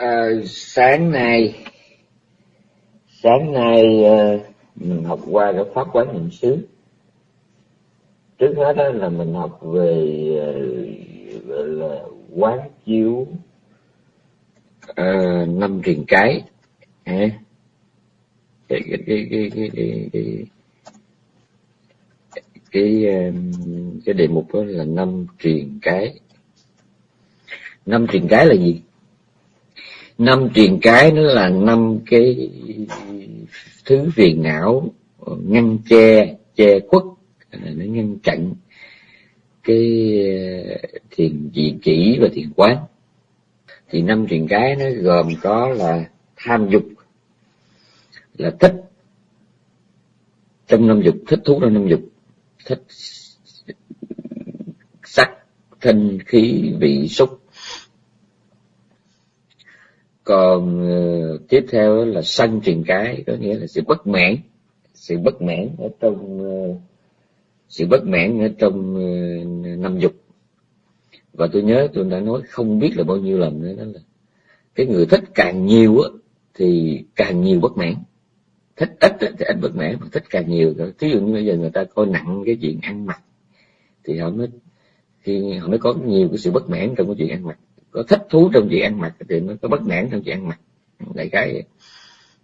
À, sáng nay sáng nay ờ, mình học qua cái pháp quán niệm xứ. Trước hết đó là mình học về ờ, gọi là quán chiếu à, năm truyền cái. À, cái cái cái cái cái cái, cái, cái, cái đề mục đó là năm truyền cái. Năm truyền cái là gì? Năm truyền cái nó là năm cái thứ phiền não ngăn che che khuất, nó ngăn chặn cái ờ, thiền dị chỉ và thiền quán. Thì năm truyền cái nó gồm có là tham dục, là thích. Trong năm dục, thích thú trong năm dục, thích sắc, thanh, khí, vị, xúc còn uh, tiếp theo là sân truyền cái có nghĩa là sự bất mãn sự bất mãn ở trong uh, sự bất mãn ở trong uh, năm dục. Và tôi nhớ tôi đã nói không biết là bao nhiêu lần nữa đó là cái người thích càng nhiều á thì càng nhiều bất mãn. Thích ít thì ít bất mãn mà thích càng nhiều ví dụ như bây giờ người ta coi nặng cái chuyện ăn mặc thì họ mới khi họ mới có nhiều cái sự bất mãn trong cái chuyện ăn mặc có thích thú trong chuyện ăn mặc, thì nó có bất mãn trong chuyện ăn mặc. Đại cái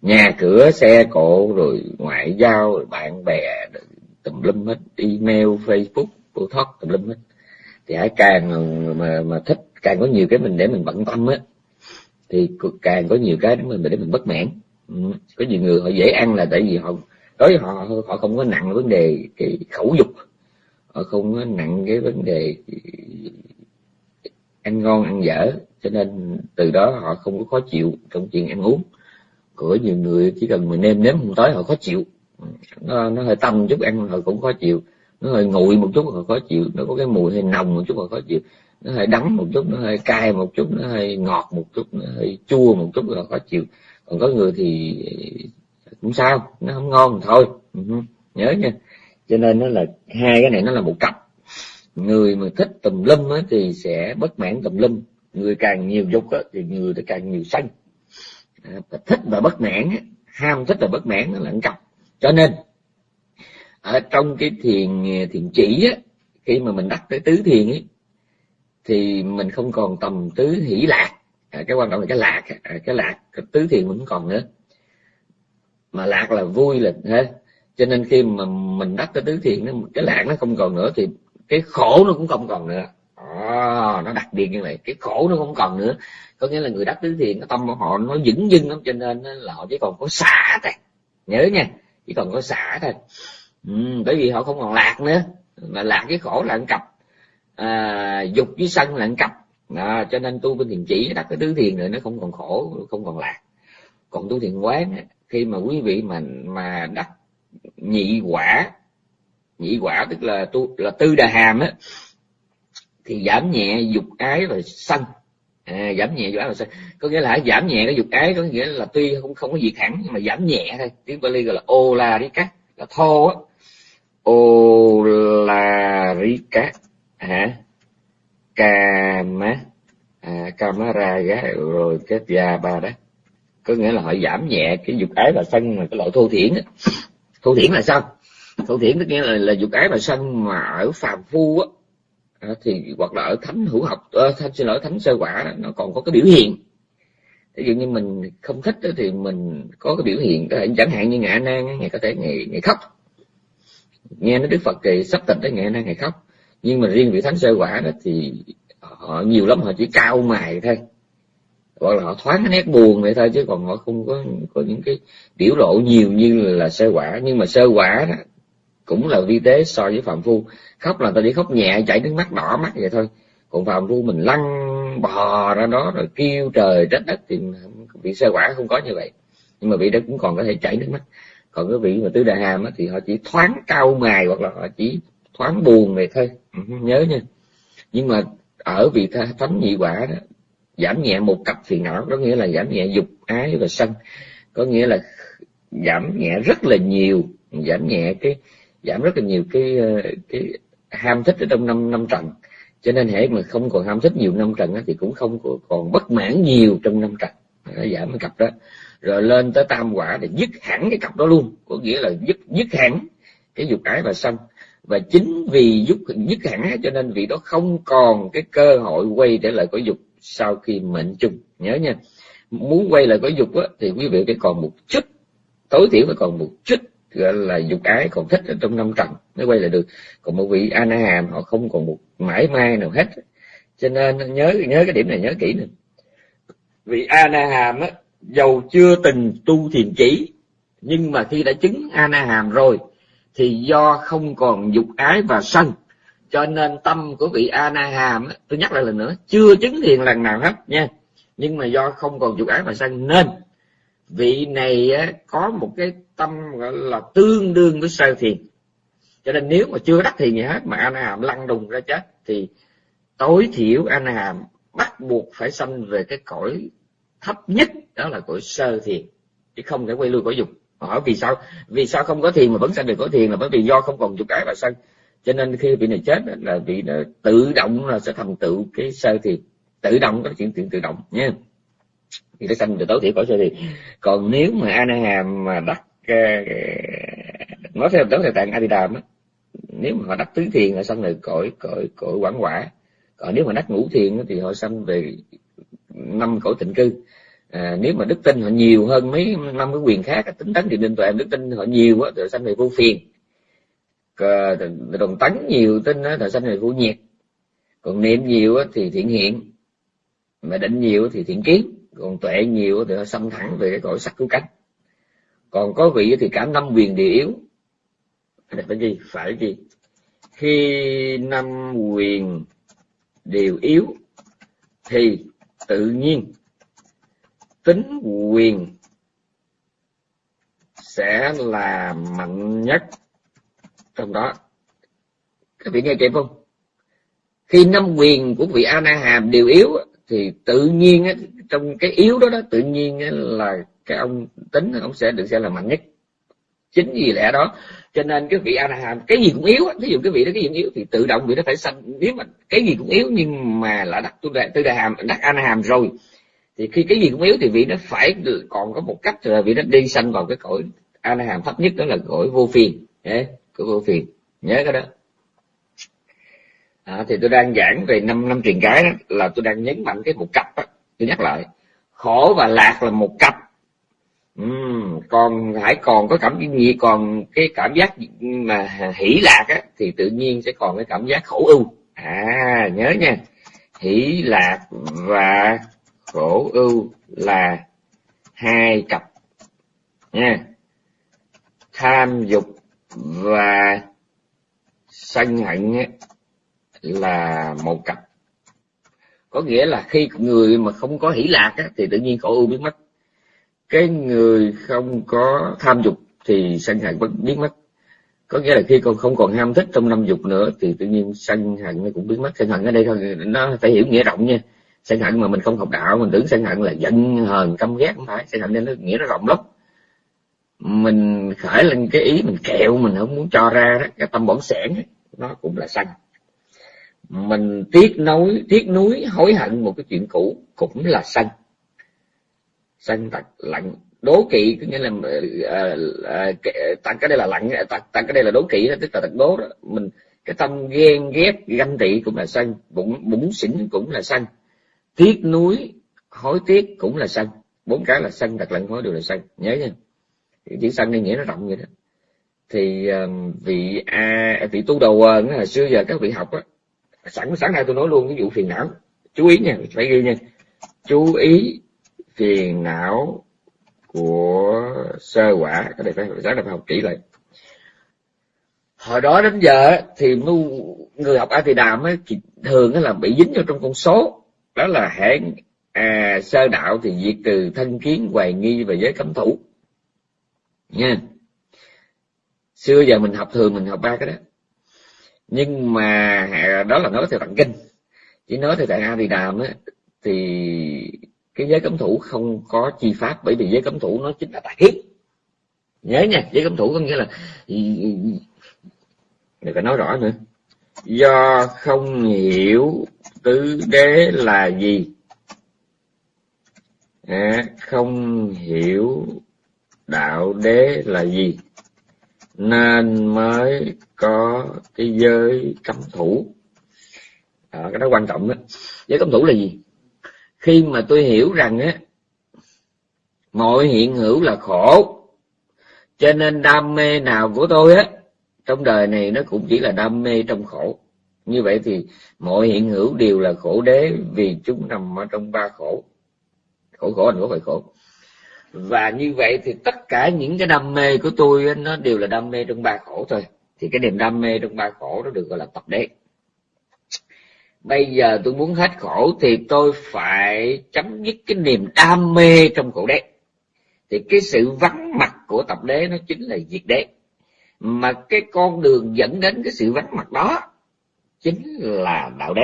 nhà cửa, xe cộ, rồi ngoại giao, rồi bạn bè, rồi tùm lum hết. Email, facebook phô thoát tùm lum hết. Thì hãy càng mà mà thích, càng có nhiều cái mình để mình bận tâm á, thì càng có nhiều cái để mình để mình bất mãn. Ừ. có nhiều người họ dễ ăn là tại vì họ, đối với họ họ không có nặng vấn đề cái khẩu dục. Họ không có nặng cái vấn đề ăn ngon ăn dở. Cho nên từ đó họ không có khó chịu trong chuyện ăn uống. Của nhiều người chỉ cần mình nêm nếm không tới họ khó chịu. Nó, nó hơi tâm chút ăn họ cũng khó chịu. Nó hơi nguội một chút họ khó chịu. Nó có cái mùi hơi nồng một chút họ khó chịu. Nó hơi đắng một chút nó hơi cay một chút nó hơi ngọt một chút nó hơi chua một chút là khó chịu. Còn có người thì cũng sao nó không ngon thôi. Ừ nhớ nha. Cho nên nó là hai cái này nó là một cặp người mà thích tùm lum á, thì sẽ bất mãn tùm lum. Người càng nhiều dục á, thì người thì càng nhiều sân. À, thích và bất mãn ham thích và bất mãn nó là một cặp cho nên ở trong cái thiền thiền chỉ á, khi mà mình đắc tới tứ thiền ấy thì mình không còn tầm tứ hỷ lạc. À, cái quan trọng là cái lạc. À, cái lạc cái tứ thiền mình không còn nữa. Mà lạc là vui là thế cho nên khi mà mình đắc tới tứ thiền cái lạc nó không còn nữa thì cái khổ nó cũng không còn nữa. À, nó đặc biệt như vậy cái khổ nó không còn nữa. Có nghĩa là người đắc tứ thiền cái tâm của họ nó vững dưng lắm cho nên là họ chỉ còn có xả thôi. Nhớ nha chỉ còn có xả thôi. Ừ, bởi vì họ không còn lạc nữa. Mà lạc với khổ là ăn cặp. À, dục với sân là ăn cặp. À, cho nên tu bên thiền chỉ đặt cái tứ thiền rồi nó không còn khổ không còn lạc. Còn tu thiền quán khi mà quý vị mà mà đắc nhị quả nhị quả tức là tu là tư đà hàm á thì giảm nhẹ dục ái và sân. À, giảm nhẹ dục ái và sân. Có nghĩa là giảm nhẹ cái dục ái có nghĩa là tuy không không có diệt hẳn nhưng mà giảm nhẹ thôi. Tiếng Bali gọi là ô la ri cát là thô á. Ô la ri cát hả? Kama à, kamaraga rồi cái già ba đó có nghĩa là họ giảm nhẹ cái dục ái và sân mà cái loại thô thiển á. Thô thiển là sao? Thô thiển tức nghĩa là, là dục ái mà sân mà ở phàm phu á à, thì hoặc là ở thánh hữu học à, thánh xin lỗi thánh sơ quả nó còn có cái biểu hiện. Ví dụ như mình không thích thì mình có cái biểu hiện có thể chẳng hạn như ngạ nan ngày có thể ngày ngày khóc. Nghe nói đức phật kỳ sắp tịch tới ngày nay ngày khóc nhưng mà riêng vị thánh sơ quả đó thì họ nhiều lắm họ chỉ cao mài thôi. Hoặc là họ thoáng cái nét buồn vậy thôi chứ còn họ không có có những cái biểu lộ nhiều như là, là sơ quả. Nhưng mà sơ quả đó cũng là vi tế so với phạm phu. Khóc là ta chỉ khóc nhẹ, chảy nước mắt, đỏ mắt vậy thôi. Còn phạm phu mình lăn bò ra đó rồi kêu trời trách đất thì vị sơ quả không có như vậy. Nhưng mà vị đó cũng còn có thể chảy nước mắt. Còn cái vị mà tứ đại hàm thì họ chỉ thoáng cao mài hoặc là họ chỉ thoáng buồn vậy thôi. Ừ, nhớ nha. Nhưng mà ở vị thánh nhị quả đó, giảm nhẹ một cặp phiền não có nghĩa là giảm nhẹ dục ái và sân. Có nghĩa là giảm nhẹ rất là nhiều, giảm nhẹ cái giảm rất là nhiều cái cái ham thích ở trong năm năm trần cho nên hệ mà không còn ham thích nhiều năm trần thì cũng không còn bất mãn nhiều trong năm trần giảm cái cặp đó. Rồi lên tới tam quả để dứt hẳn cái cặp đó luôn. Có nghĩa là dứt dứt hẳn cái dục ái và sân và chính vì dứt dứt hẳn cho nên vị đó không còn cái cơ hội quay trở lại cõi dục sau khi mệnh chung. Nhớ nha. Muốn quay lại cõi dục á, thì quý vị phải còn một chút tối thiểu phải còn một chút gọi là dục ái, còn thích ở trong năm trần, mới quay lại được. Còn một vị ana hàm họ không còn một mãi mai nào hết. Cho nên nhớ nhớ cái điểm này, nhớ kỹ nè vị ana hàm á dầu chưa từng tu thiền chỉ nhưng mà khi đã chứng ana hàm rồi, thì do không còn dục ái và sân. Cho nên tâm của vị ana hàm tôi nhắc lại lần nữa, chưa chứng thiền lần nào hết nha. Nhưng mà do không còn dục ái và sân, nên vị này có một cái tâm gọi là tương đương với sơ thiền. Cho nên nếu mà chưa đắc thiền gì hết mà anh hàm lăn đùng ra chết, thì tối thiểu anh hàm bắt buộc phải sanh về cái cõi thấp nhất, đó là cõi sơ thiền, chứ không thể quay lui cõi dục. Hỏi vì sao? Vì sao không có thiền mà vẫn sanh được cõi thiền là bởi vì do không còn dục cái và sân cho nên khi vị này chết là vị tự động là sẽ thành tựu cái sơ thiền. Tự động có chuyện chuyện tự động nha. Thì nó sanh được tối thiểu cõi sơ thiền. Còn nếu mà anh hàm mà đắc nói theo tấn theo tạng a di á nếu mà họ đắc tứ thiền là sanh được cõi cõi cõi quảng quả. Còn nếu mà đắc ngũ thiền thì họ sanh về năm cõi tịnh cư. À, nếu mà đức tin họ nhiều hơn mấy năm cái quyền khác tính tấn thì nên tụi em đức tin họ nhiều á thì sanh về vô phiền. Đồng tấn nhiều tin á thì sanh về vô nhiệt. Còn niệm nhiều á thì thiện hiện. Mà định nhiều thì thiện kiến. Còn tuệ nhiều thì họ sanh thẳng về cái cõi sắc cứu cánh còn có vị thì cả năm quyền đều yếu. Phải gì phải gì khi năm quyền đều yếu, thì tự nhiên tính quyền sẽ là mạnh nhất trong đó. Các vị nghe kịp không? Khi năm quyền của vị a na hàm đều yếu thì tự nhiên trong cái yếu đó đó, tự nhiên là cái ông tính ông sẽ được xem là mạnh nhất. Chính vì lẽ đó cho nên cái vị anaham hàm cái gì cũng yếu ví dụ cái vị đó cái gì cũng yếu thì tự động vị nó phải sanh. Nếu mà cái gì cũng yếu nhưng mà là đặt tu đại tư đại hàm đặt anaham hàm rồi thì khi cái gì cũng yếu thì vị nó phải còn có một cách là vị nó đi sanh vào cái cõi anaham hàm thấp nhất đó là cõi vô phiền. Nhé cõi vô phiền. Nhớ cái đó. À, thì tôi đang giảng về năm năm truyền cái đó là tôi đang nhấn mạnh cái một cặp đó. tôi nhắc lại. Khổ và lạc là một cặp uhm, còn hãy còn có cảm giác gì? Còn cái cảm giác mà hỷ lạc á, thì tự nhiên sẽ còn cái cảm giác khổ ưu. À nhớ nha. Hỷ lạc và khổ ưu là hai cặp nha. Tham dục và sân hận là một cặp. Có nghĩa là khi người mà không có hỷ lạc á, thì tự nhiên khổ ưu biến mất cái người không có tham dục thì sân hận vẫn biến mất. Có nghĩa là khi con không còn ham thích trong năm dục nữa thì tự nhiên sân hận nó cũng biến mất. Sân hận ở đây thôi, nó phải hiểu nghĩa rộng nha. Sân hận mà mình không học đạo, mình tưởng sân hận là giận, hờn, căm ghét, không phải. Sân hận nên nó nghĩa nó rộng lắm. Mình khởi lên cái ý mình kẹo, mình không muốn cho ra đó, cái tâm bổn sẻn, nó cũng là sân mình tiếc nối, tiếc nuối, hối hận một cái chuyện cũ cũng là sân sân tật lạnh. Đố kỵ có nghĩa là uh, cái đây là lạnh tặng, tặng cái đây là đố kỵ tức là tật đố đó. Mình cái tâm ghen ghét ganh tị cũng là sân bụng bụng xỉn cũng là sân tiếc nuối hối tiếc cũng là sân bốn cái là sân tật lạnh hối đều là sân nhớ nha. Chữ sân này nghĩa nó rộng vậy đó. Thì vị a vị tu đầu hồi xưa giờ các vị học á sẵn sáng nay tôi nói luôn cái vụ phiền não chú ý nha phải ghi nha. Chú ý phiền não của sơ quả. Cái này phải sáng phải học kỹ lại. Hồi đó đến giờ thì người học a thì đàm ấy, thường là bị dính vào trong con số. Đó là hệ à, sơ đạo thì diệt trừ thân kiến hoài nghi và giới cấm thủ. Nha. Xưa giờ mình học thường mình học ba cái đó. Nhưng mà đó là nói theo tặng kinh. Chỉ nói theo tại a thì đàm thì cái giới cấm thủ không có chi pháp bởi vì giới cấm thủ nó chính là tà kiếp nhớ nha giới cấm thủ có nghĩa là đừng có nói rõ nữa. Do không hiểu tứ đế là gì? À, không hiểu đạo đế là gì? Nên mới có cái giới cấm thủ. À, cái đó quan trọng đó. Giới cấm thủ là gì? Khi mà tôi hiểu rằng á, mọi hiện hữu là khổ, cho nên đam mê nào của tôi á, trong đời này nó cũng chỉ là đam mê trong khổ. Như vậy thì mọi hiện hữu đều là khổ đế vì chúng nằm ở trong ba khổ. Khổ khổ anh có phải khổ? Và như vậy thì tất cả những cái đam mê của tôi nó đều là đam mê trong ba khổ thôi. Thì cái niềm đam mê trong ba khổ nó được gọi là tập đế bây giờ tôi muốn hết khổ thì tôi phải chấm dứt cái niềm đam mê trong khổ đế. Thì cái sự vắng mặt của tập đế nó chính là diệt đế. Mà cái con đường dẫn đến cái sự vắng mặt đó chính là đạo đế.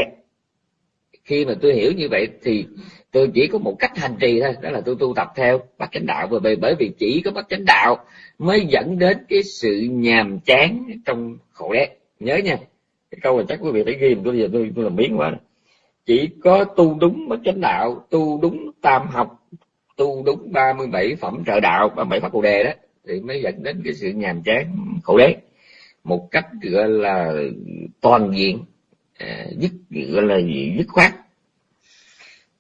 Khi mà tôi hiểu như vậy thì tôi chỉ có một cách hành trì thôi, đó là tôi tu tập theo bát chánh đạo. Bởi bởi vì chỉ có bát chánh đạo mới dẫn đến cái sự nhàm chán trong khổ đế. Nhớ nha cái câu này chắc quý vị phải ghi tôi giờ tôi, tôi làm miếng quá chỉ có tu đúng bát chánh đạo tu đúng tam học tu đúng 37 phẩm trợ đạo 37 pháp bồ đề đó thì mới dẫn đến cái sự nhàm chán khổ đế. Một cách gọi là toàn diện à, dứt gọi là gì dứt khoát.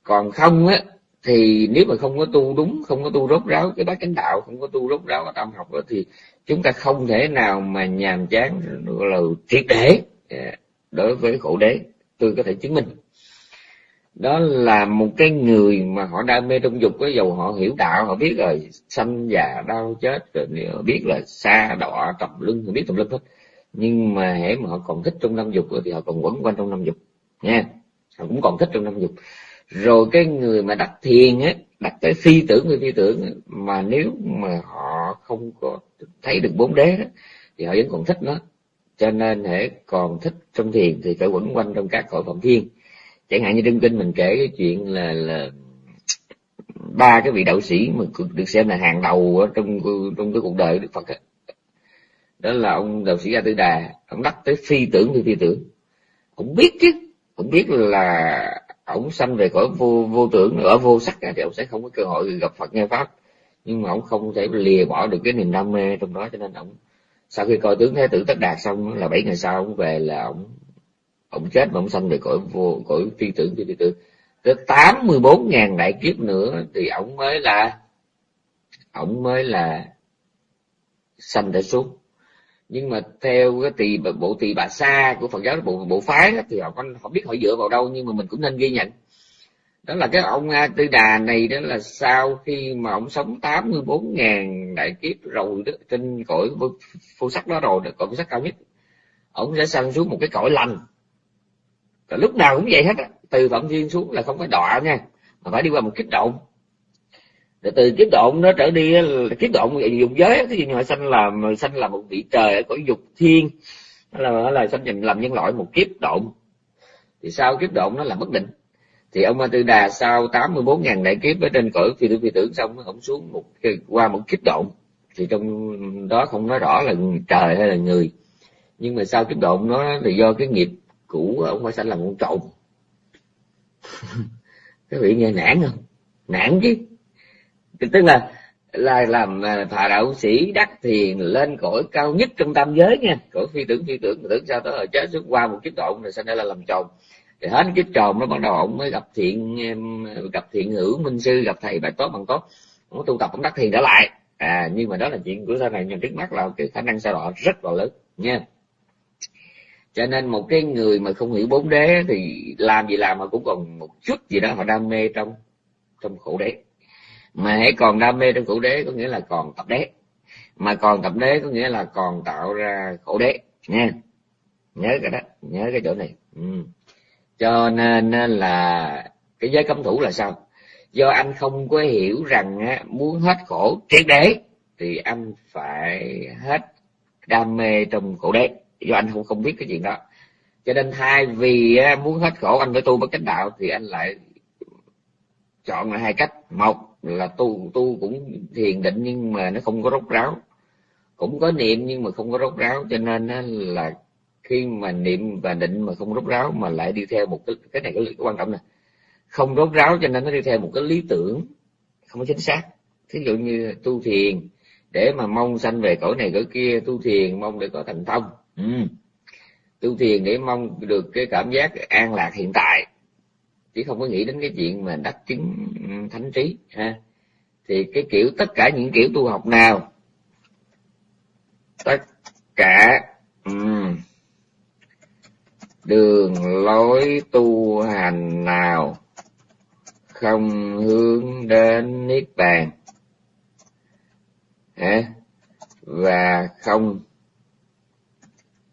Còn không á thì nếu mà không có tu đúng không có tu rốt ráo cái bát chánh đạo không có tu rốt ráo cái tâm học đó thì chúng ta không thể nào mà nhàm chán gọi là triệt để. Dạ, đối với khổ đế tôi có thể chứng minh. Đó là một cái người mà họ đam mê trong dục cái dầu họ hiểu đạo họ biết rồi sanh già đau chết rồi họ biết là xa đọa trầm lưng họ biết tùm lưng hết nhưng mà hễ mà họ còn thích trong năm dục thì họ còn quẩn quanh trong năm dục nha. Họ cũng còn thích trong năm dục. Rồi cái người mà đặt thiền á đặt tới phi tưởng người phi tưởng mà nếu mà họ không có thấy được bốn đế đó, thì họ vẫn còn thích nó cho nên hễ còn thích trong thiền thì phải quẩn quanh trong các cõi phạm thiên. Chẳng hạn như đương kinh mình kể cái chuyện là là ba cái vị đạo sĩ mà được xem là hàng đầu ở trong trong cái cuộc đời đức phật đó, đó là ông đạo sĩ a tư đà. Ông đắc tới phi tưởng thì phi tưởng. Cũng biết chứ. Cũng biết là ổng sanh về cõi vô vô tưởng ở vô sắc thì ổng sẽ không có cơ hội gặp phật nghe pháp. Nhưng mà ổng không thể lìa bỏ được cái niềm đam mê trong đó cho nên ổng sau khi coi tướng thế tử tất đạt xong là bảy ngày sau ông về là ông ông chết mà ông sanh về cõi vô cõi phi tưởng phi tưởng tới tám mươi bốn ngàn đại kiếp nữa thì ông mới là ông mới là sanh để xuống. Nhưng mà theo cái tỳ bộ tỳ bà sa của phật giáo bộ bộ phái đó, thì họ không họ biết họ dựa vào đâu nhưng mà mình cũng nên ghi nhận đó là cái ông a tư đà này đó là sau khi mà ông sống tám mươi bốn ngàn đại kiếp rồi đó, trên cõi vô sắc đó rồi cõi vô sắc cao nhất, ông sẽ sanh xuống một cái cõi lành. Và lúc nào cũng vậy hết á, từ phạm thiên xuống là không phải đọa nha, mà phải đi qua một kiếp động. Để từ kiếp động nó trở đi kiếp động dùng giới cái gì mà sanh làm sanh là một vị trời ở cõi dục thiên là là sanh làm nhân loại một kiếp động. Thì sau kiếp động nó là bất định thì ông Ma Tư Đà sau 84 ngàn đại kiếp ở trên cõi phi tưởng phi tưởng xong ông xuống một qua một kiếp độn. Thì trong đó không nói rõ là trời hay là người. Nhưng mà sau kiếp độn nó là do cái nghiệp cũ ông phải sanh làm con trộn. Các vị nghe nản không? Nản chứ. Tức là là làm thà đạo sĩ đắc thiền lên cõi cao nhất trong tam giới nha. Cõi phi tưởng phi tưởng tưởng sao tới rồi chết xuất qua một kiếp độn rồi sao đây là làm chồng thì hết kiếp tròn nó bắt đầu ông mới gặp thiện gặp thiện hữu minh sư, gặp thầy bài tốt bằng tốt. Ông tu tập, ông đắc thiền trở lại. À nhưng mà đó là chuyện của sau này, nhưng trước mắt là cái khả năng sao đọa rất là lớn, nha. Cho nên một cái người mà không hiểu bốn đế thì làm gì làm mà cũng còn một chút gì đó họ đam mê trong trong khổ đế. Mà hãy còn đam mê trong khổ đế có nghĩa là còn tập đế. Mà còn tập đế có nghĩa là còn tạo ra khổ đế, nha. Nhớ cái đó, nhớ cái chỗ này. Ừ cho nên là cái giới cấm thủ là sao? Do anh không có hiểu rằng muốn hết khổ triệt để, thì anh phải hết đam mê trong khổ đế. Do anh không không biết cái chuyện đó. Cho nên thay vì muốn hết khổ anh phải tu bất chánh đạo, thì anh lại chọn là hai cách. Một là tu tu cũng thiền định nhưng mà nó không có rốt ráo. Cũng có niệm nhưng mà không có rốt ráo. Cho nên là khi mà niệm và định mà không rốt ráo mà lại đi theo một cái cái này cái, cái quan trọng này không rốt ráo cho nên nó đi theo một cái lý tưởng không có chính xác. Thí dụ như tu thiền để mà mong sanh về cõi này cõi kia tu thiền mong để có thành thông. Ừ. tu thiền để mong được cái cảm giác an lạc hiện tại. Chứ không có nghĩ đến cái chuyện mà đắc chứng ừ, thánh trí ha. Thì cái kiểu tất cả những kiểu tu học nào tất cả um, đường lối tu hành nào không hướng đến niết bàn? Hả? Và không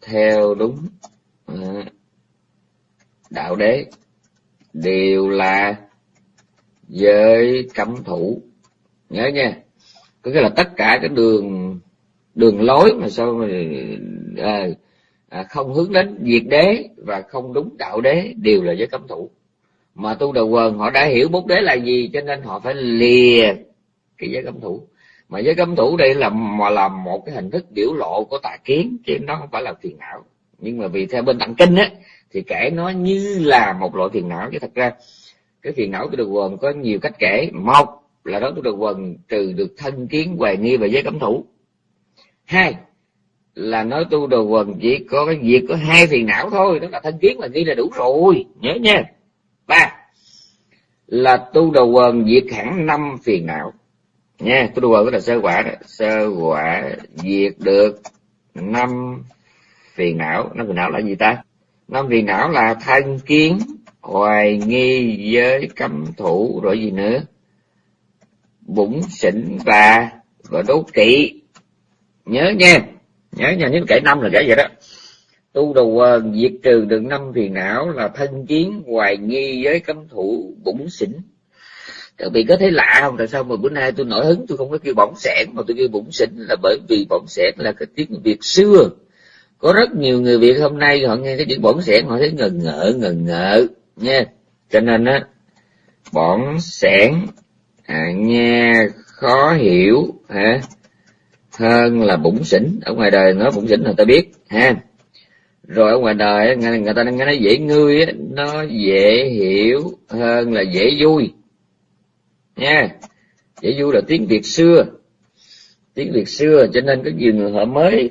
theo đúng ừ, đạo đế. Đều là giới cấm thủ. Nhớ nha. Có nghĩa là tất cả cái đường đường lối mà sao mà à, à, không hướng đến diệt đế và không đúng đạo đế đều là giới cấm thủ. Mà tu đầu quần họ đã hiểu bút đế là gì cho nên họ phải lìa cái giới cấm thủ. Mà giới cấm thủ đây là mà là một cái hình thức biểu lộ của tà kiến chứ nó không phải là phiền não. Nhưng mà vì theo bên tạng kinh á thì kể nó như là một loại phiền não. Chứ thật ra cái phiền não tu đầu quần có nhiều cách kể. Một là đó tu đầu quần trừ được thân kiến hoài nghi và giới cấm thủ. Hai là nói tu đầu quần, chỉ có cái việc có hai phiền não thôi, đó là thân kiến và nghi là đủ rồi, nhớ nha. Ba, là tu đầu quần diệt hẳn năm phiền não. Nha, tu đầu quần đó là sơ quả đó. sơ quả diệt được năm phiền não. Năm phiền não là gì ta? Năm phiền não là thân kiến, hoài nghi giới cấm thủ, rồi gì nữa? Bụng xỉn và và đố kỵ. Nhớ nha nhớ nha những kể năm là kể vậy đó. Tu đầu quần diệt trừ được năm phiền não là thân kiến hoài nghi với cấm thủ bụng xỉn. Các vị có thấy lạ không? Tại sao mà bữa nay tôi nổi hứng tôi không có kêu bỏng sẻn mà tôi kêu bụng xỉn? Là bởi vì bỏng sẻn là cái tiếng việt xưa. Có rất nhiều người việt hôm nay họ nghe cái chữ bỏng sẻn họ thấy ngần ngợ ngần ngợ nha. Cho nên á bỏng sẻn à, nghe khó hiểu hả? Hơn là bụng xỉn. Ở ngoài đời nói bụng xỉn là ta biết ha. Rồi ở ngoài đời người ta nghe nói dễ ngươi nó dễ hiểu hơn là dễ vui. Nha dễ vui là tiếng việt xưa. Tiếng việt xưa cho nên có nhiều người họ mới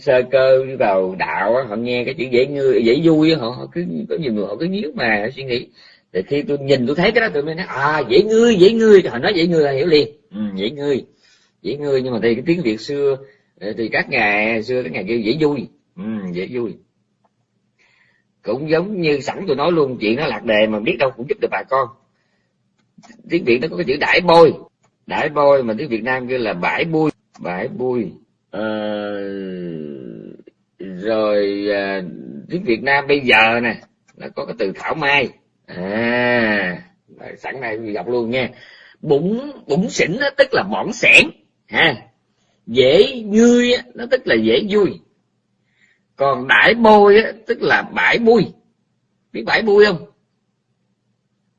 sơ cơ vào đạo họ nghe cái chữ dễ ngươi dễ vui họ, họ cứ có nhiều người họ cứ nhíu mà suy nghĩ. Thì khi tôi nhìn tôi thấy cái đó tôi mới nói à dễ ngươi dễ ngươi. Họ nói dễ ngươi là hiểu liền. Ừ, dễ ngươi dễ ngươi nhưng mà thì cái tiếng việt xưa ờ, thì các ngày xưa các ngày kêu dễ vui. Ừ, dễ vui. Cũng giống như sẵn tôi nói luôn chuyện nó lạc đề mà biết đâu cũng giúp được bà con. Tiếng việt nó có cái chữ đãi bôi. Đãi bôi mà tiếng việt nam kêu là bãi bui bãi bui ờ, rồi à, tiếng việt nam bây giờ nè nó có cái từ thảo mai. À sẵn này mình gặp luôn nha. Bụng bụng xỉn đó, tức là bỏng xẻn ha? Dễ vui nó tức là dễ vui. Còn đãi bôi á, tức là bãi bui. Biết bãi bui không?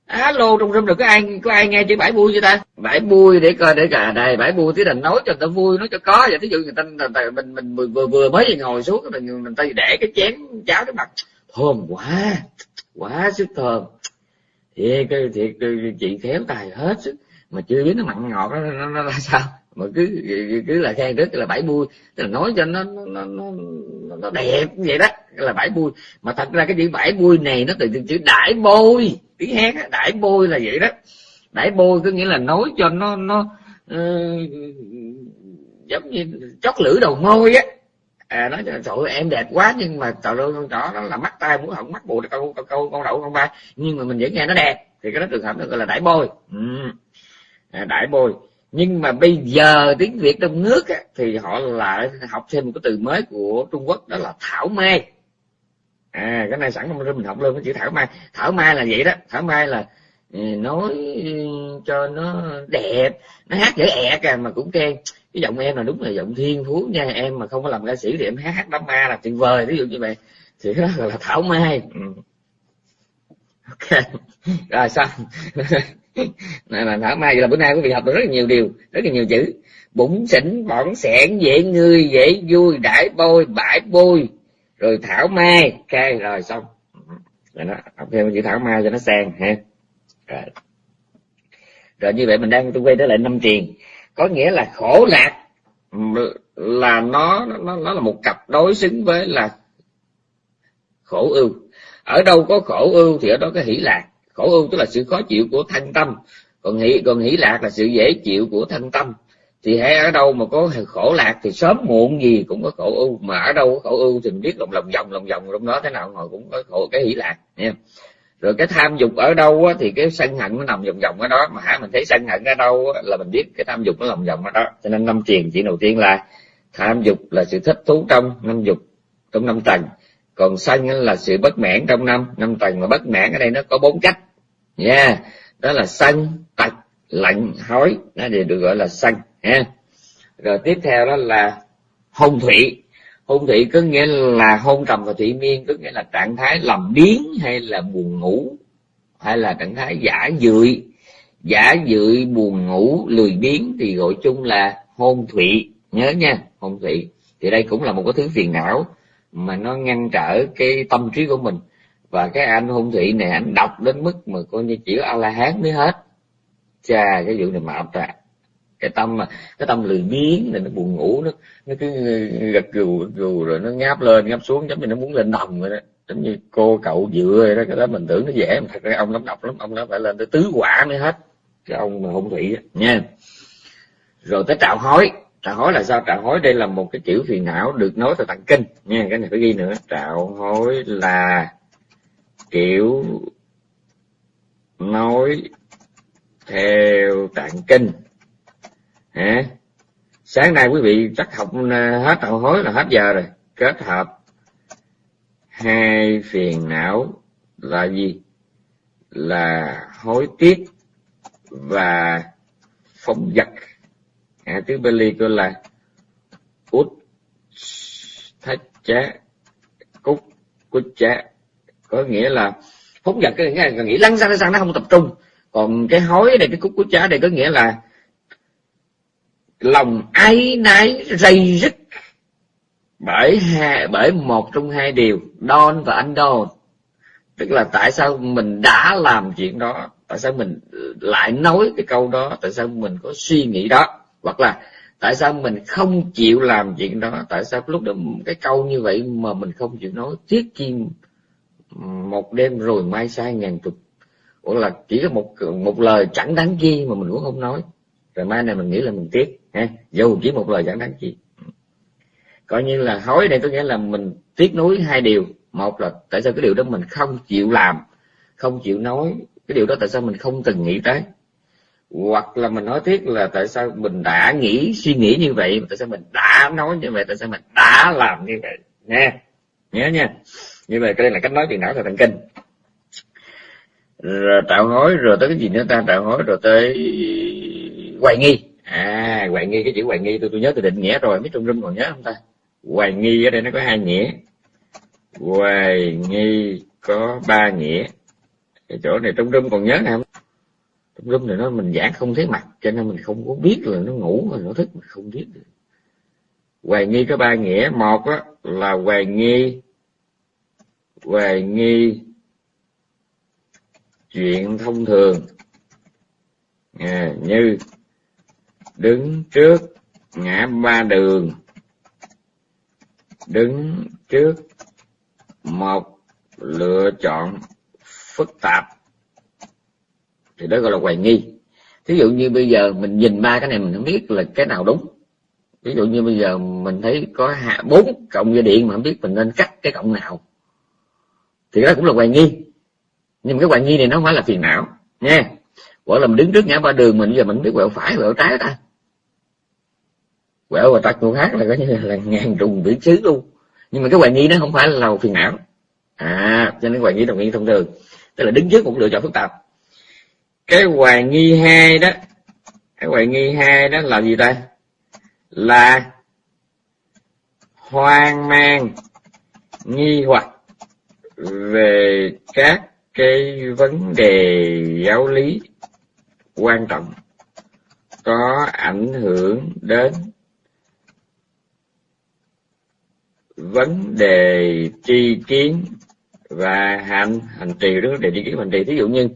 Alo trong room được có ai có ai nghe chữ bãi bui chưa ta? Bãi bui để coi để cả à, đây bãi bui tí là nói cho ta vui nói cho có vậy. Thí dụ người ta, người ta mình mình vừa, vừa, vừa mới ngồi xuống mình mình ta để cái chén cháo trước mặt. Thơm quá quá sức thơm. Thiệt thiệt chị khéo tài hết sức. Mà chưa biết nó mặn ngọt nó, nó, nó là sao? Mà cứ cứ là khen rất là bảy bui. Tức là nói cho nó nó nó nó đẹp vậy đó là bảy bui. Mà thật ra cái chữ bảy bui này nó từ chữ đại bôi tiếng hát á đại bôi là vậy đó. Đại bôi có nghĩa là nói cho nó nó uh, giống như chót lưỡi đầu môi á. À nói trời ơi em đẹp quá nhưng mà trời ơi con trỏ nó là mắt tay mũi họng mắt bụi câu câu câu con đậu con ba. Nhưng mà mình vẫn nghe nó đẹp. Thì cái đó trường hợp nó gọi là đại bôi. Ừ. à, đại bôi nhưng mà bây giờ tiếng việt trong nước á, thì họ lại học thêm một cái từ mới của trung quốc đó là thảo mai. À cái này sẵn trong mình học luôn cái chữ thảo mai. Thảo mai là vậy đó. Thảo mai là ừ, nói cho nó đẹp nó hát dễ ẹc à mà cũng khen. Cái giọng em là đúng là giọng thiên phú nha. Em mà không có làm ca sĩ thì em hát hát đám ma là tuyệt vời ví dụ như vậy. Thì đó là thảo mai. Ừ. ok. Rồi xong. này mà thảo mai là bữa nay quý vị học được rất là nhiều điều, rất là nhiều chữ. Bụng xỉn, bỏng sẻn dễ ngươi dễ vui, đãi bôi, bãi bôi. Rồi thảo mai ok rồi xong. Rồi nó, học thêm chữ thảo mai cho nó sang, ha. Rồi. Rồi như vậy mình đang tôi quay trở lại năm tiền có nghĩa là khổ lạc là nó nó nó là một cặp đối xứng với là khổ ưu. Ở đâu có khổ ưu thì ở đó có hỷ lạc khổ ưu tức là sự khó chịu của thân tâm. Còn hỷ còn hỷ lạc là sự dễ chịu của thân tâm. Thì hãy ở đâu mà có khổ lạc thì sớm muộn gì cũng có khổ ưu mà ở đâu có khổ ưu thì mình biết lòng lòng vòng lòng vòng trong đó thế nào rồi cũng có khổ cái hỷ lạc nha rồi cái tham dục ở đâu á, thì cái sân hận nó nằm vòng vòng ở đó. Mà hả mình thấy sân hận ở đâu á, là mình biết cái tham dục nó lòng vòng ở đó. Cho nên năm triền chỉ đầu tiên là tham dục là sự thích thú trong năm dục trong năm tầng. Còn sân là sự bất mãn trong năm. Năm tầng mà bất mãn ở đây nó có bốn cách nha. Yeah. đó là sân tật lạnh hối nó đều được gọi là sân, ha. Rồi tiếp theo đó là hôn thủy. Hôn thủy có nghĩa là hôn trầm và thủy miên, có nghĩa là trạng thái làm biến hay là buồn ngủ, hay là trạng thái giả dưỡi giả dưỡi buồn ngủ, lười biếng thì gọi chung là hôn thủy. Nhớ nha, hôn thủy. Thì đây cũng là một cái thứ phiền não mà nó ngăn trở cái tâm trí của mình và cái anh hung thủy này anh đọc đến mức mà coi như chỉ có a la hán mới hết. Chà cái vụ này mà tạ cái tâm mà cái tâm lười biếng này nó buồn ngủ nó nó cứ gật gù gù rồi nó ngáp lên ngáp xuống giống như nó muốn lên đồng vậy đó. Giống như cô cậu dựa vậy đó cái đó mình tưởng nó dễ mà thật ra ông lắm đọc lắm ông nó phải lên tới tứ quả mới hết. Cái ông mà hung thủy đó, nha. Rồi tới trạo hối. Trạo hối là sao? Trạo hối đây là một cái kiểu phiền não được nói từ tạng kinh nha. Cái này phải ghi nữa. Trạo hối là kiểu nói theo tạng kinh. Hả? Sáng nay quý vị chắc học à, hết hậu hối là hết giờ rồi. Kết hợp hai phiền não là gì? Là hối tiếc và phóng vật à, tiếng Bali gọi là út thách chá cúc cúc chá có nghĩa là phóng vật cái nghĩa là nghĩ lăn ra lăn nó không tập trung. Còn cái hối này cái cúc cút trái này có nghĩa là lòng ái náy dây dứt bởi hai, bởi một trong hai điều don và anh don tức là tại sao mình đã làm chuyện đó tại sao mình lại nói cái câu đó tại sao mình có suy nghĩ đó? Hoặc là tại sao mình không chịu làm chuyện đó tại sao lúc đó cái câu như vậy mà mình không chịu nói? Tiếc chi một đêm rồi mai sai ngàn chục. Hoặc là chỉ có một một lời chẳng đáng chi mà mình cũng không nói. Rồi mai này mình nghĩ là mình tiếc, ha? Dù chỉ một lời chẳng đáng chi. Coi như là hối đây có nghĩa là mình tiếc nuối hai điều. Một là tại sao cái điều đó mình không chịu làm, không chịu nói? Cái điều đó tại sao mình không từng nghĩ tới? Hoặc là mình nói tiếc là tại sao mình đã nghĩ, suy nghĩ như vậy tại sao mình đã nói như vậy, tại sao mình đã làm như vậy? Nha nhớ nha như vậy cái đây là cách nói chuyện não theo thần kinh. Rồi tạo hối rồi tới cái gì nữa ta? Tạo hối rồi tới hoài nghi. À hoài nghi cái chữ hoài nghi tôi tôi nhớ tôi định nghĩa rồi mấy trung rung còn nhớ không ta? Hoài nghi ở đây nó có hai nghĩa. Hoài nghi có ba nghĩa. Cái chỗ này trung rung còn nhớ không trung rung này nó mình giảng không thấy mặt cho nên mình không có biết là nó ngủ rồi nó thức mình không biết được. Hoài nghi có ba nghĩa. Một á, là hoài nghi hoài nghi chuyện thông thường. À, như đứng trước ngã ba đường đứng trước một lựa chọn phức tạp thì đó gọi là hoài nghi. Thí dụ như bây giờ mình nhìn ba cái này mình không biết là cái nào đúng. Ví dụ như bây giờ mình thấy có bốn cộng dây điện mà không biết mình nên cắt cái cộng nào thì đó cũng là hoài nghi. Nhưng mà cái hoài nghi này nó không phải là phiền não nha hoặc là mình đứng trước ngã ba đường mình, giờ mình biết quẹo phải, quẹo trái ta. Quẹo và tật của khác là có như là ngàn trùng biển xứ luôn. Nhưng mà cái hoài nghi nó không phải là phiền não. À cho nên hoài nghi đồng nghi thông thường. Tức là đứng trước một lựa chọn phức tạp. Cái hoài nghi hai đó, cái hoài nghi hai đó là gì ta? Là hoang mang, nghi hoặc về các cái vấn đề giáo lý quan trọng có ảnh hưởng đến vấn đề tri kiến và hành hành trì đó để tri kiến hành trì. Thí dụ như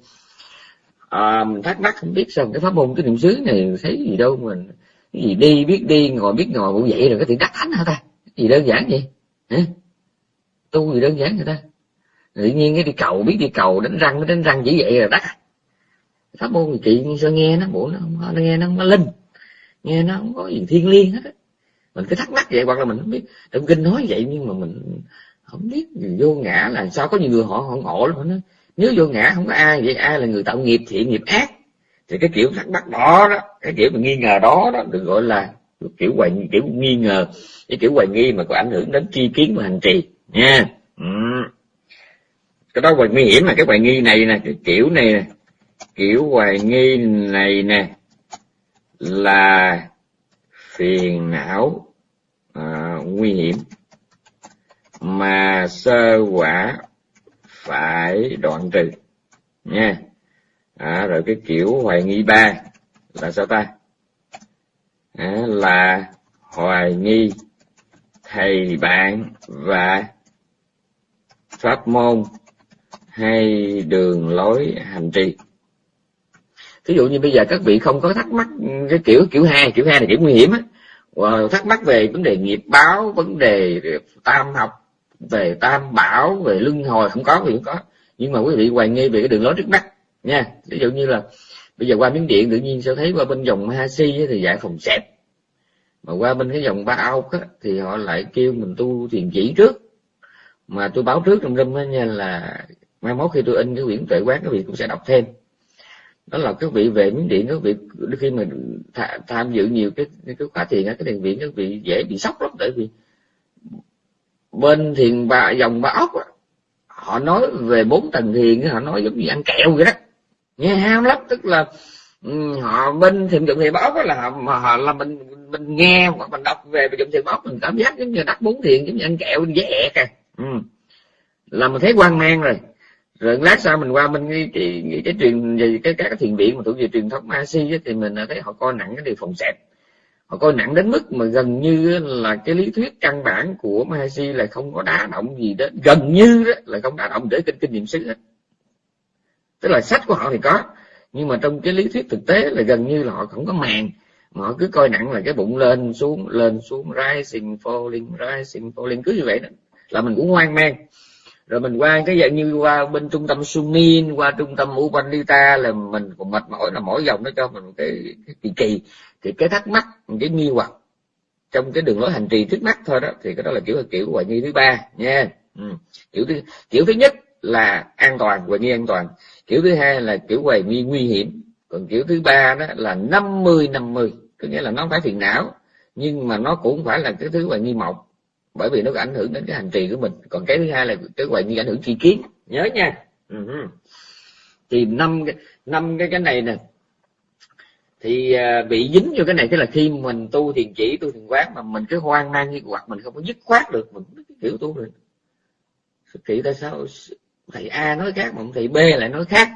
à, mình thắc mắc không biết sao cái pháp môn cái niệm xứ này thấy gì đâu mình cái gì đi biết đi ngồi biết ngồi cũng vậy rồi có thể đắc thánh hả ta? Cái gì đơn giản vậy? Hả? Tu gì đơn giản vậy ta? Tự nhiên cái đi cầu biết đi cầu đánh răng đánh răng chỉ vậy là đắt. Pháp môn chị sao nghe nó bộ nó, nó nghe nó nó linh nghe nó không có gì thiên liêng hết á. Mình cứ thắc mắc vậy hoặc là mình không biết. Trong kinh nói vậy nhưng mà mình không biết vô ngã là sao? Có nhiều người họ họ ngộ lắm nó nếu vô ngã không có ai vậy ai là người tạo nghiệp thiện nghiệp ác? Thì cái kiểu thắc mắc đó đó cái kiểu mà nghi ngờ đó đó được gọi là kiểu hoài kiểu nghi ngờ. Cái kiểu hoài nghi mà có ảnh hưởng đến tri kiến và hành trì. Nha. Ừ cái đó hoài nguy hiểm là cái hoài nghi này nè cái kiểu này nè. Kiểu hoài nghi này nè là phiền não à, nguy hiểm. Mà sơ quả phải đoạn trừ nha. À, rồi cái kiểu hoài nghi ba là sao ta? À, là hoài nghi thầy bạn và pháp môn hay đường lối hành trì. Ví dụ như bây giờ các vị không có thắc mắc cái kiểu kiểu hai kiểu hai là kiểu nguy hiểm á. Thắc mắc về vấn đề nghiệp báo, vấn đề tam học, về tam bảo, về luân hồi, không có, thì không có. Nhưng mà quý vị hoài nghi về cái đường lối trước mắt, nha. Ví dụ như là bây giờ qua miếng điện, tự nhiên sẽ thấy qua bên dòng Ha Si thì giải phòng xẹp mà qua bên cái dòng ba ốc thì họ lại kêu mình tu thiền chỉ trước. Mà tôi báo trước trong râm nha là mai mốt khi tôi in cái quyển tuệ quán các vị cũng sẽ đọc thêm. Đó là các vị về miếng điện các vị khi mà tham dự nhiều cái cái khóa thiền cái thiền viện các vị dễ bị sốc lắm tại vì bên thiền bà dòng bà ốc họ nói về bốn tầng thiền họ nói giống như ăn kẹo vậy đó. Nghe ham lắm tức là họ bên thiền dụng thiền báo là họ, mà họ là mình mình nghe hoặc mình đọc về dụng thiền báo mình cảm giác giống như đắp bốn thiền giống như ăn kẹo dễ ẹt à. Ừ. là mình thấy quan mang rồi rồi lát sau mình qua bên cái cái, cái, cái truyền về cái các cái thiền viện mà thuộc về truyền thống asi thì mình à, thấy họ coi nặng cái điều phòng xẹp họ coi nặng đến mức mà gần như là cái lý thuyết căn bản của Mahasi là không có đá động gì đó gần như đó là không đá động để kinh kinh nghiệm xứ hết. Tức là sách của họ thì có nhưng mà trong cái lý thuyết thực tế là gần như là họ không có màng. Mà họ cứ coi nặng là cái bụng lên xuống lên xuống rising falling rising falling cứ như vậy đó. Là mình cũng hoang mang rồi mình qua cái dạng như qua bên trung tâm Sumin qua trung tâm Upanita là mình còn mệt mỏi là mỗi dòng nó cho mình cái, cái kỳ kỳ. Thì cái thắc mắc cái nghi hoặc trong cái đường lối hành trì trước mắt thôi đó thì cái đó là kiểu kiểu hoài nghi thứ ba nha. Ừ. kiểu thứ kiểu thứ nhất là an toàn hoài nghi an toàn. Kiểu thứ hai là kiểu hoài nghi nguy hiểm. Còn kiểu thứ ba đó là năm mươi năm mươi có nghĩa là nó không phải phiền não nhưng mà nó cũng phải là cái thứ hoài nghi mộng bởi vì nó ảnh hưởng đến cái hành trì của mình. Còn cái thứ hai là cái hoài nghi ảnh hưởng tri kiến. Nhớ nha. Uh-huh. thì năm năm cái cái này nè. Thì uh, bị dính vô cái này tức là khi mình tu thiền chỉ tu thiền quán mà mình cứ hoang mang nghi hoặc mình không có dứt khoát được mình kiểu tu rồi kỳ tại sao thầy A nói khác mà thầy B lại nói khác?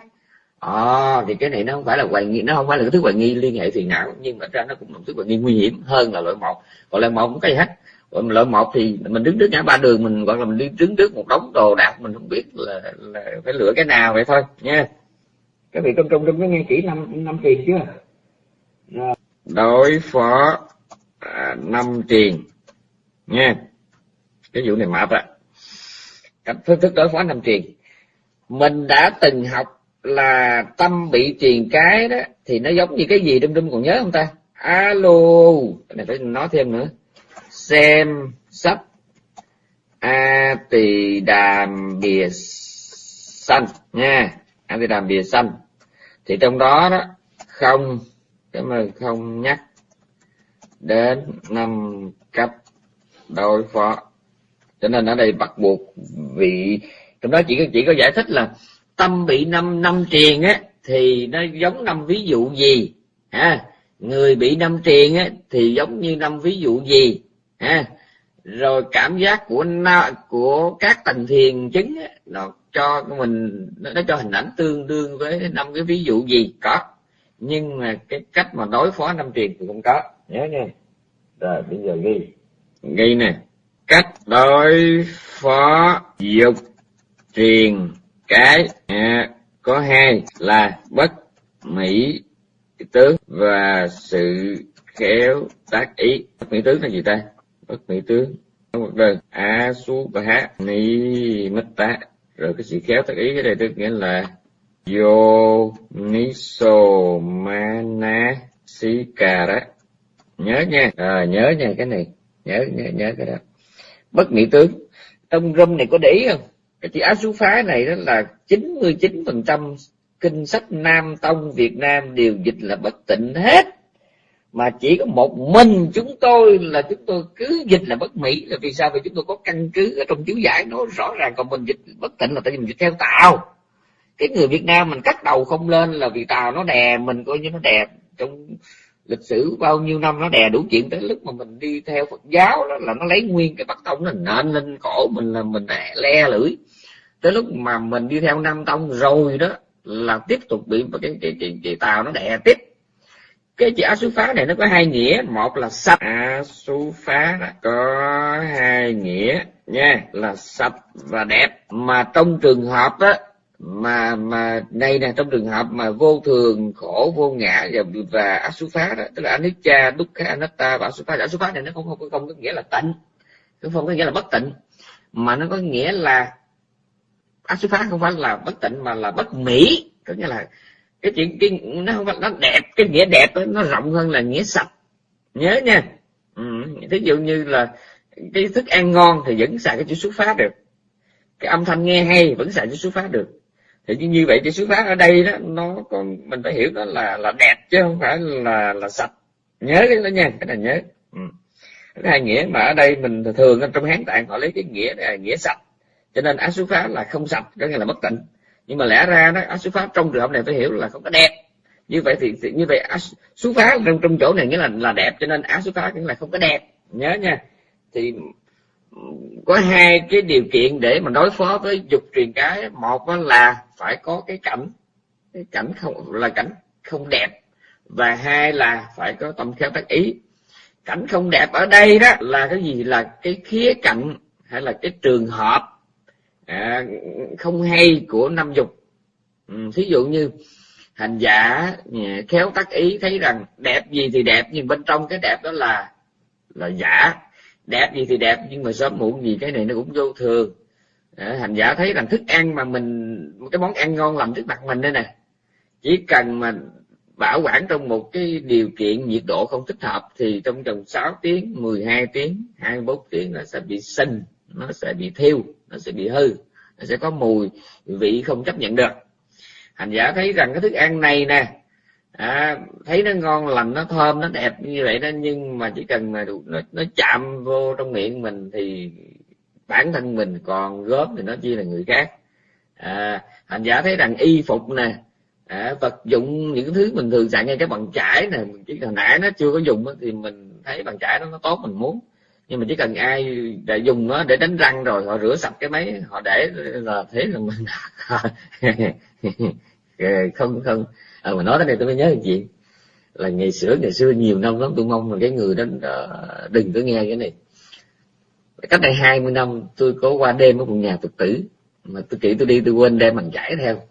À, thì cái này nó không phải là hoài nghi nó không phải là cái thứ hoài nghi liên hệ phiền não nhưng mà ra nó cũng là một thứ hoài nghi nguy hiểm hơn là loại một còn loại một cũng cái gì hết còn loại một thì mình đứng trước ngã ba đường mình hoặc là mình đi đứng trước một đống đồ đạc mình không biết là, là phải lựa cái nào vậy thôi nha. Các vị trong trong trong có nghe chỉ năm năm tiền chưa? Đối phó à, năm tiền nha. Cái vụ này mập ạ cách phương thức đối phó năm tiền. Mình đã từng học là tâm bị truyền cái đó thì nó giống như cái gì đâm đâm còn nhớ không ta? Alo. Cái này phải nói thêm nữa xem sắp a tỳ đàm bìa xanh nha. A tỳ đàm bìa xanh thì trong đó đó, không cảm ơn không nhắc đến năm cấp đối phó. Cho nên ở đây bắt buộc vị, trong đó chỉ có chỉ có giải thích là tâm bị năm năm triền á, thì nó giống năm ví dụ gì? Ha, người bị năm triền á, thì giống như năm ví dụ gì? Ha. Rồi cảm giác của của các tầng thiền chứng nó cho mình nó cho hình ảnh tương đương với năm cái ví dụ gì có. Nhưng mà cái cách mà đối phó năm triền thì không có. Nhớ nha. Rồi bây giờ ghi. Ghi nè. Cách đối phó dục truyền cái à, có hai là bất mỹ tướng và sự khéo tác ý. Bất mỹ tướng là gì ta? Bất mỹ tướng một đơn a su bà hát ni mít tá. Rồi cái sự khéo tác ý cái đây tức nghĩa là yo niso mana sikara nhớ nha. À, nhớ nha cái này. Nhớ nhớ nhớ cái đó. Bất mỹ tướng trong râm này có để ý không? Cái chữ á sú phá này đó là 99 phần trăm kinh sách nam tông việt nam đều dịch là bất tịnh hết mà chỉ có một mình chúng tôi là chúng tôi cứ dịch là bất mỹ. Là vì sao? Vì chúng tôi có căn cứ ở trong chiếu giải nó rõ ràng còn mình dịch bất tịnh là tại vì mình dịch theo tàu cái người việt nam mình cắt đầu không lên là vì tàu nó đè mình coi như nó đè trong lịch sử bao nhiêu năm nó đè đủ chuyện tới lúc mà mình đi theo Phật giáo đó là nó lấy nguyên cái bắt tông nó nện lên cổ mình là mình le lưỡi. Tới lúc mà mình đi theo Nam Tông rồi đó là tiếp tục bị cái cái cái, cái tàu nó đè tiếp cái chữ a su phá này nó có hai nghĩa. Một là sạch. A su phá đó, có hai nghĩa nha, là sạch và đẹp. Mà trong trường hợp đó mà mà đây nè, trong trường hợp mà vô thường, khổ, vô ngã và và phá đó, tức là anicca, dukkha, anatta và asufa phá này nó không không không có nghĩa là tịnh không có nghĩa là bất tịnh, mà nó có nghĩa là asufa không phải là bất tịnh mà là bất mỹ. Có nghĩa là cái chuyện cái nó không phải nó đẹp cái nghĩa đẹp đó, nó rộng hơn là nghĩa sạch. Nhớ nha. Ừ. thí dụ như là cái thức ăn ngon thì vẫn xài cái chữ xuất phát được. Cái âm thanh nghe hay vẫn xài chữ xuất phát được. Thì như vậy chữ xuất phát ở đây đó nó con mình phải hiểu nó là là đẹp chứ không phải là là sạch. Nhớ cái đó nha cái này nhớ. Ừ. cái hai nghĩa mà ở đây mình thường trong hán tạng họ lấy cái nghĩa là nghĩa sạch. Cho nên á xuất phát là không sạch có nghĩa là bất tịnh nhưng mà lẽ ra đó ác xuất phát trong trường hợp này phải hiểu là không có đẹp. Như vậy thì, thì như vậy ác xuất phát trong trong chỗ này nghĩa là là đẹp cho nên ác xuất phát nghĩa là không có đẹp. Nhớ nha. Thì có hai cái điều kiện để mà đối phó với dục truyền cái. Một là phải có cái cảnh cái cảnh không là cảnh không đẹp. Và hai là phải có tâm khéo tác ý. Cảnh không đẹp ở đây đó là cái gì? Là cái khía cạnh hay là cái trường hợp à, không hay của năm dục. Ừ, thí dụ như hành giả ừ, khéo tác ý thấy rằng đẹp gì thì đẹp nhưng bên trong cái đẹp đó là là giả. Đẹp gì thì đẹp nhưng mà sớm muộn gì cái này nó cũng vô thường. À, hành giả thấy rằng thức ăn mà mình cái món ăn ngon làm trước mặt mình đây nè. Chỉ cần mà bảo quản trong một cái điều kiện nhiệt độ không thích hợp thì trong vòng 6 tiếng 12 tiếng 21 tiếng là sẽ bị sinh nó sẽ bị thiêu nó sẽ bị hư nó sẽ có mùi vị không chấp nhận được. Hành giả thấy rằng cái thức ăn này nè à, thấy nó ngon lành nó thơm nó đẹp như vậy đó nhưng mà chỉ cần mà nó, nó chạm vô trong miệng mình thì bản thân mình còn góp thì nó chỉ là người khác. À, hành giả thấy rằng y phục nè à, vật dụng những thứ mình thường xài ngay cái bằng chải nè chỉ là nãy nó chưa có dùng thì mình thấy bằng chải đó nó tốt mình muốn nhưng mà chỉ cần ai đã dùng nó để đánh răng rồi họ rửa sạch cái máy họ để là thế là mình không không. À, mà nói tới đây tôi mới nhớ một chuyện là ngày xưa ngày xưa nhiều năm lắm tôi mong là cái người đó à, đừng có nghe cái này. Cách đây 20 năm tôi có qua đêm ở một nhà phật tử mà tôi kỹ tôi đi tôi quên đem bằng giải theo.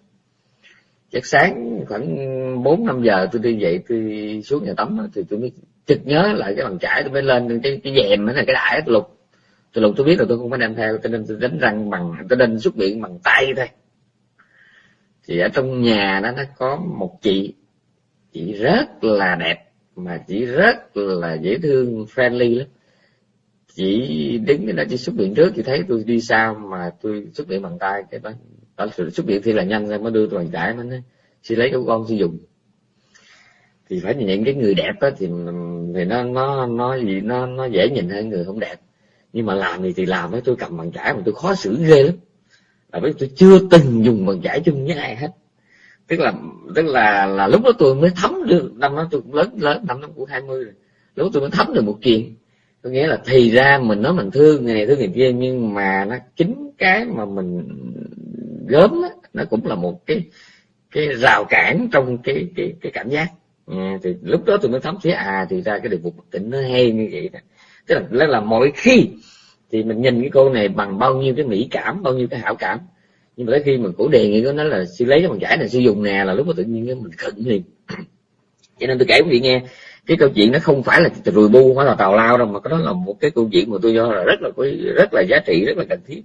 Chắc sáng khoảng bốn năm giờ tôi đi dậy tôi xuống nhà tắm thì tôi mới chực nhớ lại cái bằng chải tôi mới lên cái cái dèm là cái đại tôi lục. Tôi lục tôi biết là tôi không có đem theo cho nên tôi đánh răng bằng, tôi nên xuất viện bằng tay thôi. Thì ở trong nhà đó, nó có một chị chị rất là đẹp, mà chị rất là dễ thương, friendly lắm. Chị đứng cái đó, chị xuất viện trước, chị thấy tôi đi sau mà tôi xuất viện bằng tay, cái đó đó xuất viện thì là nhanh ra mới đưa tôi bằng chải nó nói chị lấy của con sử dụng thì phải những cái người đẹp đó thì thì nó nó nó gì, nó nó dễ nhìn hơn người không đẹp. Nhưng mà làm thì thì làm với tôi cầm bằng chải mà tôi khó xử ghê lắm. Là bởi tôi chưa từng dùng bằng chải chung với ai hết. Tức là tức là là lúc đó tôi mới thấm được, năm đó tôi cũng lớn lớn, năm đó cũng hai mươi rồi. Lúc đó tôi mới thấm được một chuyện có nghĩa là thì ra mình nói mình thương người này, thương người kia, nhưng mà nó chính cái mà mình gớm á, nó cũng là một cái cái rào cản trong cái cái cái cảm giác à, thì lúc đó tôi mới thấm thấy à thì ra cái điều bất tỉnh nó hay như vậy đó tức là là mỗi khi thì mình nhìn cái cô này bằng bao nhiêu cái mỹ cảm bao nhiêu cái hảo cảm. Nhưng mà tới khi mình cổ đề nghị nó là sư lấy cái bằng giải này sư dùng nè là lúc mà tự nhiên mình khẩn liền. Cho nên tôi kể quý vị nghe cái câu chuyện nó không phải là rùi bu hoặc là tào lao đâu mà cái đó là một cái câu chuyện mà tôi cho là rất là rất là giá trị rất là cần thiết.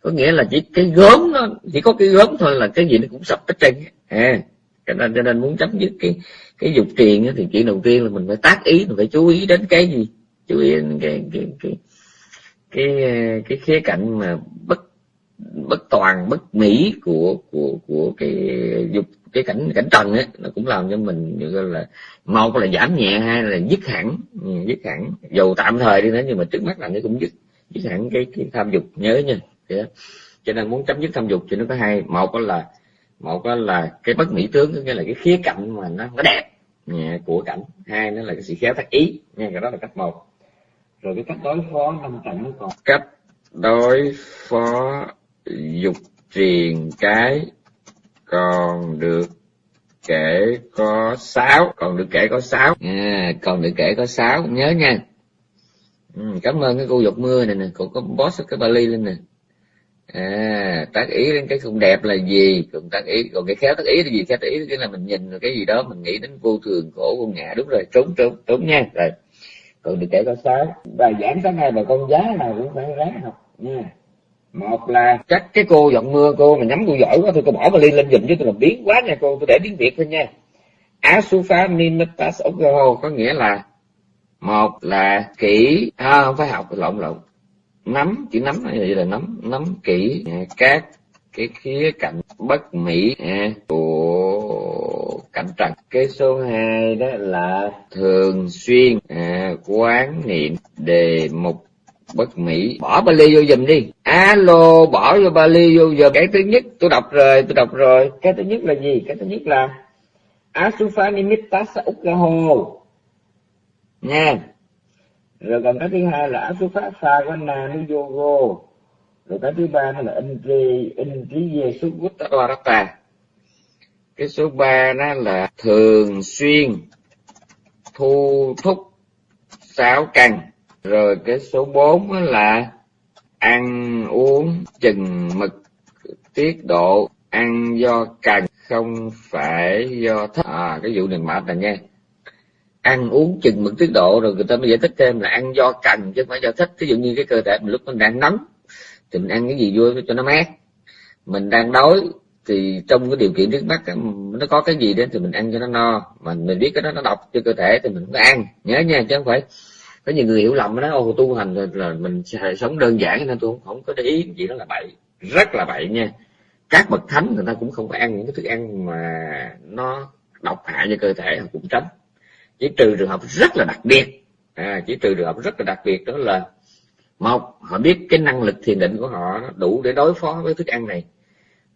Có nghĩa là chỉ cái gớm nó chỉ có cái gớm thôi là cái gì nó cũng sập hết trơn à cho nên cho nên muốn chấm dứt cái cái dục truyền thì chuyện đầu tiên là mình phải tác ý mình phải chú ý đến cái gì? Chú ý đến cái cái cái cái cái, khía cạnh mà bất bất toàn bất mỹ của của của cái dục cái cảnh cảnh trần ấy nó cũng làm cho mình như là một là giảm nhẹ hay là dứt hẳn ừ, dứt hẳn. Dù tạm thời đi nữa nhưng mà trước mắt là nó cũng dứt dứt hẳn cái cái tham dục. Nhớ nha. Yeah. cho nên muốn chấm dứt tham dục thì nó có hai một là một là cái bất mỹ tướng nghĩa là cái khía cạnh mà nó nó đẹp của cảnh. Hai nữa là cái sự khéo tác ý nha cái đó là cách một. Rồi cái cách đối phó năm cảnh còn. Cách đối phó dục truyền cái còn được kể có sáu còn được kể có sáu. À, còn được kể có sáu nhớ nha. Ừ, cảm ơn cái cô dục mưa này nè cô có boss cái bali lên nè à tác ý đến cái không đẹp là gì? Còn tác ý còn cái khéo tác ý là gì? Khéo tác ý cái là mình nhìn cái gì đó mình nghĩ đến vô thường khổ vô ngã đúng rồi trốn trốn trốn nha. Rồi còn được kể có sáu bài giảng sáng nay bà con giá nào cũng phải ráng học nha. Một là chắc cái cô giọng mưa cô mà nhắm cô giỏi quá thôi cô bỏ vali lên giùm chứ tôi làm biến quá nha cô tôi để tiếng việt thôi nha. Asufa nimetas ogoho có nghĩa là một là kỹ à, không phải học lộn lộn nắm chữ nắm này là nắm? Nắm kỹ à, các cái khía cạnh bất mỹ à, của cảnh trần cái số 2 đó là thường xuyên à, quán niệm đề mục bất mỹ. Bỏ Bali vô giùm đi. Alo bỏ vô Bali vô giờ cái thứ nhất tôi đọc rồi tôi đọc rồi. Cái thứ nhất là gì? Cái thứ nhất là Asufa Nimitta Ukkaho nha rồi còn cái thứ hai là Asufa Sagana Nuyogo rồi cái thứ ba nó là Indri Indri Yesu Vuttaratta cái số ba nó là thường xuyên, thu thúc sáu căn rồi cái số bốn là ăn uống chừng mực, tiết độ, ăn do cần, không phải do thích. À cái vụ này mệt này nha ăn uống chừng mực tiết độ rồi người ta mới giải thích thêm là ăn do cần chứ không phải do thích. Ví dụ như cái cơ thể mình lúc mình đang nóng thì mình ăn cái gì vui cho nó mát. Mình đang đói thì trong cái điều kiện trước mắt nó có cái gì đến thì mình ăn cho nó no. Mà mình biết cái đó nó độc cho cơ thể thì mình cũng ăn. Nhớ nha chứ không phải có nhiều người hiểu lầm đó ô tu hành là, là mình sẽ sống đơn giản nên tôi không, không có để ý. Gì đó là bậy rất là bậy nha. Các bậc thánh người ta cũng không phải ăn những cái thức ăn mà nó độc hại cho cơ thể họ cũng tránh chỉ trừ trường hợp rất là đặc biệt. À, chỉ trừ trường hợp rất là đặc biệt đó là một họ biết cái năng lực thiền định của họ đủ để đối phó với thức ăn này.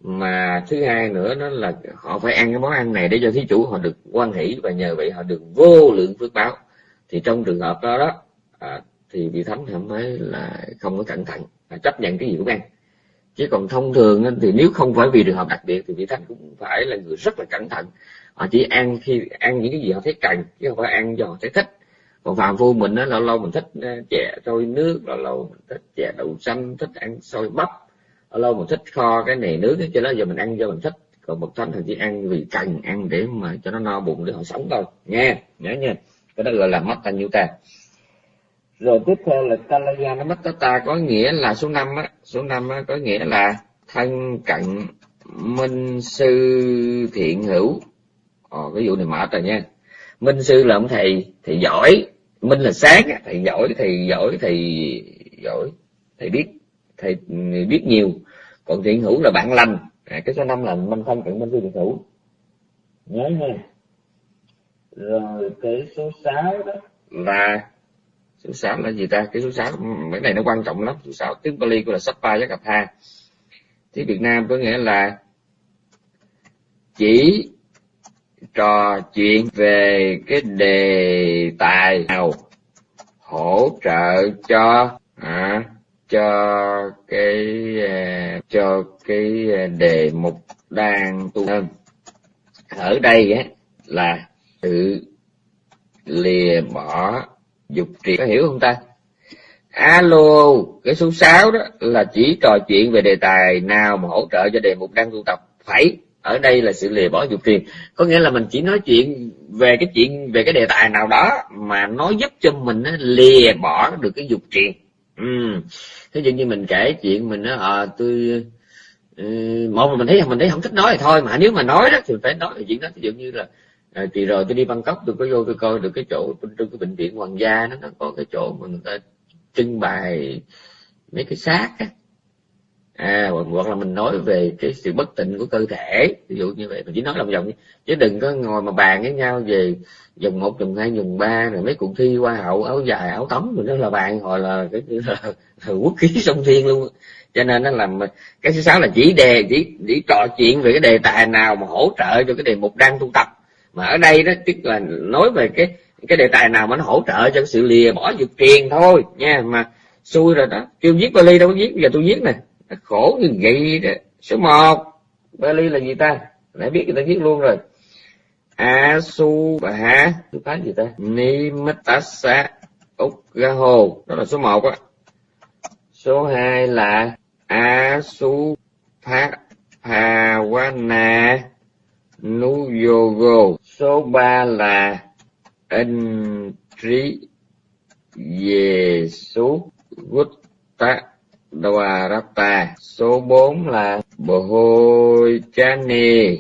Mà thứ hai nữa đó là họ phải ăn cái món ăn này để cho thí chủ họ được quan hỷ và nhờ vậy họ được vô lượng phước báo. Thì trong trường hợp đó đó à, thì vị thánh cảm thấy là không có cẩn thận à, chấp nhận cái gì cũng ăn. Chứ còn thông thường thì nếu không phải vì trường hợp đặc biệt thì vị thánh cũng phải là người rất là cẩn thận họ chỉ ăn khi, ăn những cái gì họ thấy cần, chứ không phải ăn do họ thấy thích. Còn phàm phu mình á, lâu lâu mình thích ờ, chè trôi nước, lâu lâu mình thích chè đậu xanh, thích ăn xôi bắp, lâu lâu mình thích kho cái này nước cho đó, giờ mình ăn do mình thích. Còn bậc thánh thì chỉ ăn vì cần, ăn để mà cho nó no bụng để họ sống thôi. Nghe, nhớ nha. Cái đó gọi là Mattanyuta rồi tiếp theo là Kalayana Mattata có nghĩa là số năm á. Số năm á có nghĩa là thân, cận, minh, sư, thiện, hữu. Ồ, cái vụ này mệt rồi nha. Minh sư là ông thầy thầy giỏi. Minh là sáng thầy giỏi thầy giỏi thầy giỏi. Thầy biết thầy biết nhiều. Còn thiện hữu là bạn lành. À, cái số năm là minh thân cận minh sư thiện hữu. Nhớ nha. Rồi cái số 6 đó là số 6 là gì ta? Cái số 6 cái ừ, này nó quan trọng lắm. Số 6 tiếng Bali của là Sappa với cặp ha. Tiếng Việt Nam có nghĩa là chỉ trò chuyện về cái đề tài nào hỗ trợ cho à, cho cái à, cho cái đề mục đang tu thân ở đây á là tự lìa bỏ dục trì. Có hiểu không ta? Alo cái số 6 đó là chỉ trò chuyện về đề tài nào mà hỗ trợ cho đề mục đang tu tập. Phải ở đây là sự lìa bỏ dục tiền. Có nghĩa là mình chỉ nói chuyện về cái chuyện về cái đề tài nào đó mà nó giúp cho mình lìa bỏ được cái dục tiền. Ừ. thế dụ như mình kể chuyện mình à, tôi ừ, một là mình thấy mình thấy không thích nói thì thôi mà nếu mà nói đó thì phải nói về chuyện đó. Ví dụ như là à, thì rồi tôi đi bangkok tôi có vô tôi coi được cái chỗ trong cái bệnh viện hoàng gia nó nó có cái chỗ mà người ta trưng bày mấy cái xác á à hoặc là mình nói về cái sự bất tịnh của cơ thể. Ví dụ như vậy mình chỉ nói lòng vòng chứ đừng có ngồi mà bàn với nhau về dùng một dùng hai dùng ba rồi mấy cuộc thi hoa hậu áo dài áo tắm rồi đó là bạn hồi là cái là, là quốc khí sông thiên luôn. Cho nên nó làm cái thứ sáu là chỉ đề chỉ chỉ trò chuyện về cái đề tài nào mà hỗ trợ cho cái đề mục đang tu tập. Mà ở đây đó tức là nói về cái cái đề tài nào mà nó hỗ trợ cho cái sự lìa bỏ dục truyền thôi nha. Mà xui rồi đó. Kêu viết Bali đâu có viết bây giờ tôi viết nè khổ như vậy đó. Số một, Bali là gì ta? Nãy biết người ta viết luôn rồi. A su bà hả tôi phá gì ta? Ni mitasa ukgaho đó là số một á. Số hai là a su Nu pawana nuyogo. Số ba là anh trí về số Gutta Dwarata số 4 là Bồ Hôi Chani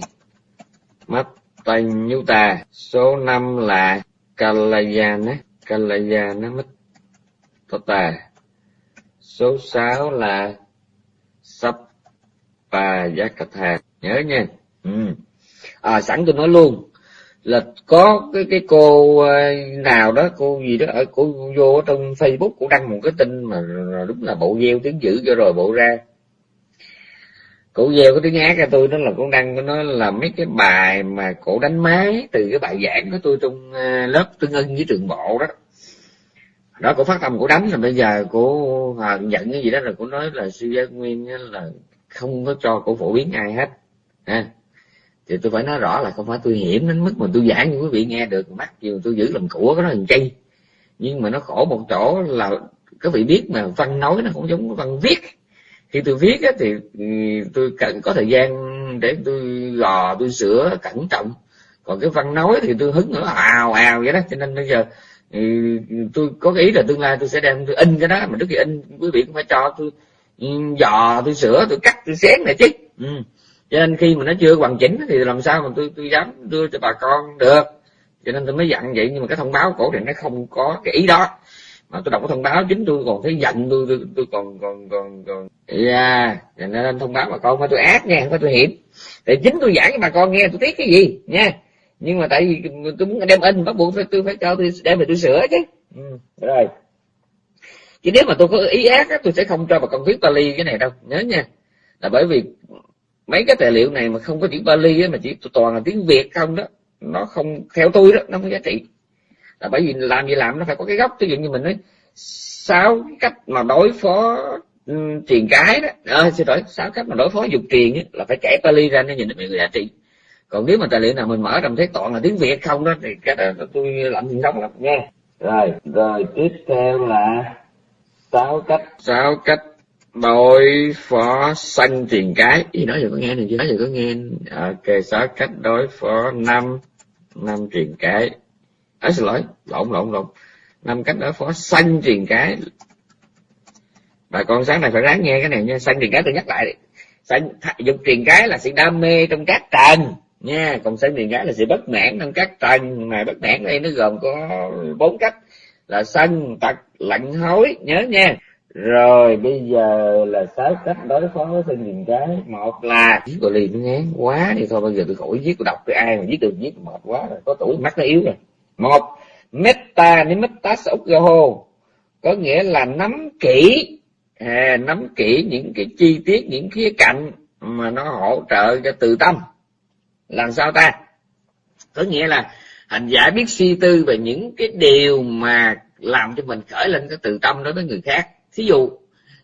Mắt số 5 là Kalayana Kalayana Mattata. Số 6 là Sắp Bà nhớ nha ừ. à, sẵn tôi nói luôn là có cái cái cô ờ, nào đó cô gì đó ở cô vô trong facebook cô đăng một cái tin mà đúng là bộ gieo tiếng dữ cho rồi bộ ra. Cổ gieo cái tiếng ác cho tôi đó là cũng đăng nó là mấy cái bài mà cổ đánh máy từ cái bài giảng của tôi trong ờ, lớp tương ưng với trường bộ đó. Đó cổ phát tâm cổ đánh là bây giờ cổ à, ờ, giận cái gì đó là cổ nói là sư gia nguyên là không có cho cổ phổ biến ai hết ha thì tôi phải nói rõ là không phải tôi hiểm đến mức mà tôi giảng cho quý vị nghe được. Mắt dù tôi giữ làm của cái đó hình chay nhưng mà nó khổ một chỗ là các vị biết mà văn nói nó cũng giống văn viết. Khi tôi viết á, thì ừ, tôi cần có thời gian để tôi gò tôi sửa cẩn trọng. Còn cái văn nói thì tôi hứng nữa ào ào vậy đó. Cho nên bây giờ ừ, tôi có cái ý là tương lai tôi sẽ đem tôi in cái đó. Mà trước khi in quý vị cũng phải cho tôi ừ, dò tôi sửa tôi cắt tôi xén này chứ. Ừ cho nên khi mà nó chưa hoàn chỉnh thì làm sao mà tôi tôi dám đưa cho bà con được. Cho nên tôi mới dặn vậy nhưng mà cái thông báo cổ thì nó không có cái ý đó. Mà tôi đọc cái thông báo chính tôi còn thấy giận tôi tôi, tôi còn còn còn còn yeah. cho nên thông báo bà con phải tôi ác nha không phải tôi hiểm. Thì chính tôi giảng cho bà con nghe tôi tiếc cái gì nha. Nhưng mà tại vì tôi muốn đem in bắt buộc phải tôi phải cho tôi đem về tôi sửa chứ. Ừ. rồi. Chứ nếu mà tôi có ý ác á, tôi sẽ không cho bà con viết Bali cái này đâu nhớ nha. Là bởi vì mấy cái tài liệu này mà không có chữ Bali á, mà chỉ toàn là tiếng Việt không đó nó không theo tôi đó nó không giá trị. Là bởi vì làm gì làm nó phải có cái gốc. Ví dụ như mình nói sáu cách mà đối phó um, truyền cái đó. À, xin lỗi sáu cách mà đối phó dục truyền ấy, là phải kể Bali ra nó nhìn được người giá trị. Còn nếu mà tài liệu nào mình mở trong thấy toàn là tiếng Việt không đó thì cái đó tôi làm gì sống lắm. Nha. Rồi rồi tiếp theo là sáu cách. Sáu cách đối phó sanh tiền cái. Gì nói giờ có nghe này nói giờ có nghe. Ok sáu cách đối phó năm năm tiền cái. À, xin lỗi lộn lộn lộn. Năm cách đối phó sanh tiền cái. Bà con sáng này phải ráng nghe cái này nha. Sanh tiền cái tôi nhắc lại sanh dục tiền cái là sự đam mê trong các trần nha. Còn sanh tiền cái là sự bất mãn trong các trần. Mà bất mãn đây nó gồm có bốn cách là sân tật lạnh hối. Nhớ nha rồi bây giờ là sáu cách đối phó với sinh nhìn cái. Một là viết gọi liền nó ngán quá thì thôi bây giờ tôi khỏi viết tôi đọc cái ai mà viết được viết mệt quá rồi có tuổi mắt nó yếu rồi. Một meta ni meta saugaho có nghĩa là nắm kỹ à, nắm kỹ những cái chi tiết những khía cạnh mà nó hỗ trợ cho từ tâm. Làm sao ta? Có nghĩa là hành giả biết suy tư về những cái điều mà làm cho mình khởi lên cái từ tâm đối với người khác thí dụ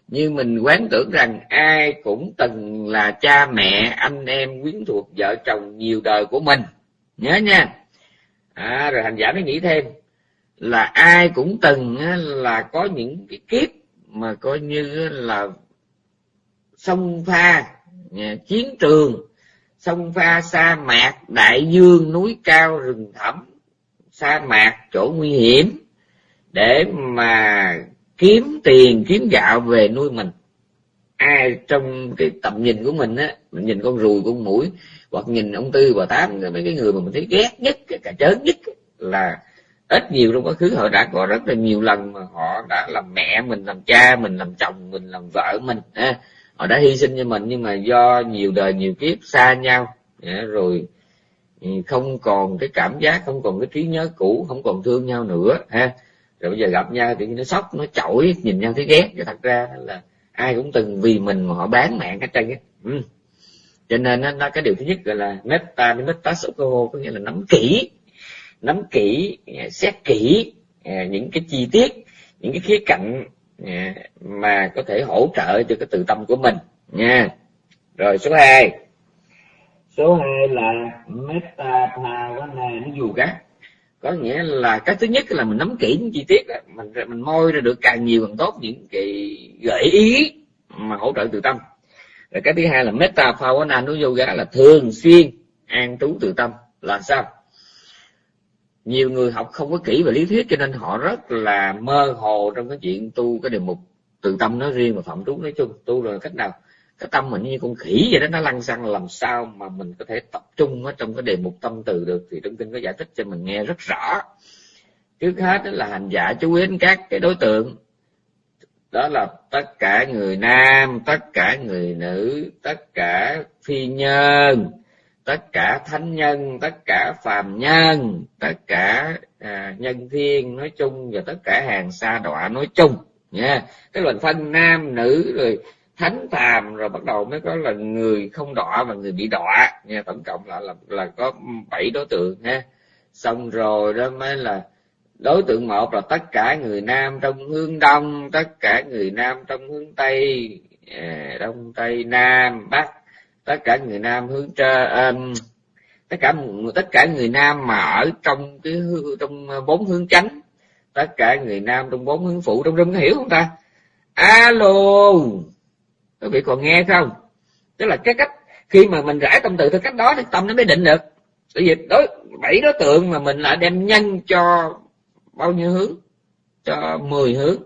như mình quán tưởng rằng ai cũng từng là cha mẹ anh em quyến thuộc vợ chồng nhiều đời của mình. Nhớ nha. À, rồi hành giả mới nghĩ thêm là ai cũng từng là có những cái kiếp mà coi như là sông pha chiến trường sông pha sa mạc đại dương núi cao rừng thẳm sa mạc chỗ nguy hiểm để mà kiếm tiền, kiếm gạo về nuôi mình ai trong cái tầm nhìn của mình á, mình nhìn con ruồi con mũi, hoặc nhìn ông tư, bà tám mấy cái người mà mình thấy ghét nhất cả chớn nhất là ít nhiều trong quá khứ họ đã có rất là nhiều lần mà họ đã làm mẹ mình, làm cha mình, làm chồng mình, làm vợ mình, ha. họ đã hy sinh cho mình nhưng mà do nhiều đời, nhiều kiếp xa nhau rồi ừ, không còn cái cảm giác, không còn cái trí nhớ cũ, không còn thương nhau nữa, ha rồi bây giờ gặp nhau thì nó sốc nó chổi nhìn nhau thấy ghét. Và thật ra là ai cũng từng vì mình mà họ bán mạng hết trơn á. Ừ. cho nên nó, nó cái điều thứ nhất gọi là meta meta sokoho có nghĩa là nắm kỹ nắm kỹ à, xét kỹ à, những cái chi tiết những cái khía cạnh à, mà có thể hỗ trợ cho cái tự tâm của mình nha. Rồi số 2 số 2 là meta bhavana nó dù gắt có nghĩa là cái thứ nhất là mình nắm kỹ những chi tiết đó. mình mình môi ra được càng nhiều càng tốt những cái gợi ý mà hỗ trợ từ tâm. Rồi cái thứ hai là meta bhavana nu yoga là thường xuyên an trú từ tâm. Là sao? Nhiều người học không có kỹ về lý thuyết cho nên họ rất là mơ hồ trong cái chuyện tu cái đề mục từ tâm nói riêng và phạm trú nói chung. Tu rồi cách nào cái tâm mình như con khỉ vậy đó nó lăn xăng làm sao mà mình có thể tập trung ở trong cái đề mục tâm từ được thì trong kinh có giải thích cho mình nghe rất rõ. Trước hết đó là hành giả chú ý đến các cái đối tượng. Đó là tất cả người nam tất cả người nữ tất cả phi nhân tất cả thánh nhân tất cả phàm nhân tất cả à, nhân thiên nói chung và tất cả hàng xa đọa nói chung nha. Cái là phân nam nữ rồi thánh phàm rồi bắt đầu mới có là người không đọa và người bị đọa. Nha tổng cộng là là, là có bảy đối tượng ha. Xong rồi đó mới là đối tượng một là tất cả người nam trong hướng đông tất cả người nam trong hướng tây à, đông tây nam bắc tất cả người nam hướng trên à, um, tất cả tất cả người nam mà ở trong cái trong bốn hướng chánh tất cả người nam trong bốn hướng phụ trong rung có hiểu không ta? Alo quý vị còn nghe không? Tức là cái cách khi mà mình rải tâm từ theo cách đó thì tâm nó mới định được. Bởi vì đối, bảy đối tượng mà mình lại đem nhân cho bao nhiêu hướng? Cho mười hướng.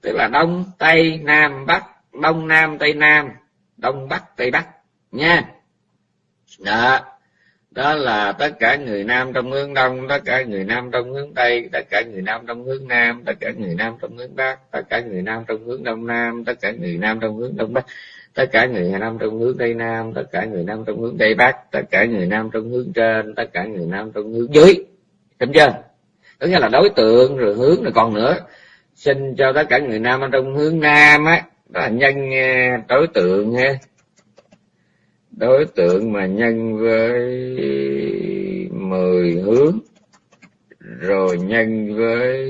Tức là đông, tây, nam, bắc. Đông, nam, tây, nam. Đông, bắc, tây, bắc. Nha. Đó đó là tất cả người nam trong hướng đông tất cả người nam trong hướng tây tất cả người nam trong hướng nam tất cả người nam trong hướng bắc tất cả người nam trong hướng đông nam tất cả người nam trong hướng đông bắc tất cả người nam trong hướng tây nam tất cả người nam trong hướng tây bắc tất cả người nam trong hướng trên tất cả người nam trong hướng dưới đúng chưa có nghĩa là đối tượng rồi hướng rồi còn nữa xin cho tất cả người nam trong hướng nam á đó là nhân đối tượng ha đối tượng mà nhân với mười hướng rồi nhân với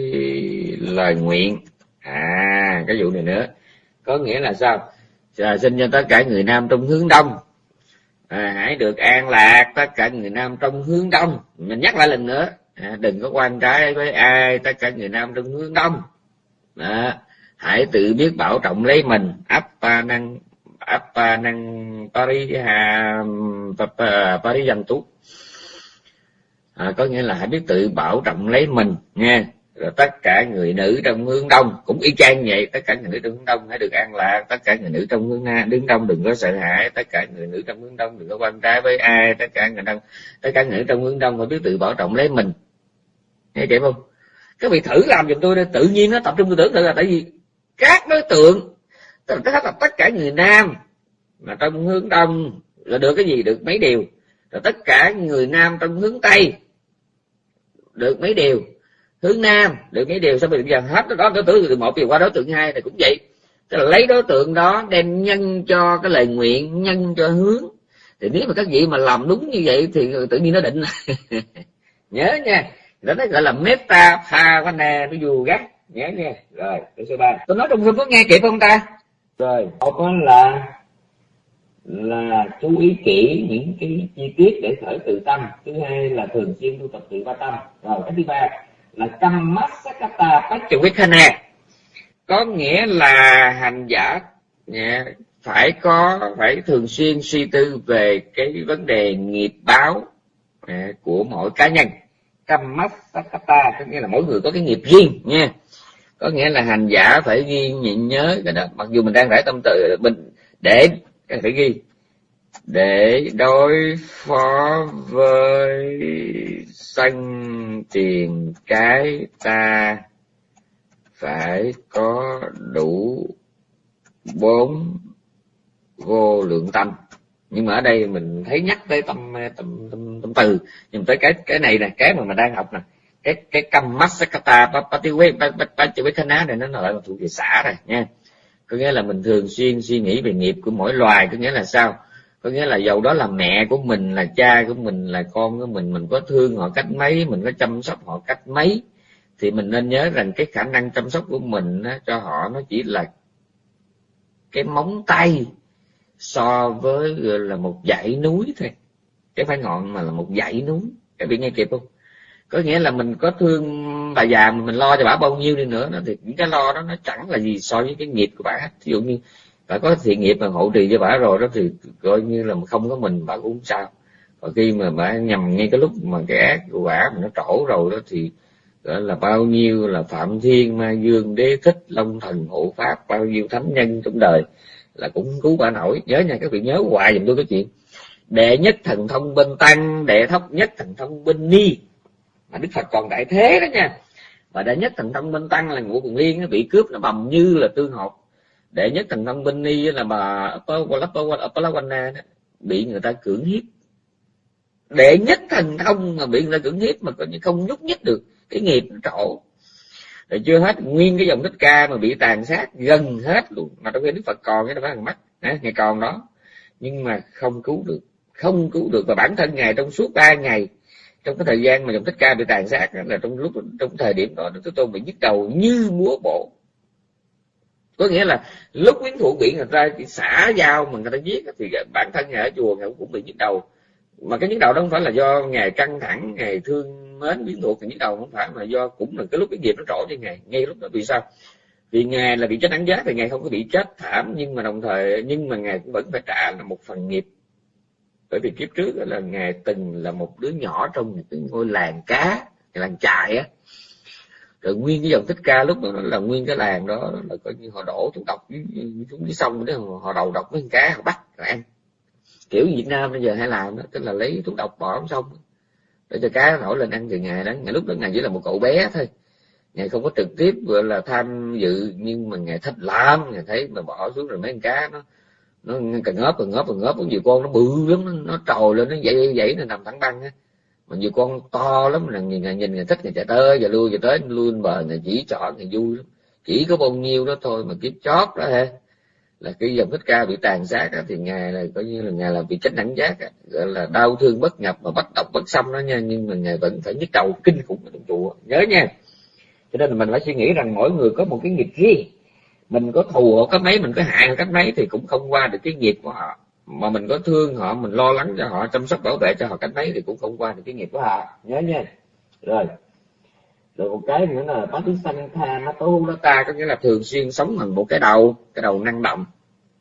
lời nguyện. À cái vụ này nữa. Có nghĩa là sao? À, xin cho tất cả người nam trong hướng đông. À, hãy được an lạc tất cả người nam trong hướng đông. Mình nhắc lại lần nữa. À, đừng có quan trái với ai tất cả người nam trong hướng đông. À, hãy tự biết bảo trọng lấy mình. Ấp ba năng apa năng pariha pariyantu à, có nghĩa là hãy biết tự bảo trọng lấy mình nha rồi tất cả người nữ trong hướng đông cũng y chang vậy. Tất cả người nữ trong hướng đông hãy được an lạc. Tất cả người nữ trong hướng nam đứng đông đừng có sợ hãi. Tất cả người nữ trong hướng đông đừng có quan trái với ai. Tất cả người đông tất cả người nữ trong hướng đông phải biết tự bảo trọng lấy mình. Nghe chị không? Các vị thử làm giùm tôi đây tự nhiên nó tập trung tư tưởng tự là tại vì các đối tượng tức là là tất cả người nam mà trong hướng đông là được cái gì? Được mấy điều. Rồi tất cả người nam trong hướng tây được mấy điều. Hướng nam được mấy điều. Sao bây giờ hết đó đối tượng từ một điều qua đối tượng hai thì cũng vậy. Tức là lấy đối tượng đó đem nhân cho cái lời nguyện, nhân cho hướng. Thì nếu mà các vị mà làm đúng như vậy thì tự nhiên nó định. Nhớ nha. Đó nó gọi là meta phavana nó dù gắt nhớ nha. Rồi tôi số ba. Tôi nói trong có nghe kịp không ta? Rồi, một là là chú ý kỹ những cái chi tiết để khởi tự tâm. Thứ hai là thường xuyên tu tập tự ba tâm. Rồi, cái thứ ba là tâm mắt sakata pachavikhana có nghĩa là hành giả phải có, phải thường xuyên suy tư về cái vấn đề nghiệp báo của mỗi cá nhân. Kammasakata có nghĩa là mỗi người có cái nghiệp riêng, nha có nghĩa là hành giả phải ghi nhịn nhớ cái đó. Mặc dù mình đang rải tâm tự mình để phải ghi. Để đối phó với sân tiền cái ta phải có đủ bốn vô lượng tâm. Nhưng mà ở đây mình thấy nhắc tới tâm tâm tâm, tâm từ. Nhưng tới cái cái này nè cái mà mình đang học nè cái cái căm masakata pativekhana này nó lại là thuộc về xã rồi nha. Có nghĩa là mình thường xuyên suy nghĩ về nghiệp của mỗi loài có nghĩa là sao? Có nghĩa là dầu đó là mẹ của mình là cha của mình là con của mình mình có thương họ cách mấy mình có chăm sóc họ cách mấy thì mình nên nhớ rằng cái khả năng chăm sóc của mình á, cho họ nó chỉ là cái móng tay so với là một dãy núi thôi. Cái phải ngọn mà là một dãy núi. Các vị nghe kịp không? Có nghĩa là mình có thương bà già mà mình lo cho bà bao nhiêu đi nữa, nó thì những cái lo đó nó chẳng là gì so với cái nghiệp của bà ví dụ như bà có thiện nghiệp mà hộ trì cho bà rồi đó thì coi như là không có mình, bà cũng sao. Và khi mà bà nhầm ngay cái lúc mà cái ác của bà mà nó trổ rồi đó thì đó là bao nhiêu là phạm thiên, ma dương, đế thích, long thần, hộ pháp, bao nhiêu thánh nhân trong đời là cũng cứu bà nổi. Nhớ nha, các vị nhớ hoài giùm tôi cái chuyện. Đệ nhất thần thông bên tăng, đệ thấp nhất thần thông bên ni mà đức phật còn đại thế đó nha. Và đệ nhất thần thông minh tăng là ngũ cùng liên, nó bị cướp, nó bầm như là tương hột. Đệ nhất thần thông minh ni là bà Apalawana bị người ta cưỡng hiếp. Đệ nhất thần thông mà bị người ta cưỡng hiếp mà coi như không nhúc nhích được, cái nghiệp trổ. Rồi chưa hết, nguyên cái dòng thích ca mà bị tàn sát gần hết luôn. Mà trong khi đức phật còn, cái đó phải thằng mắt ngày còn đó. Nhưng mà không cứu được, không cứu được. Và bản thân ngài trong suốt ba ngày trong cái thời gian mà dòng thích ca bị tàn sát là trong lúc, trong thời điểm đó đức tôn bị nhức đầu như múa bộ có nghĩa là lúc quyến thủ bị người ta xả dao mà người ta giết thì bản thân ngài ở chùa ngài cũng bị nhức đầu. Mà cái nhức đầu đó không phải là do ngài căng thẳng ngài thương mến quyến thuộc thì nhức đầu, không phải mà do cũng là cái lúc cái nghiệp nó trổ cho ngài, ngay lúc đó. Vì sao? Vì ngài là bị chết đánh giá thì ngài không có bị chết thảm, nhưng mà đồng thời, nhưng mà ngài cũng vẫn phải trả là một phần nghiệp bởi vì kiếp trước là ngài từng là một đứa nhỏ trong một cái ngôi làng cá làng trại á. Rồi nguyên cái dòng thích ca lúc đó là nguyên cái làng đó là coi như họ đổ thuốc độc xuống dưới sông đó họ đầu độc với con cá, họ bắt rồi ăn. Kiểu Việt Nam bây giờ hay làm đó, tức là lấy thuốc độc bỏ xuống sông để cho cá nổi lên ăn từ ngày đó ngày lúc đó ngày chỉ là một cậu bé thôi. Ngày không có trực tiếp gọi là tham dự, nhưng mà ngày thích lắm ngày thấy mà bỏ xuống rồi mấy con cá nó nó cần ngớp cần ngớp cần ngớp có nhiều con nó bự lắm nó, nó trồi lên nó dậy dậy nó nằm thẳng băng á. Mà nhiều con to lắm là nhìn nhìn người thích người chạy tới và lui và tới lui lên bờ người chỉ chọn người vui lắm. Chỉ có bao nhiêu đó thôi mà kiếp chót đó ha. Là cái dòng thích ca bị tàn sát đó, thì ngài là coi như là ngài là bị chết đẳng giác á, gọi là đau thương bất nhập mà bất độc bất xâm đó nha nhưng mà ngài vẫn phải nhức đầu kinh khủng trong chùa. Nhớ nha. Cho nên là mình phải suy nghĩ rằng mỗi người có một cái nghiệp riêng mình có thù họ cách mấy mình có hại họ cách mấy thì cũng không qua được cái nghiệp của họ. Mà mình có thương họ mình lo lắng cho họ chăm sóc bảo vệ cho họ cách mấy thì cũng không qua được cái nghiệp của họ. Nhớ nha. Rồi. Rồi một cái nữa là bát sanh tha nó tu nó ta có nghĩa là thường xuyên sống bằng một cái đầu cái đầu năng động.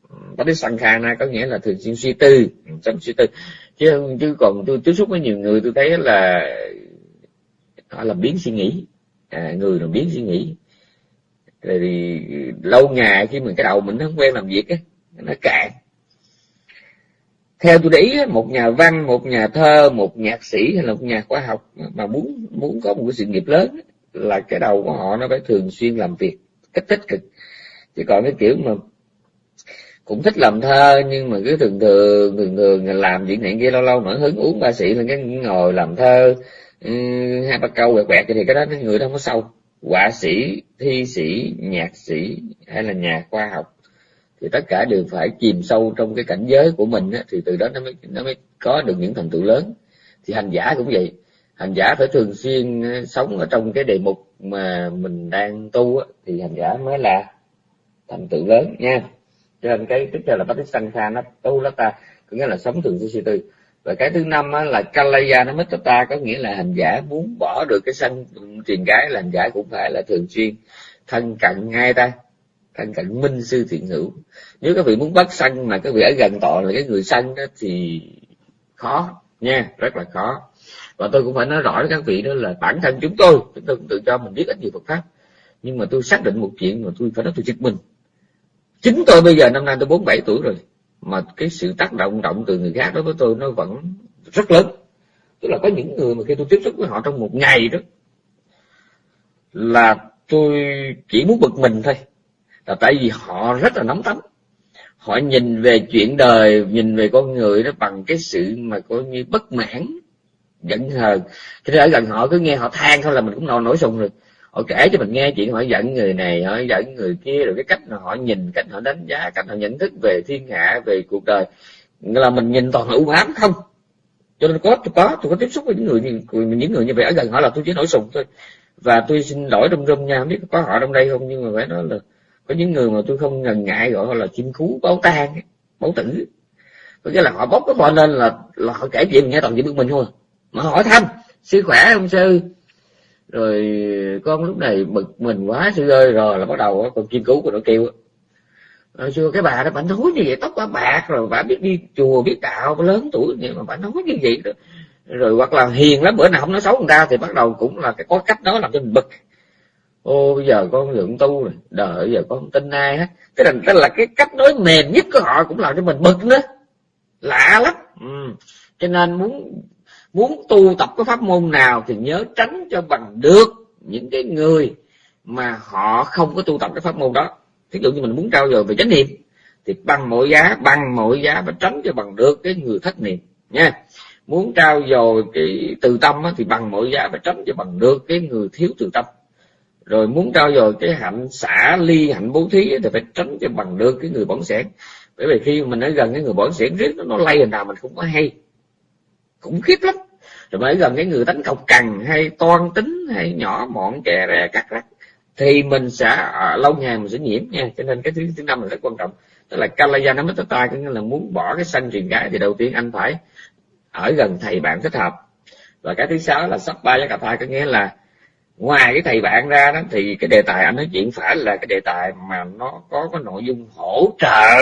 Ừ, bát sanh kha na có nghĩa là thường xuyên suy tư ừ, sống suy tư. Chứ chứ còn tôi tiếp xúc với nhiều người tôi thấy là họ làm biến suy nghĩ. À, người làm biến suy nghĩ rồi thì lâu ngày khi mình cái đầu mình nó không quen làm việc á, nó cạn. Theo tôi để ý một nhà văn, một nhà thơ, một nhạc sĩ hay là một nhà khoa học mà muốn muốn có một cái sự nghiệp lớn là cái đầu của họ nó phải thường xuyên làm việc cách tích cực. Chứ còn cái kiểu mà cũng thích làm thơ nhưng mà cứ thường thường thường thường làm chuyện này kia, lâu lâu nổi hứng uống ba sĩ là cái ngồi làm thơ ừ, hai ba câu quẹt quẹt thì cái đó người đó không có sâu họa sĩ thi sĩ nhạc sĩ hay là nhà khoa học thì tất cả đều phải chìm sâu trong cái cảnh giới của mình á, thì từ đó nó mới nó mới có được những thành tựu lớn. Thì hành giả cũng vậy. Hành giả phải thường xuyên ờ, sống ở trong cái đề mục mà mình đang tu á, thì hành giả mới là thành tựu lớn nha. Cho nên cái tiếp theo là bát sanh kha nó tu lắm ta có nghĩa là sống thường xuyên suy tư và cái thứ năm á, là kalaya nó ta có nghĩa là hành giả muốn bỏ được cái sân truyền gái là hành giả cũng phải là thường xuyên. Thân cận ngay ta thân cận minh sư thiện hữu. Nếu các vị muốn bắt sân mà các vị ở gần tọa là cái người sân đó thì khó nha rất là khó. Và tôi cũng phải nói rõ với các vị đó là bản thân chúng tôi chúng tôi cũng tự cho mình biết ít nhiều Phật pháp. Nhưng mà tôi xác định một chuyện mà tôi phải nói tôi giật mình chính tôi bây giờ năm nay tôi bốn bảy tuổi rồi mà cái sự tác động động từ người khác đối với tôi nó vẫn rất lớn. Tức là có những người mà khi tôi tiếp xúc với họ trong một ngày đó, là tôi chỉ muốn bực mình thôi. Là tại vì họ rất là nóng tánh họ nhìn về chuyện đời, nhìn về con người đó bằng cái sự mà coi như bất mãn, giận hờn. Cho nên ở gần họ cứ nghe họ than thôi là mình cũng nổi nổi sùng rồi họ kể cho mình nghe chuyện họ giận người này họ giận người kia rồi cái cách mà họ nhìn cách họ đánh giá cách họ nhận thức về thiên hạ về cuộc đời. Là mình nhìn toàn là u ám không? Cho nên có tôi có tôi có tiếp xúc với những người những người như vậy ở gần họ là tôi chỉ nổi sùng thôi. Và tôi xin lỗi rung rung nha không biết có họ trong đây không nhưng mà phải nói là có những người mà tôi không ngần ngại gọi là chim cú báo tan báo tử. Có nghĩa là họ bốc cái họ lên là, là họ kể chuyện nghe toàn chuyện bực mình thôi. Mà hỏi thăm sức khỏe ông sư? Rồi con lúc này bực mình quá, sư ơi, rồi là bắt đầu con chim cú của nó kêu rồi ờ, xưa cái bà đó bà nói như vậy, tóc bà bạc, rồi bà biết đi chùa biết đạo, bà lớn tuổi nhưng mà bà nói như vậy đó. Rồi hoặc là hiền lắm, bữa nào không nói xấu người ta thì bắt đầu cũng là cái có cách đó làm cho mình bực. Ô, bây giờ con lượng tu rồi đời bây giờ con tin ai hết. Cái là cái là cái cách nói mềm nhất của họ cũng làm cho mình bực nữa. Lạ lắm. Ừ. cho nên muốn muốn tu tập cái pháp môn nào thì nhớ tránh cho bằng được những cái người mà họ không có tu tập cái pháp môn đó. Ví dụ như mình muốn trao dồi về chánh niệm thì bằng mọi giá bằng mọi giá phải tránh cho bằng được cái người thất niệm nha. Muốn trao dồi cái từ tâm thì bằng mọi giá phải tránh cho bằng được cái người thiếu từ tâm. Rồi muốn trao dồi cái hạnh xả ly hạnh bố thí thì phải tránh cho bằng được cái người bỏng sẻn bởi vì khi mình ở gần cái người bỏng sẻn riết nó, nó lay hình nào mình không có hay khủng khiếp lắm. Rồi mới gần cái người đánh cọc cằn hay toan tính hay nhỏ mọn kè rè cắt rắc thì mình sẽ à, lâu ngày mình sẽ nhiễm nha. Cho nên cái thứ thứ năm là rất quan trọng. Tức là kalayana mittata có nghĩa là muốn bỏ cái sanh truyền gái thì đầu tiên anh phải ở gần thầy bạn thích hợp. Và cái thứ sáu là sắp ba với cà thai có nghĩa là ngoài cái thầy bạn ra đó thì cái đề tài anh nói chuyện phải là cái đề tài mà nó có cái nội dung hỗ trợ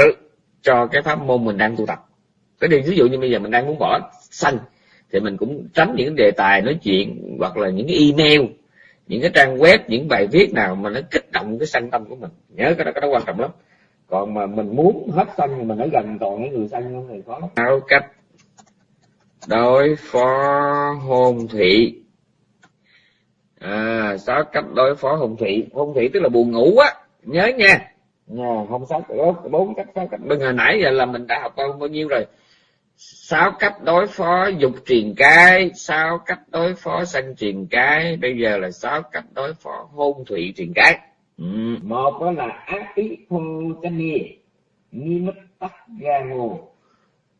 cho cái pháp môn mình đang tu tập. Cái điều ví dụ như bây giờ mình đang muốn bỏ sanh thì mình cũng tránh những đề tài nói chuyện hoặc là những cái email những cái trang web những bài viết nào mà nó kích động cái sanh tâm của mình. Nhớ cái đó cái đó quan trọng lắm. Còn mà mình muốn hết sanh thì mình ở gần toàn những người sanh thì khó lắm. Cách. Đối phó hôn thị. À sáu cách đối phó hôn thị? Hôn thị tức là buồn ngủ á. Nhớ nha. Nhà không sáu bốn cách sáu cách. Bên hồi nãy giờ là mình đã học bao nhiêu rồi sáu cách đối phó dục truyền cái sáu cách đối phó sanh truyền cái bây giờ là sáu cách đối phó hôn thủy truyền cái ừ. một đó là ác ý thô chanh ni ni mất tắc ga ngô.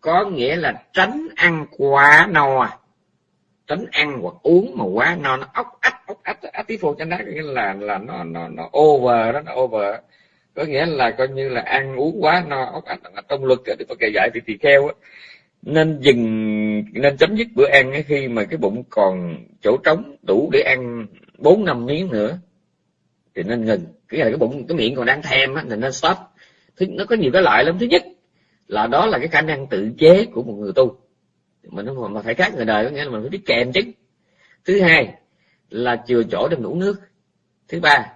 Có nghĩa là tránh ăn quá no tránh ăn hoặc uống mà quá no nó ốc ách ốc ách ách tí phô chanh đó nghĩa là là nó nó nó over đó nó over. Có nghĩa là coi như là ăn uống quá no ốc ách là trong luật thì phải kể dạy thì tỳ kheo á nên dừng, nên chấm dứt bữa ăn khi mà cái bụng còn chỗ trống, đủ để ăn bốn năm miếng nữa. Thì nên ngừng. Cái là cái bụng, cái miệng còn đang thèm á thì nên stop. Thứ, nó có nhiều cái loại lắm. Thứ nhất là đó là cái khả năng tự chế của một người tu. Mình không mà phải khác người đời, có nghĩa là mình phải biết kèm chứ. Thứ hai là chừa chỗ để mình uống nước. Thứ ba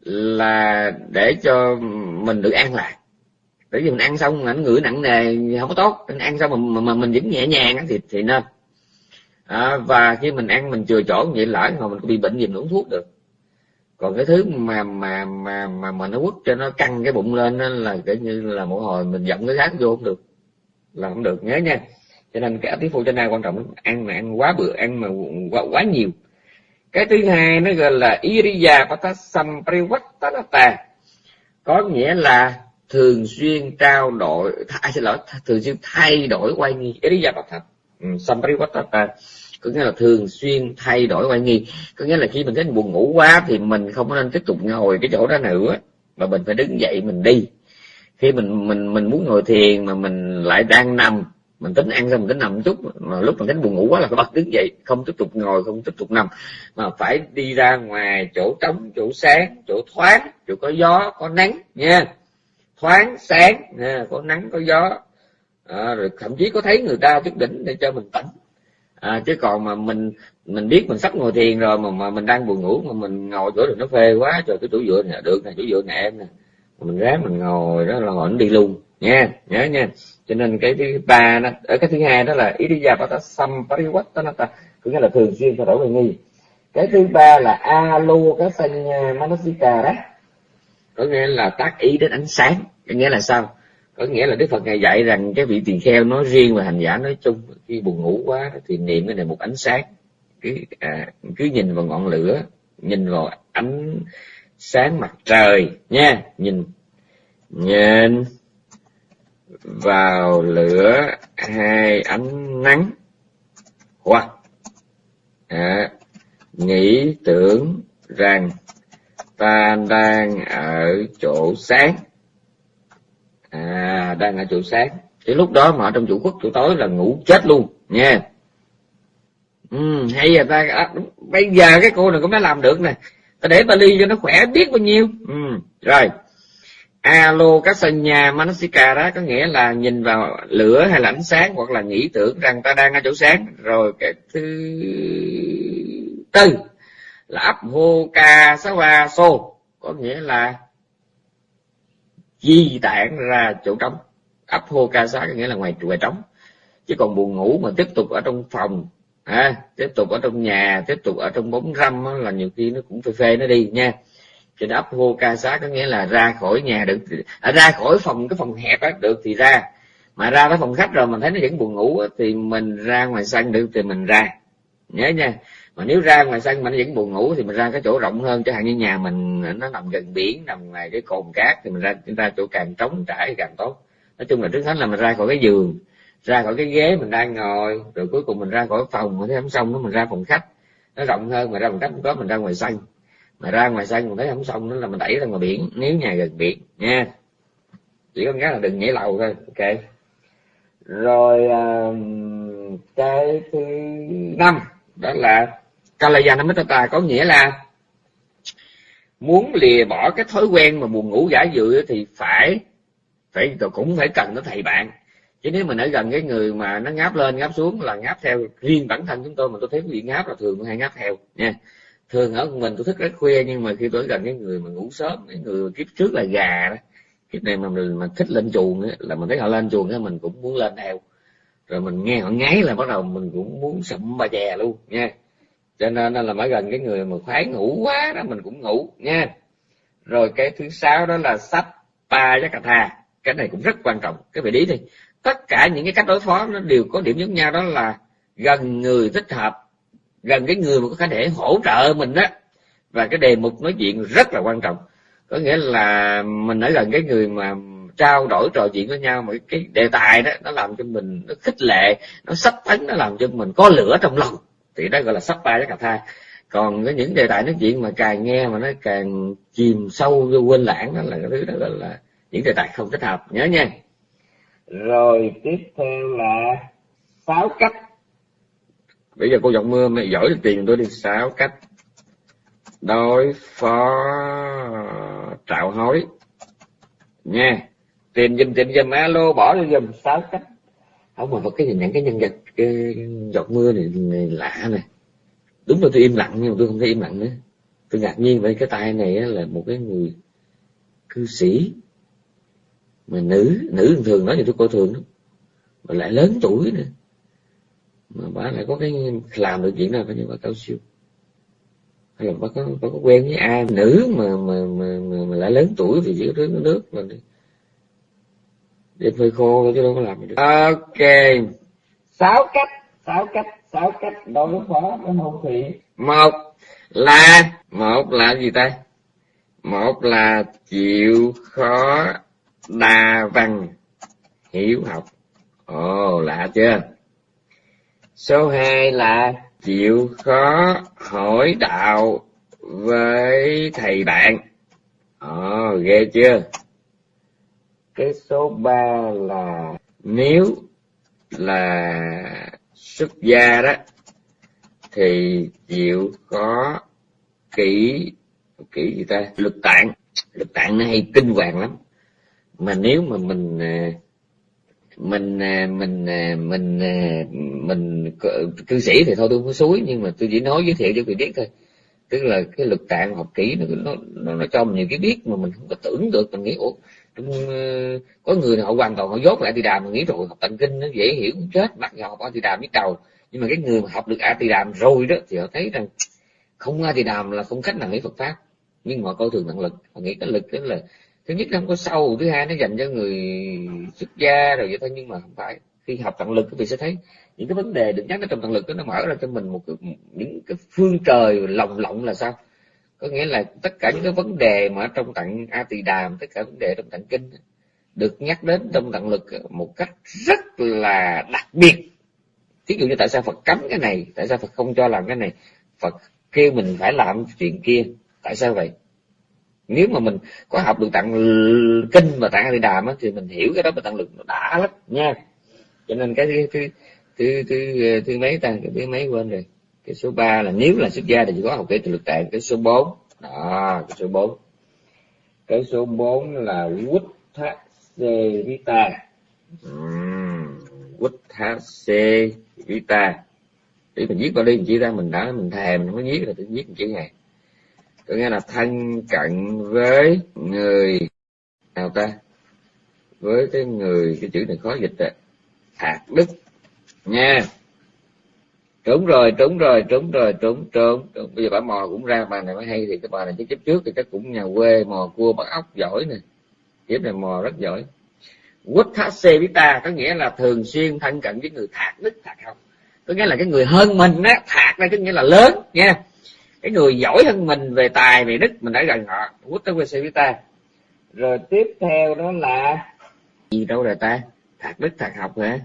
là để cho mình được an lạc bởi vì mình ăn xong ảnh ngửi nặng nề không có tốt. Mình ăn xong mà, mà, mà mình vẫn nhẹ nhàng thì thì nên. À, và khi mình ăn mình chừa chỗ vậy lỡ mà mình có bị bệnh gì mình uống thuốc được. Còn cái thứ mà mà mà mà mà nó quất cho nó căng cái bụng lên đó là kiểu như là mỗi hồi mình giọng cái khác vô không được. Là không được nhớ nha. Cho nên cái tí phụ trên đây quan trọng ăn mà ăn quá bữa ăn mà quá, quá nhiều. Cái thứ hai nó gọi là iriya patasam privattanata có nghĩa là thường xuyên trao đổi thay à, xin lỗi thường xuyên thay đổi quay nghi. Iriya thật. Ừ, Samprivattanata có nghĩa là thường xuyên thay đổi quay nghi. Có nghĩa là khi mình thấy buồn ngủ quá thì mình không nên tiếp tục ngồi cái chỗ đó nữa, mà mình phải đứng dậy mình đi. Khi mình mình mình muốn ngồi thiền mà mình lại đang nằm, mình tính ăn xong mình tính nằm một chút, mà lúc mình tính buồn ngủ quá là phải bật đứng dậy, không tiếp tục ngồi, không tiếp tục nằm, mà phải đi ra ngoài chỗ trống, chỗ sáng, chỗ thoáng, chỗ có gió, có nắng, nha thoáng sáng nha, có nắng có gió. À, rồi thậm chí có thấy người ta chút đỉnh để cho mình tỉnh. À, chứ còn mà mình mình biết mình sắp ngồi thiền rồi mà mà mình đang buồn ngủ mà mình ngồi chỗ được nó phê quá trời cái chỗ dựa nè được nè chỗ dựa nè em nè. Mình ráng mình ngồi đó là ngồi nó đi luôn nha nhớ nha. Cho nên cái thứ ba đó ở cái thứ hai đó là iriya bata samparivattanata có nghĩa là thường xuyên thay đổi về nghi. Cái thứ ba là alo cái sanh manasika đó có nghĩa là tác ý đến ánh sáng. Có nghĩa là sao? Có nghĩa là đức phật ngài dạy rằng cái vị tỳ kheo nói riêng và hành giả nói chung khi buồn ngủ quá thì niệm cái này một ánh sáng. Cứ à, cứ nhìn vào ngọn lửa nhìn vào ánh sáng mặt trời nha nhìn nhìn vào lửa hai ánh nắng. Hoặc à, nghĩ tưởng rằng ta đang ở chỗ sáng. À đang ở chỗ sáng. Thì lúc đó mà ở trong chủ quốc chỗ tối là ngủ chết luôn nha. Ừ, hay giờ ta à, bây giờ cái cô này cũng đã làm được nè. Ta để ta ly cho nó khỏe biết bao nhiêu. Ừ, rồi. Alo các sân nhà manasika đó có nghĩa là nhìn vào lửa hay là ánh sáng hoặc là nghĩ tưởng rằng ta đang ở chỗ sáng. Rồi cái thứ tư là ấp hô ca sa va xô. Có nghĩa là di tản ra chỗ trống. Ấp hô ca sa có nghĩa là ngoài ngoài trống. Chứ còn buồn ngủ mà tiếp tục ở trong phòng à, tiếp tục ở trong nhà tiếp tục ở trong bóng râm là nhiều khi nó cũng phê phê nó đi nha. Cho nên ấp hô ca xá có nghĩa là ra khỏi nhà được. À, ra khỏi phòng cái phòng hẹp á được thì ra. Mà ra tới phòng khách rồi mình thấy nó vẫn buồn ngủ á, thì mình ra ngoài sân được thì mình ra. Nhớ nha mà nếu ra ngoài sân mà nó vẫn buồn ngủ thì mình ra cái chỗ rộng hơn chẳng hạn như nhà mình nó nằm gần biển nằm ngoài cái cồn cát thì mình ra chúng ta chỗ càng trống trải càng tốt. Nói chung là trước hết là mình ra khỏi cái giường ra khỏi cái ghế mình đang ngồi rồi cuối cùng mình ra khỏi phòng mà thấy không xong nó mình ra phòng khách. Nó rộng hơn mà ra phòng khách không có mình ra ngoài sân. Mà ra ngoài sân mình thấy không xong nữa là mình đẩy ra ngoài biển nếu nhà gần biển nha. Chỉ có cái là đừng nhảy lầu thôi ok. Rồi uh, cái thứ năm đó là Kalayanamitata có nghĩa là muốn lìa bỏ cái thói quen mà buồn ngủ giả dự thì phải phải cũng phải cần có thầy bạn. Chứ nếu mình ở gần cái người mà nó ngáp lên ngáp xuống là ngáp theo riêng bản thân chúng tôi mà tôi thấy quý vị ngáp là thường hay ngáp theo nha. Thường ở mình tôi thức rất khuya nhưng mà khi tôi gần cái người mà ngủ sớm cái người kiếp trước là gà đó kiếp này mà mình mà thích lên chuồng ấy, là mình thấy họ lên chuồng ấy, mình cũng muốn lên theo. Rồi mình nghe họ ngáy là bắt đầu mình cũng muốn sụm bà chè luôn nha cho nên là mới gần cái người mà khoái ngủ quá đó, mình cũng ngủ, nha. Rồi cái thứ sáu đó là sách ba với cà tha. Cái này cũng rất quan trọng. Cái vị lý đi. Tất cả những cái cách đối phó nó đều có điểm giống nhau, đó là gần người thích hợp, gần cái người mà có thể hỗ trợ mình đó và cái đề mục nói chuyện rất là quan trọng. Có nghĩa là mình ở gần cái người mà trao đổi trò chuyện với nhau, mà cái đề tài đó, nó làm cho mình, nó khích lệ, nó sắp tấn nó làm cho mình có lửa trong lòng thì đó gọi là sắp ba với cà tha. Còn cái những đề tài nói chuyện mà càng nghe mà nó càng chìm sâu vô quên lãng đó là cái thứ đó gọi là những đề tài không thích hợp. Nhớ nha. Rồi tiếp theo là sáu cách. Bây giờ cô giọng mưa mày giỏi được tiền tôi đi. Sáu cách đối phó trạo hối. Nha. Tiền dùm tiền dùm alo bỏ đi dùm sáu cách. Không mà cái nhìn nhận cái nhân vật cái giọt mưa này, này lạ này đúng là tôi im lặng nhưng mà tôi không thấy im lặng nữa. Tôi ngạc nhiên với cái tay này là một cái người cư sĩ. Mà nữ nữ thường nói thì tôi coi thường lắm. Mà lại lớn tuổi nữa. Mà bà lại có cái làm được chuyện nào phải như bà cao siêu. Hay là bà có bà có quen với ai nữ mà mà mà mà, mà lại lớn tuổi thì chỉ có nước nước là đi. Hơi khô chứ đâu có làm được. Ok sáu cách sáu cách sáu cách đối phó với hôn thủy một là một là gì ta? Một là chịu khó đa văn hiểu học. Ồ, lạ chưa? Số hai là chịu khó hỏi đạo với thầy bạn. Ồ, ghê chưa? Cái số ba là nếu là xuất gia đó thì chịu có kỹ kỹ gì ta? Lực tạng. Lực tạng nó hay kinh hoàng lắm. Mà nếu mà mình à, mình à, mình à, mình mình cư sĩ thì thôi tôi không có suối nhưng mà tôi chỉ nói giới thiệu cho người biết thôi. Tức là cái lực tạng học kỹ nó nó nó, cho mình nhiều cái biết mà mình không có tưởng được mình nghĩ ủa Ờ, có người họ hoàn toàn họ dốt lại thì đàm mà nghĩ rồi học tận kinh nó dễ hiểu chết bắt dù học thì đàm biết đầu nhưng mà cái người mà học được a thì đàm rồi đó thì họ thấy rằng không a thì đàm là không cách nào nghĩ phật pháp. Nhưng mà coi thường năng lực họ nghĩ cái lực đó là thứ nhất nó không có sâu thứ hai nó dành cho người xuất gia rồi vậy thôi nhưng mà không phải. Khi học tận lực thì vị sẽ thấy những cái vấn đề được nhắc ở trong tận lực đó, nó mở ra cho mình một cái, những cái phương trời lồng lộng là sao? Có nghĩa là tất cả những cái vấn đề mà trong tặng a tỳ đàm tất cả vấn đề trong tặng kinh được nhắc đến trong tận lực một cách rất là đặc biệt. Ví dụ như tại sao phật cấm cái này tại sao phật không cho làm cái này? Phật kêu mình phải làm chuyện kia tại sao vậy? Nếu mà mình có học được tặng kinh và tặng a đàm thì mình hiểu cái đó mà tặng lực nó đã lắm nha. Cho nên cái thứ thứ thứ thứ, thứ mấy ta? Cái thứ mấy quên rồi? Cái số 3 là nếu là xuất gia thì chỉ có học kỹ từ lực tạng, cái số 4 đó, cái số 4 cái số 4 là quýt thác xê vita quýt thác xê vita để mình viết vào đi mình chỉ ra mình đã, mình thèm mình không có viết là tôi viết chữ này. Có nghĩa là thân cận với người, nào ta? Với cái người, cái chữ này khó dịch rồi. Hạt đức, nha trúng rồi trúng rồi trúng rồi trúng trúng bây giờ bà mò cũng ra bà này mới hay thì cái bà này chứ kiếp trước thì chắc cũng nhà quê, mò cua, bắt ốc giỏi nè. Kiếp này mò rất giỏi. Quất thác xê vita có nghĩa là thường xuyên thân cận với người thạc đức, thạc học. Có nghĩa là cái người hơn mình á, thạc đây có nghĩa là lớn nha cái người giỏi hơn mình về tài, về đức, mình đã gần họ. Quất thác xê với ta. Rồi tiếp theo đó là gì đâu rồi ta? Thạc đức, thạc học hả?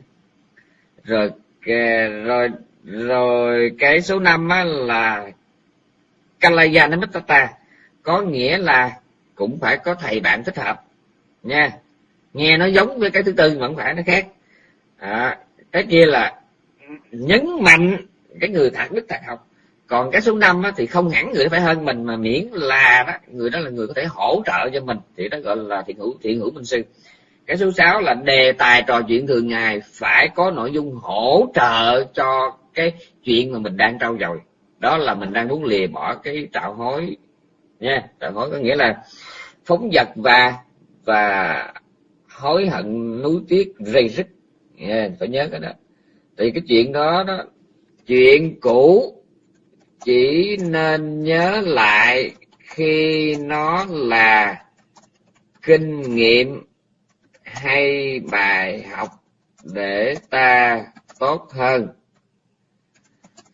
Rồi rồi rồi cái số năm á là Kalayana có nghĩa là cũng phải có thầy bạn thích hợp nha. Nghe nó giống với cái thứ tư mà không phải nó khác. À, cái kia là nhấn mạnh cái người thạc đức thạc học. Còn cái số năm thì không hẳn người phải hơn mình mà miễn là đó, người đó là người có thể hỗ trợ cho mình. Thì đó gọi là thiện hữu thiện hữu minh sư. Cái số 6 là đề tài trò chuyện thường ngày phải có nội dung hỗ trợ cho cái chuyện mà mình đang trau dồi. Đó là mình đang muốn lìa bỏ cái tạo hối. Nha tạo hối có nghĩa là phóng vật và và hối hận núi tiếc rây rứt. Yeah, phải nhớ cái đó. Thì cái chuyện đó đó chuyện cũ chỉ nên nhớ lại khi nó là kinh nghiệm hay bài học để ta tốt hơn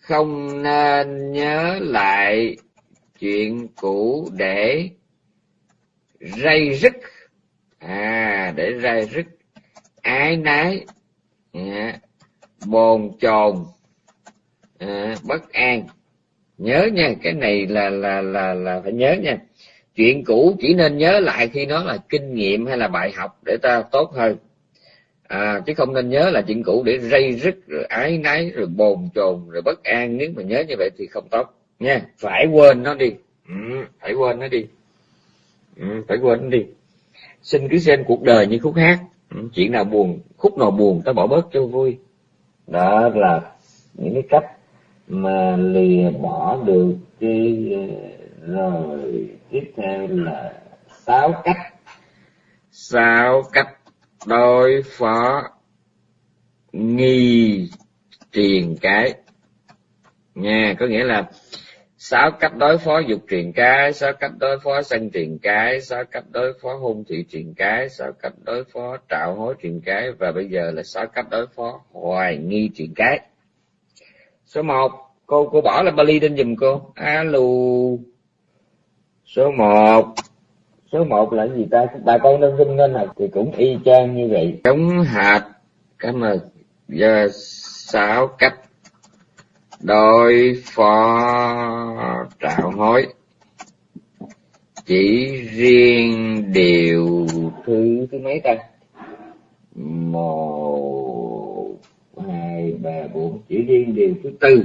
không nên nhớ lại chuyện cũ để rây rứt. À để rây rứt. Ái nái à, bồn chồn à, bất an. Nhớ nha cái này là là là là phải nhớ nha. Chuyện cũ chỉ nên nhớ lại khi nó là kinh nghiệm hay là bài học để ta tốt hơn à, chứ không nên nhớ là chuyện cũ để rây rứt rồi ái náy rồi bồn chồn rồi bất an. Nếu mà nhớ như vậy thì không tốt. Nha phải quên nó đi. Ừ, phải quên nó đi. Ừ, phải quên nó đi. Xin cứ xem cuộc đời như khúc hát. Ừ, chuyện nào buồn khúc nào buồn ta bỏ bớt cho vui. Đó là những cái cách mà lìa bỏ được cái ờ, rồi tiếp theo là sáu cách. Sáu cách đối phó nghi truyền cái nha, có nghĩa là sáu cách đối phó dục truyền cái sáu cách đối phó sân truyền cái sáu cách đối phó hung thị truyền cái sáu cách đối phó trạo hối truyền cái và bây giờ là sáu cách đối phó hoài nghi truyền cái số một, cô cô bỏ là Bali lên giùm cô. Alo. Số một số một là gì ta? Bà con đơn sinh ngân hạt thì cũng y chang như vậy. Chống hạt cảm ơn. Giờ sáu cách. Đối phó trạo hối. Chỉ riêng điều thứ thứ mấy ta? Một hai ba bốn. Chỉ riêng điều thứ tư.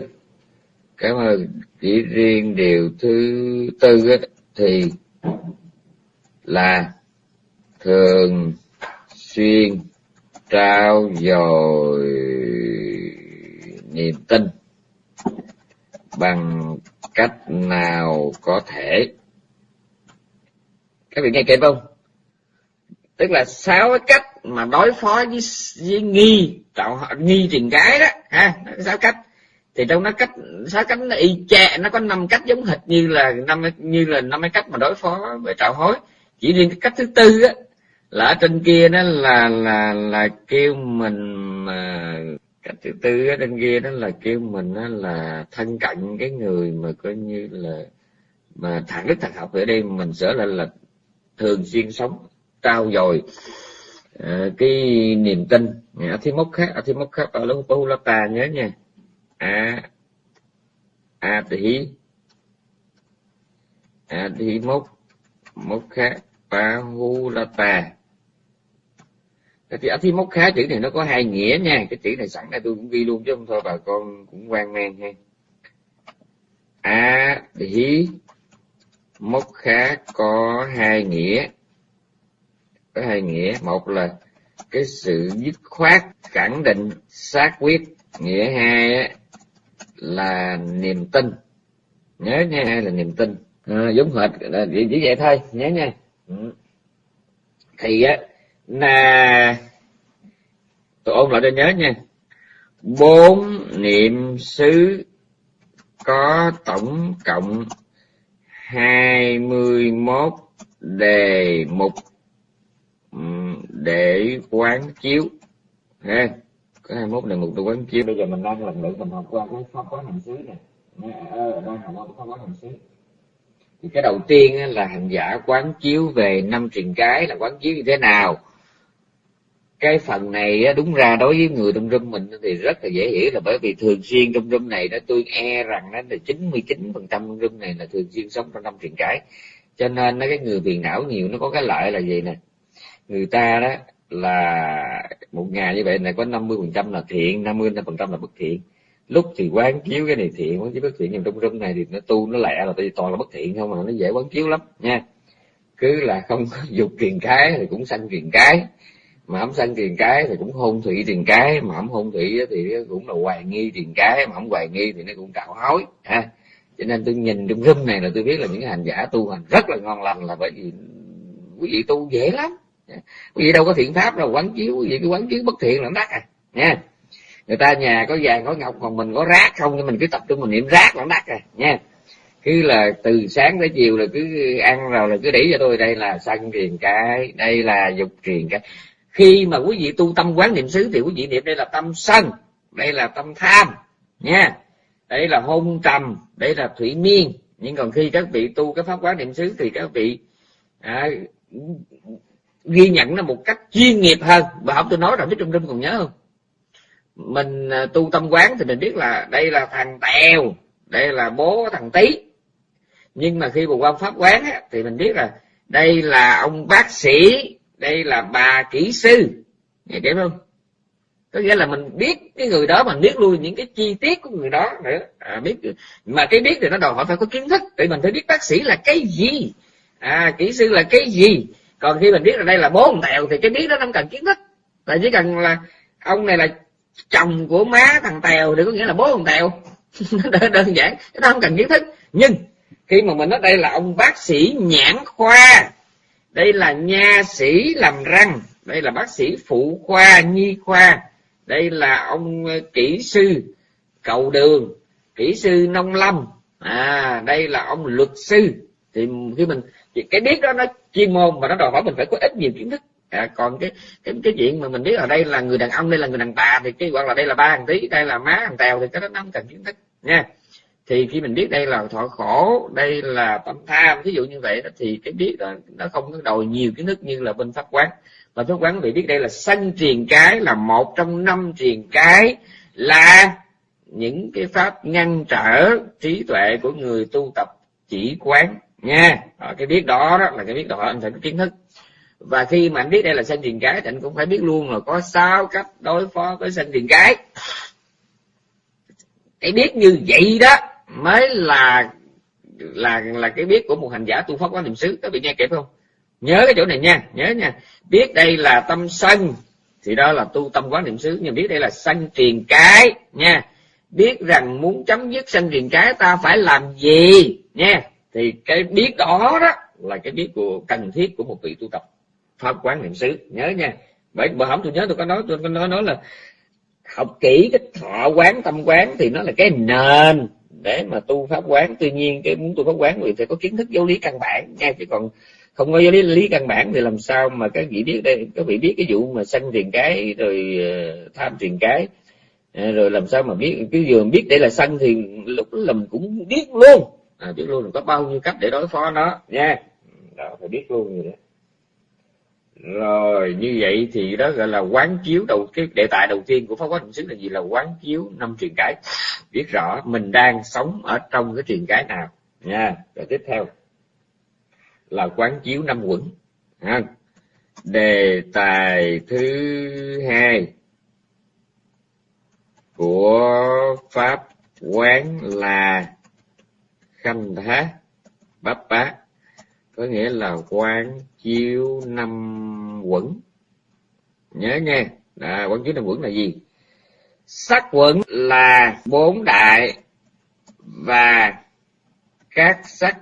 Cảm ơn. Chỉ riêng điều thứ tư á, thì là thường xuyên trao dồi niềm tin bằng cách nào có thể. Các vị nghe kịp không? Tức là sáu cái cách mà đối phó với, với nghi tạo nghi truyền cái đó ha sáu cách. Thì trong nó cách sáu cách nó y chang nó có năm cách giống hệt như là năm như là năm cái cách mà đối phó về trạo hối chỉ riêng cái cách thứ tư á là ở trên kia đó là là là kêu mình mà cách thứ tư ở trên kia đó là kêu mình đó là thân cận cái người mà coi như là mà thẳng đức thật học ở đây mình sẽ là là thường xuyên sống trao dồi uh, cái niềm tin. Ở thi mốc khác ở thi mốc khác ở lúc ta nhớ nha. A a tỷ a tỷ mốc mốc khác Bahulata thì ở khá chữ này nó có hai nghĩa nha. Cái chữ này sẵn đây tôi cũng ghi luôn chứ không thôi bà con cũng quan mang ha. A tỷ mốc khá có hai nghĩa. Có hai nghĩa. Một là cái sự dứt khoát khẳng định xác quyết. Nghĩa hai là niềm tin. Nhớ nha là niềm tin. À, giống hệt là chỉ vậy thôi. Nhớ nha. Ừ. thì á là tôi ôn lại cho nhớ nha. Bốn niệm xứ có tổng cộng hai mươi mốt đề mục ừ, để quán chiếu. Ha, có hai mốt đề mục để quán chiếu. Bây giờ mình đang lần lượt mình học qua cái pháp quán hành xứ này đang học qua pháp quán hành xứ cái đầu tiên là hành giả quán chiếu về năm truyền cái là quán chiếu như thế nào. Cái phần này đúng ra đối với người trong rung mình thì rất là dễ hiểu là bởi vì thường xuyên trong rung này đó tôi e rằng nó là chín mươi chín phần trăm rung này là thường xuyên sống trong năm truyền cái. Cho nên nó cái người phiền não nhiều nó có cái lợi là gì nè? Người ta đó là một ngày như vậy này có 50 phần trăm là thiện 50 phần trăm là bất thiện lúc thì quán chiếu cái này thiện, quán chiếu bất thiện nhưng trong rung này thì nó tu nó lẹ là tại vì toàn là bất thiện không mà nó dễ quán chiếu lắm, nha. Cứ là không có dục truyền cái thì cũng sanh truyền cái, mà không sanh truyền cái thì cũng hôn thủy truyền cái, mà không hôn thủy thì cũng là hoài nghi truyền cái, mà không hoài nghi thì nó cũng trạo hối, ha. Cho nên tôi nhìn trong rung này là tôi biết là những hành giả tu hành rất là ngon lành là bởi vì quý vị tu dễ lắm quý vị đâu có thiện pháp đâu, quán chiếu, quý vị cái quán chiếu bất thiện là đắt à nha người ta nhà có vàng có ngọc còn mình có rác không thì mình cứ tập trung mình niệm rác là đắt rồi nha. Cứ là từ sáng tới chiều là cứ ăn rồi là cứ để cho tôi đây là sân truyền cái đây là dục truyền cái. Khi mà quý vị tu tâm quán niệm xứ thì quý vị niệm đây là tâm sân đây là tâm tham nha. Đây là hôn trầm đây là thủy miên. Nhưng còn khi các vị tu cái pháp quán niệm xứ thì các vị à, ghi nhận nó một cách chuyên nghiệp hơn. Và học tôi nói rồi biết trong trung còn nhớ không? Mình à, tu tâm quán thì mình biết là đây là thằng tèo đây là bố thằng tí nhưng mà khi mà quan pháp quán á, thì mình biết là đây là ông bác sĩ đây là bà kỹ sư. Nghe hiểu không? Có nghĩa là mình biết cái người đó mình biết luôn những cái chi tiết của người đó nữa. À, biết mà cái biết thì nó đòi hỏi phải có kiến thức thì mình phải biết bác sĩ là cái gì. À kỹ sư là cái gì. Còn khi mình biết là đây là bố thằng tèo thì cái biết đó không cần kiến thức. Tại chỉ cần là ông này là chồng của má thằng tèo thì có nghĩa là bố thằng tèo. Đơn, đơn giản nó không cần kiến thức. Nhưng khi mà mình nói đây là ông bác sĩ nhãn khoa đây là nha sĩ làm răng đây là bác sĩ phụ khoa nhi khoa đây là ông ờ, kỹ sư cầu đường kỹ sư nông lâm. À đây là ông luật sư. Thì khi mình cái biết đó nó chuyên môn mà nó đòi hỏi mình phải có ít nhiều kiến thức à, còn cái cái cái chuyện mà mình biết ở đây là người đàn ông đây là người đàn bà thì cái hoặc là đây là ba thằng tí đây là má thằng tèo thì cái đó nó không cần kiến thức nha. Thì khi mình biết đây là thọ khổ đây là tâm tham ví dụ như vậy đó, thì cái biết đó nó không có đòi nhiều kiến thức như là bên pháp quán. Và pháp quán vị biết đây là sanh truyền cái là một trong năm truyền cái là những cái pháp ngăn trở trí tuệ của người tu tập chỉ quán nha. Cái biết đó, đó là cái biết đó anh phải có kiến thức và khi mà anh biết đây là sanh truyền cái thì anh cũng phải biết luôn là có sáu cách đối phó với sanh truyền cái. Cái biết như vậy đó mới là là là cái biết của một hành giả tu pháp quán niệm xứ. Các vị nghe kịp không? Nhớ cái chỗ này nha, nhớ nha. Biết đây là tâm sân thì đó là tu tâm quán niệm xứ. Nhưng biết đây là sân truyền cái nha. Biết rằng muốn chấm dứt sân truyền cái ta phải làm gì nha. Thì cái biết đó đó là cái biết của cần thiết của một vị tu tập pháp quán niệm xứ. Nhớ nha. Bởi bởi không tôi nhớ tôi có nói tôi có nói nói là học kỹ cái thọ quán tâm quán thì nó là cái nền để mà tu pháp quán. Tuy nhiên cái muốn tu pháp quán thì phải có kiến thức giáo lý căn bản nha chứ còn không có giáo lý lý căn bản thì làm sao mà các vị biết đây các vị biết cái vụ mà sanh tiền cái rồi ờ, tham tiền cái. Ờ, rồi làm sao mà biết cái vừa biết để là sân thì lúc là mình cũng biết luôn. À, biết luôn là có bao nhiêu cách để đối phó nó nha. Đó phải biết luôn rồi đó rồi, như vậy thì đó gọi là quán chiếu đầu cái đề tài đầu tiên của pháp quán niệm xứ là gì? Là quán chiếu năm truyền cái biết rõ mình đang sống ở trong cái truyền cái nào. Nha, rồi tiếp theo. Là quán chiếu năm quẩn. Ha. đề tài thứ hai của pháp quán là khanh thá bắp bá có nghĩa là quán chiếu năm quẩn. Nhớ nha à, quán chiếu năm quẩn là gì? Sắc quẩn là bốn đại và các sắc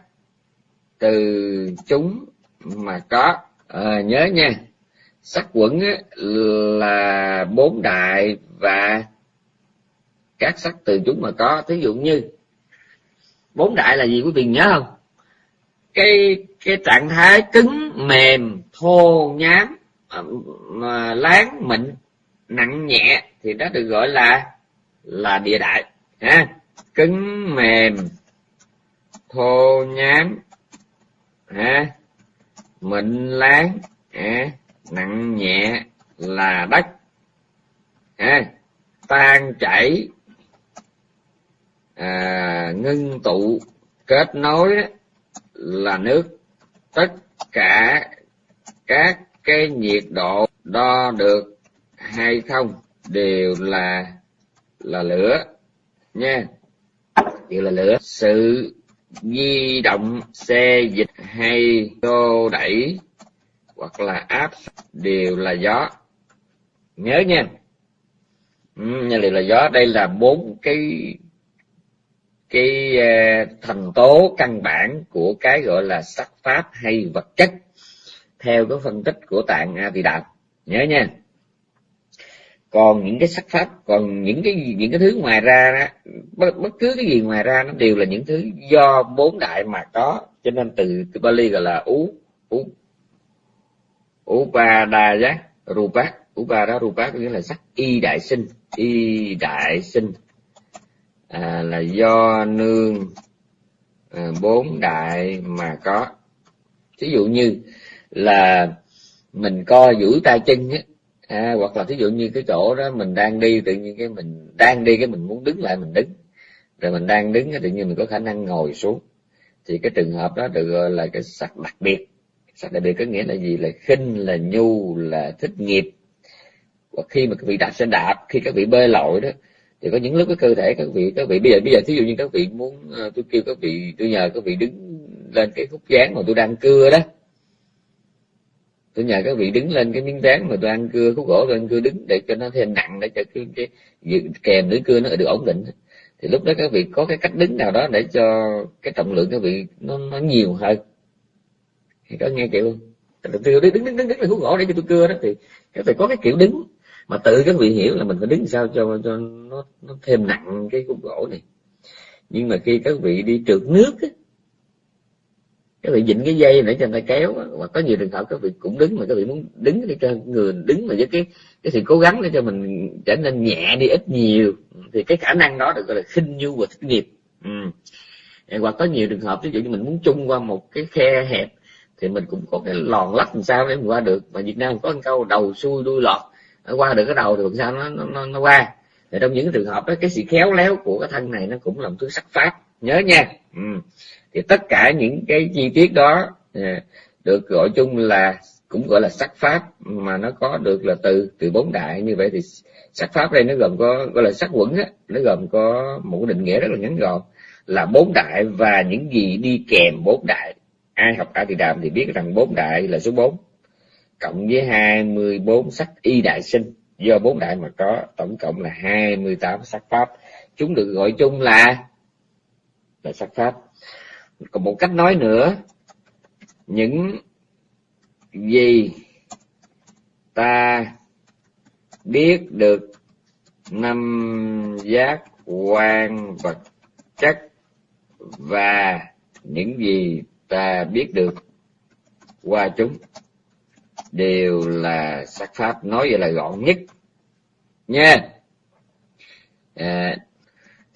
từ chúng mà có. À, nhớ nha. Sắc quẩn là bốn đại và các sắc từ chúng mà có. Thí dụ như bốn đại là gì quý vị nhớ không? Cái cái trạng thái cứng mềm thô nhám mà láng mịn nặng nhẹ thì đó được gọi là là địa đại ha. Cứng mềm thô nhám ha. Mịn láng ha, nặng nhẹ là đất ha. Tan chảy à, ngưng tụ kết nối là nước. Tất cả các cái nhiệt độ đo được hay không đều là là lửa nha. Đều là lửa. Sự di động xe dịch hay tô đẩy hoặc là áp đều là gió. Nhớ nha. Ừ, đều là gió. Đây là bốn cái cái ờ, thành tố căn bản của cái gọi là sắc pháp hay vật chất theo cái phân tích của tạng a tỳ đạo nhớ nha. Còn những cái sắc pháp còn những cái những cái thứ ngoài ra đó, bất, bất cứ cái gì ngoài ra nó đều là những thứ do bốn đại mà có. Cho nên từ cái Bali gọi là ú ú upadaya rupa. Upada rupa có nghĩa là sắc y đại sinh y đại sinh à, là do nương à, bốn đại mà có. Ví dụ như là mình co duỗi tay chân á à, hoặc là thí dụ như cái chỗ đó mình đang đi tự nhiên cái mình đang đi cái mình muốn đứng lại mình đứng. Rồi mình đang đứng tự nhiên mình có khả năng ngồi xuống. Thì cái trường hợp đó được gọi là cái sắc đặc biệt. Sắc đặc biệt có nghĩa là gì? Là khinh là nhu là thích nghiệp. Và khi mà các vị đạp xe đạp khi các vị bơi lội đó thì có những lúc cái cơ thể các vị các vị bây giờ bây giờ thí dụ như các vị muốn ờ, tôi kêu các vị tôi nhờ các vị đứng lên cái khúc dáng mà tôi đang cưa đó. Tôi nhờ các vị đứng lên cái miếng dáng mà tôi ăn cưa khúc gỗ tôi ăn cưa đứng để cho nó thêm nặng để cho cái, cái, kèm lưỡi cưa nó được ổn định. Thì lúc đó các vị có cái cách đứng nào đó để cho cái trọng lượng các vị nó nó nhiều hơn. Thì có nghe kiểu không? Tôi đứng đứng đứng đứng, đứng là khúc gỗ để cho tôi cưa đó thì các vị có cái kiểu đứng mà tự các vị hiểu là mình phải đứng sao cho cho nó nó thêm nặng cái khúc gỗ này. Nhưng mà khi các vị đi trượt nước á, các vị dịnh cái dây để cho người ta kéo mà có nhiều trường hợp các vị cũng đứng mà các vị muốn đứng để cho người đứng mà với cái cái sự cố gắng để cho mình trở nên nhẹ đi ít nhiều thì cái khả năng đó được gọi là khinh nhu và thích nghiệp. Ừ. hoặc có nhiều trường hợp ví dụ như mình muốn chung qua một cái khe hẹp thì mình cũng có cái lòn lách làm sao để mình qua được. Mà Việt Nam có một câu đầu xuôi đuôi lọt nó qua được cái đầu thì làm sao nó nó, nó qua. Thì trong những trường hợp đó cái sự khéo léo của cái thân này nó cũng là một thứ sắc pháp nhớ nha. Ừ. thì tất cả những cái chi tiết đó à, được gọi chung là cũng gọi là sắc pháp mà nó có được là từ từ bốn đại như vậy thì sắc pháp đây nó gồm có gọi là sắc quẩn á nó gồm có một định nghĩa rất là ngắn gọn là bốn đại và những gì đi kèm bốn đại. Ai học a thì đàm thì biết rằng bốn đại là số bốn cộng với hai mươi bốn sắc y đại sinh. Do bốn đại mà có, tổng cộng là hai mươi tám sắc pháp. Chúng được gọi chung là là sắc pháp. Còn một cách nói nữa, những gì ta biết được năm giác quan vật chất và những gì ta biết được qua chúng đều là sắc pháp nói vậy là gọn nhất. Nha. À,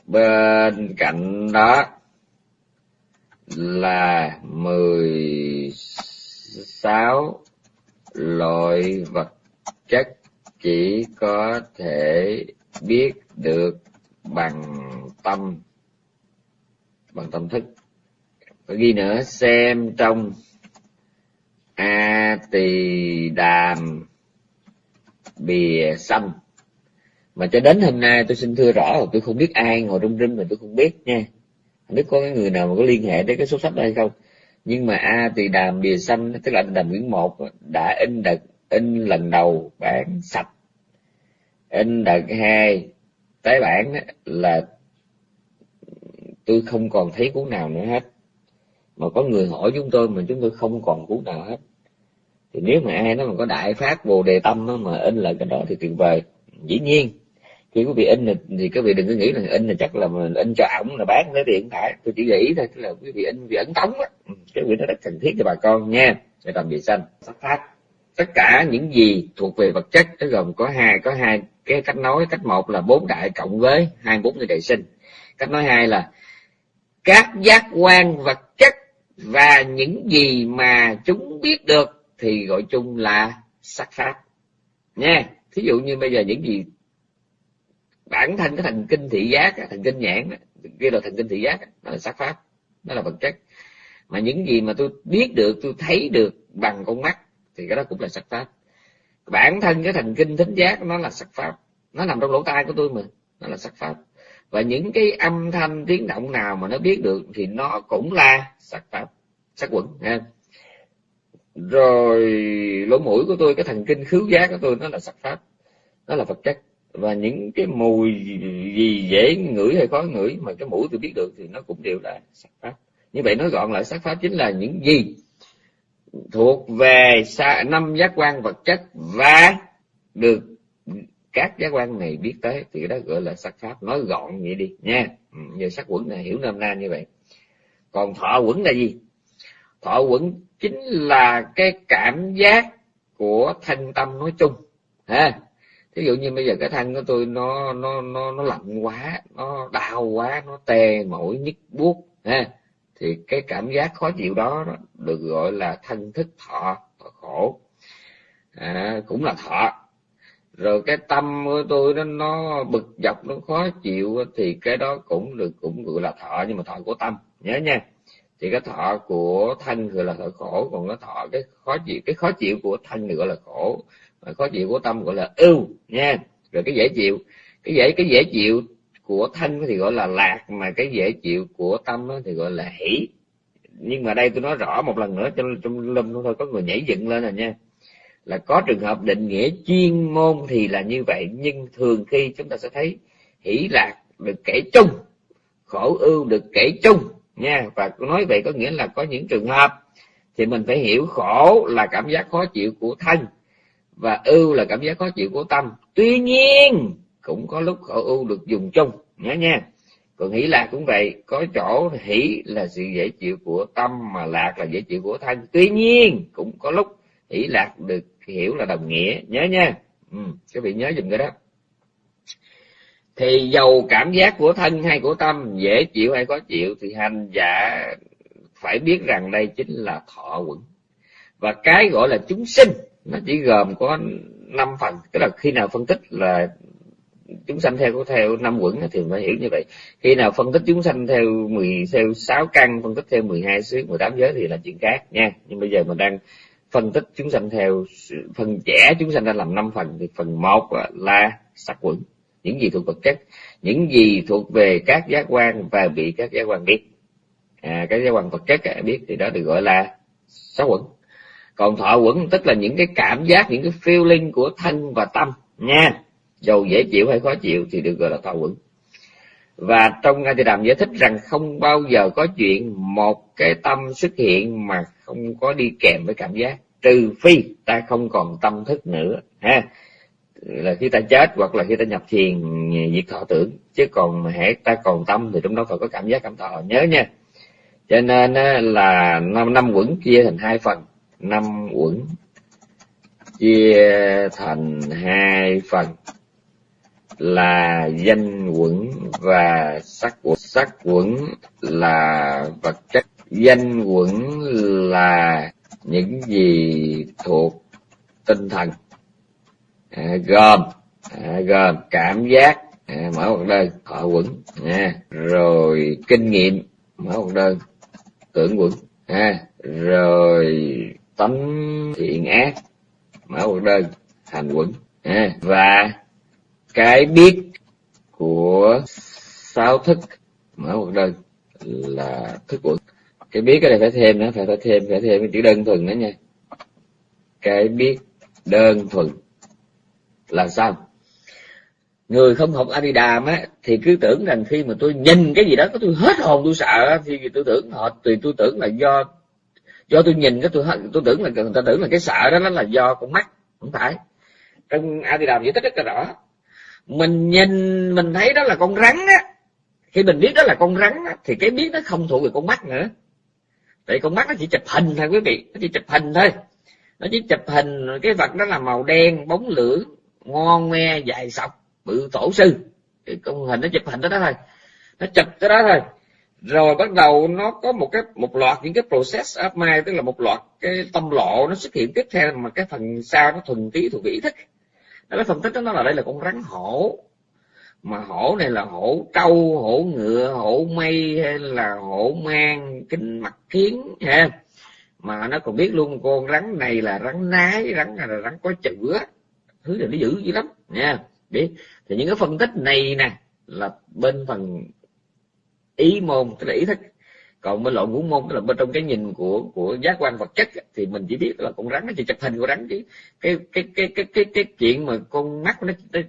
bên cạnh đó là mười sáu loại vật chất chỉ có thể biết được bằng tâm bằng tâm thức. Có ghi nữa xem trong a tỳ đàm, bìa xanh mà cho đến hôm nay tôi xin thưa rõ là tôi không biết ai ngồi trong rinh mà tôi không biết nha. Không biết có cái người nào mà có liên hệ đến cái số sách đây không. Nhưng mà a tỳ đàm, bìa xanh tức là đàm quyển một, đã in đợt in lần đầu bản sạch. In đợt hai tái bản là tôi không còn thấy cuốn nào nữa hết. Mà có người hỏi chúng tôi mà chúng tôi không còn cuốn nào hết thì nếu mà ai nó mà có đại phát bồ đề tâm đó, mà in lại cái đó thì tuyệt vời. Dĩ nhiên khi quý vị in thì, thì vị đừng có nghĩ là in là chắc là mình in cho ổng là bán lấy tiền phải. Tôi chỉ nghĩ thôi tức là quý vị in vì ấn tống á. Ừ, cái việc nó rất cần thiết cho bà con nha. Để làm vệ xanh sắp phát. Tất cả những gì thuộc về vật chất nó gồm có hai có hai cái cách nói. Cách một là bốn đại cộng với hai bốn người đại sinh. Cách nói hai là các giác quan vật chất và những gì mà chúng biết được thì gọi chung là sắc pháp nha, thí dụ như bây giờ những gì bản thân cái thần kinh thị giác thần kinh nhãn kia là thần kinh thị giác nó là sắc pháp, nó là vật chất. Mà những gì mà tôi biết được, tôi thấy được bằng con mắt, thì cái đó cũng là sắc pháp. Bản thân cái thần kinh thính giác nó là sắc pháp, nó nằm trong lỗ tai của tôi mà, nó là sắc pháp. Và những cái âm thanh tiếng động nào mà nó biết được thì nó cũng là sắc pháp, sắc quẩn ha rồi, lỗ mũi của tôi, cái thần kinh khứu giác của tôi, nó là sắc pháp. Nó là vật chất. Và những cái mùi gì dễ ngửi hay khó ngửi mà cái mũi tôi biết được thì nó cũng đều là sắc pháp. Như vậy nói gọn lại, sắc pháp chính là những gì? Thuộc về năm giác quan vật chất và được các giác quan này biết tới thì đó gọi là sắc pháp. Nói gọn vậy đi, nha. Ừ, giờ sắc quẩn này, hiểu nôm na như vậy. Còn thọ quẩn là gì? Thọ quẩn chính là cái cảm giác của thanh tâm nói chung. Ha. Thí dụ như bây giờ cái thân của tôi nó nó nó nó lạnh quá nó đau quá nó tê mỏi nhức buốt ha. Thì cái cảm giác khó chịu đó, đó được gọi là thân thức thọ, thọ khổ. À, cũng là thọ. Rồi cái tâm của tôi nó nó bực dọc nó khó chịu thì cái đó cũng được cũng gọi là thọ nhưng mà thọ của tâm. Nhớ nha thì cái thọ của thân gọi là thọ khổ, còn cái thọ, cái khó chịu, cái khó chịu của thân gọi là khổ, mà khó chịu của tâm gọi là ưu, nha. Rồi cái dễ chịu, cái dễ cái dễ chịu của thân thì gọi là lạc, mà cái dễ chịu của tâm thì gọi là hỷ. Nhưng mà đây tôi nói rõ một lần nữa trong trong lâm thôi, có người nhảy dựng lên rồi nha. Là có trường hợp định nghĩa chuyên môn thì là như vậy, nhưng thường khi chúng ta sẽ thấy hỷ lạc được kể chung, khổ ưu được kể chung nha. Và nói vậy có nghĩa là có những trường hợp thì mình phải hiểu khổ là cảm giác khó chịu của thân và ưu là cảm giác khó chịu của tâm. Tuy nhiên cũng có lúc khổ ưu được dùng chung nhớ nha. Còn hỷ lạc cũng vậy có chỗ hỷ là sự dễ chịu của tâm mà lạc là dễ chịu của thân. Tuy nhiên cũng có lúc hỷ lạc được hiểu là đồng nghĩa nhớ nha. Ừ, các vị nhớ dùm cái đó thì dầu cảm giác của thân hay của tâm, dễ chịu hay khó chịu, thì hành giả phải biết rằng đây chính là thọ quẩn. Và cái gọi là chúng sinh, nó chỉ gồm có năm phần. Tức là khi nào phân tích là chúng sanh theo theo năm quẩn thì phải hiểu như vậy. Khi nào phân tích chúng sanh theo mười, theo sáu căn, phân tích theo 12 xứ 18 giới thì là chuyện khác nha. Nhưng bây giờ mình đang phân tích chúng sanh theo phần trẻ chúng sanh đang làm năm phần, thì phần một là sắc quẩn những gì thuộc vật chất những gì thuộc về các giác quan và bị các giác quan biết. À, các giác quan vật chất à, biết thì đó được gọi là sáu quẩn. Còn thọ quẩn tức là những cái cảm giác những cái feeling của thân và tâm nha. Dầu dễ chịu hay khó chịu thì được gọi là thọ quẩn. Và trong ngay thì đàm giải thích rằng không bao giờ có chuyện một cái tâm xuất hiện mà không có đi kèm với cảm giác trừ phi ta không còn tâm thức nữa ha là khi ta chết hoặc là khi ta nhập thiền diệt thọ tưởng. Chứ còn hễ ta còn tâm thì trong đó phải có cảm giác cảm thọ. Nhớ nha. Cho nên là năm năm quẩn chia thành hai phần. Năm quẩn chia thành hai phần là danh quẩn và sắc quẩn. Sắc quẩn là vật chất. Danh quẩn là những gì thuộc tinh thần à, gồm à, gồm cảm giác. À, mở một đơn. Thọ quẩn. À, rồi kinh nghiệm. Mở một đơn. Tưởng quẩn. À, rồi tánh thiện ác. Mở một đơn. Hành quẩn. À, và cái biết của sáu thức. Mở một đơn là thức quẩn. Cái biết cái này phải thêm nữa phải phải thêm phải thêm cái chữ đơn thuần nữa nha. Cái biết đơn thuần là sao? Người không học Adidam á thì cứ tưởng rằng khi mà tôi nhìn cái gì đó tôi hết hồn tôi sợ thì tôi tưởng họ thì tôi tưởng là do do tôi nhìn cái tôi tôi tưởng là người ta tưởng là cái sợ đó nó là do con mắt không phải. Trong Adidam giải thích rất là rõ. Mình nhìn mình thấy đó là con rắn á. Khi mình biết đó là con rắn á, thì cái biết nó không thuộc về con mắt nữa. Tại con mắt nó chỉ chụp hình thôi quý vị nó chỉ chụp hình thôi. Nó chỉ chụp hình cái vật đó là màu đen bóng lưỡng ngon nghe dài sọc bự tổ sư. Cái công hình nó chụp hình đó, đó thôi. Nó chụp cái đó thôi. Rồi bắt đầu nó có một cái một loạt những cái process of mind tức là một loạt cái tâm lộ nó xuất hiện tiếp theo mà cái phần sau nó thuần tí thuộc ý thức. Nó cái phân tích đó nó là đây là con rắn hổ. Mà hổ này là hổ trâu hổ ngựa hổ mây hay là hổ mang kính mặt kiến ha. Mà nó còn biết luôn con rắn này là rắn nái rắn này là rắn có chữ thứ này nó dữ dữ lắm nha. Biết. Thì những cái phân tích này nè là bên phần ý môn tức là ý thức. Còn bên loại ngũ môn tức là bên trong cái nhìn của của giác quan vật chất thì mình chỉ biết là con rắn nó chỉ chụp hình của rắn chứ cái cái cái cái cái cái chuyện mà con mắt nó, nó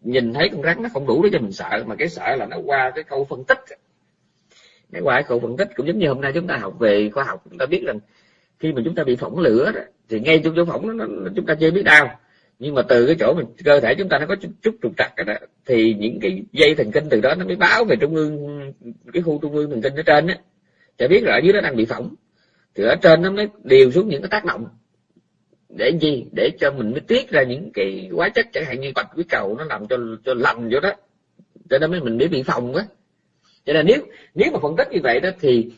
nhìn thấy con rắn nó không đủ để cho mình sợ mà cái sợ là nó qua cái câu phân tích cái qua cái câu phân tích cũng giống như hôm nay chúng ta học về khoa học chúng ta biết rằng khi mà chúng ta bị phỏng lửa đó, thì ngay trong chỗ phỏng nó, nó chúng ta chưa biết đau nhưng mà từ cái chỗ mình cơ thể chúng ta nó có chút, chút trục trặc đó thì những cái dây thần kinh từ đó nó mới báo về trung ương cái khu trung ương thần kinh ở trên á. Cho biết là ở dưới nó đang bị phỏng. Thì ở trên nó mới điều xuống những cái tác động. Để gì? Để cho mình mới tiết ra những cái hóa chất chẳng hạn như bạch quý cầu nó làm cho cho lành vô đó. Cho nên mới mình mới bị phòng á. Cho nên nếu nếu mà phân tích như vậy đó thì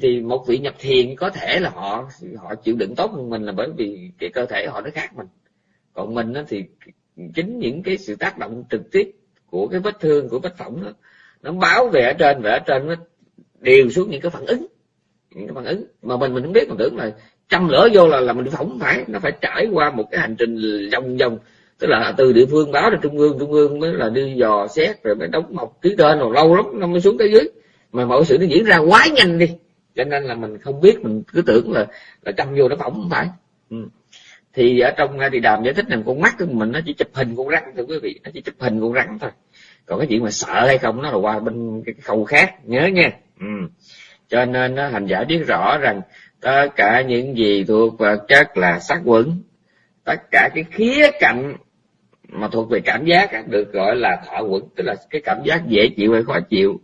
thì một vị nhập thiền có thể là họ họ chịu đựng tốt hơn mình là bởi vì cái cơ thể họ nó khác mình còn mình đó thì chính những cái sự tác động trực tiếp của cái vết thương của vết phỏng đó, nó báo về ở trên về ở trên nó đều xuống những cái phản ứng những cái phản ứng. Mà mình mình không biết mình tưởng là châm lửa vô là là mình phỏng phải nó phải trải qua một cái hành trình vòng vòng. Tức là từ địa phương báo ra trung ương trung ương mới là đi dò xét rồi mới đóng mọc ký tên rồi lâu lắm nó mới xuống tới dưới. Mà mọi sự nó diễn ra quá nhanh đi cho nên là mình không biết mình cứ tưởng là là châm vô nó phỏng không phải. Ừ thì ở trong à, thì đàm giải thích rằng con mắt của mình nó chỉ chụp hình con rắn, thưa quý vị, nó chỉ chụp hình con rắn thôi. Còn cái chuyện mà sợ hay không nó là qua bên cái khâu khác, nhớ nha. Ừ. cho nên nó hành giả biết rõ rằng tất cả những gì thuộc vật chất là sắc quẩn, tất cả cái khía cạnh mà thuộc về cảm giác được gọi là thọ quẩn, tức là cái cảm giác dễ chịu hay khó chịu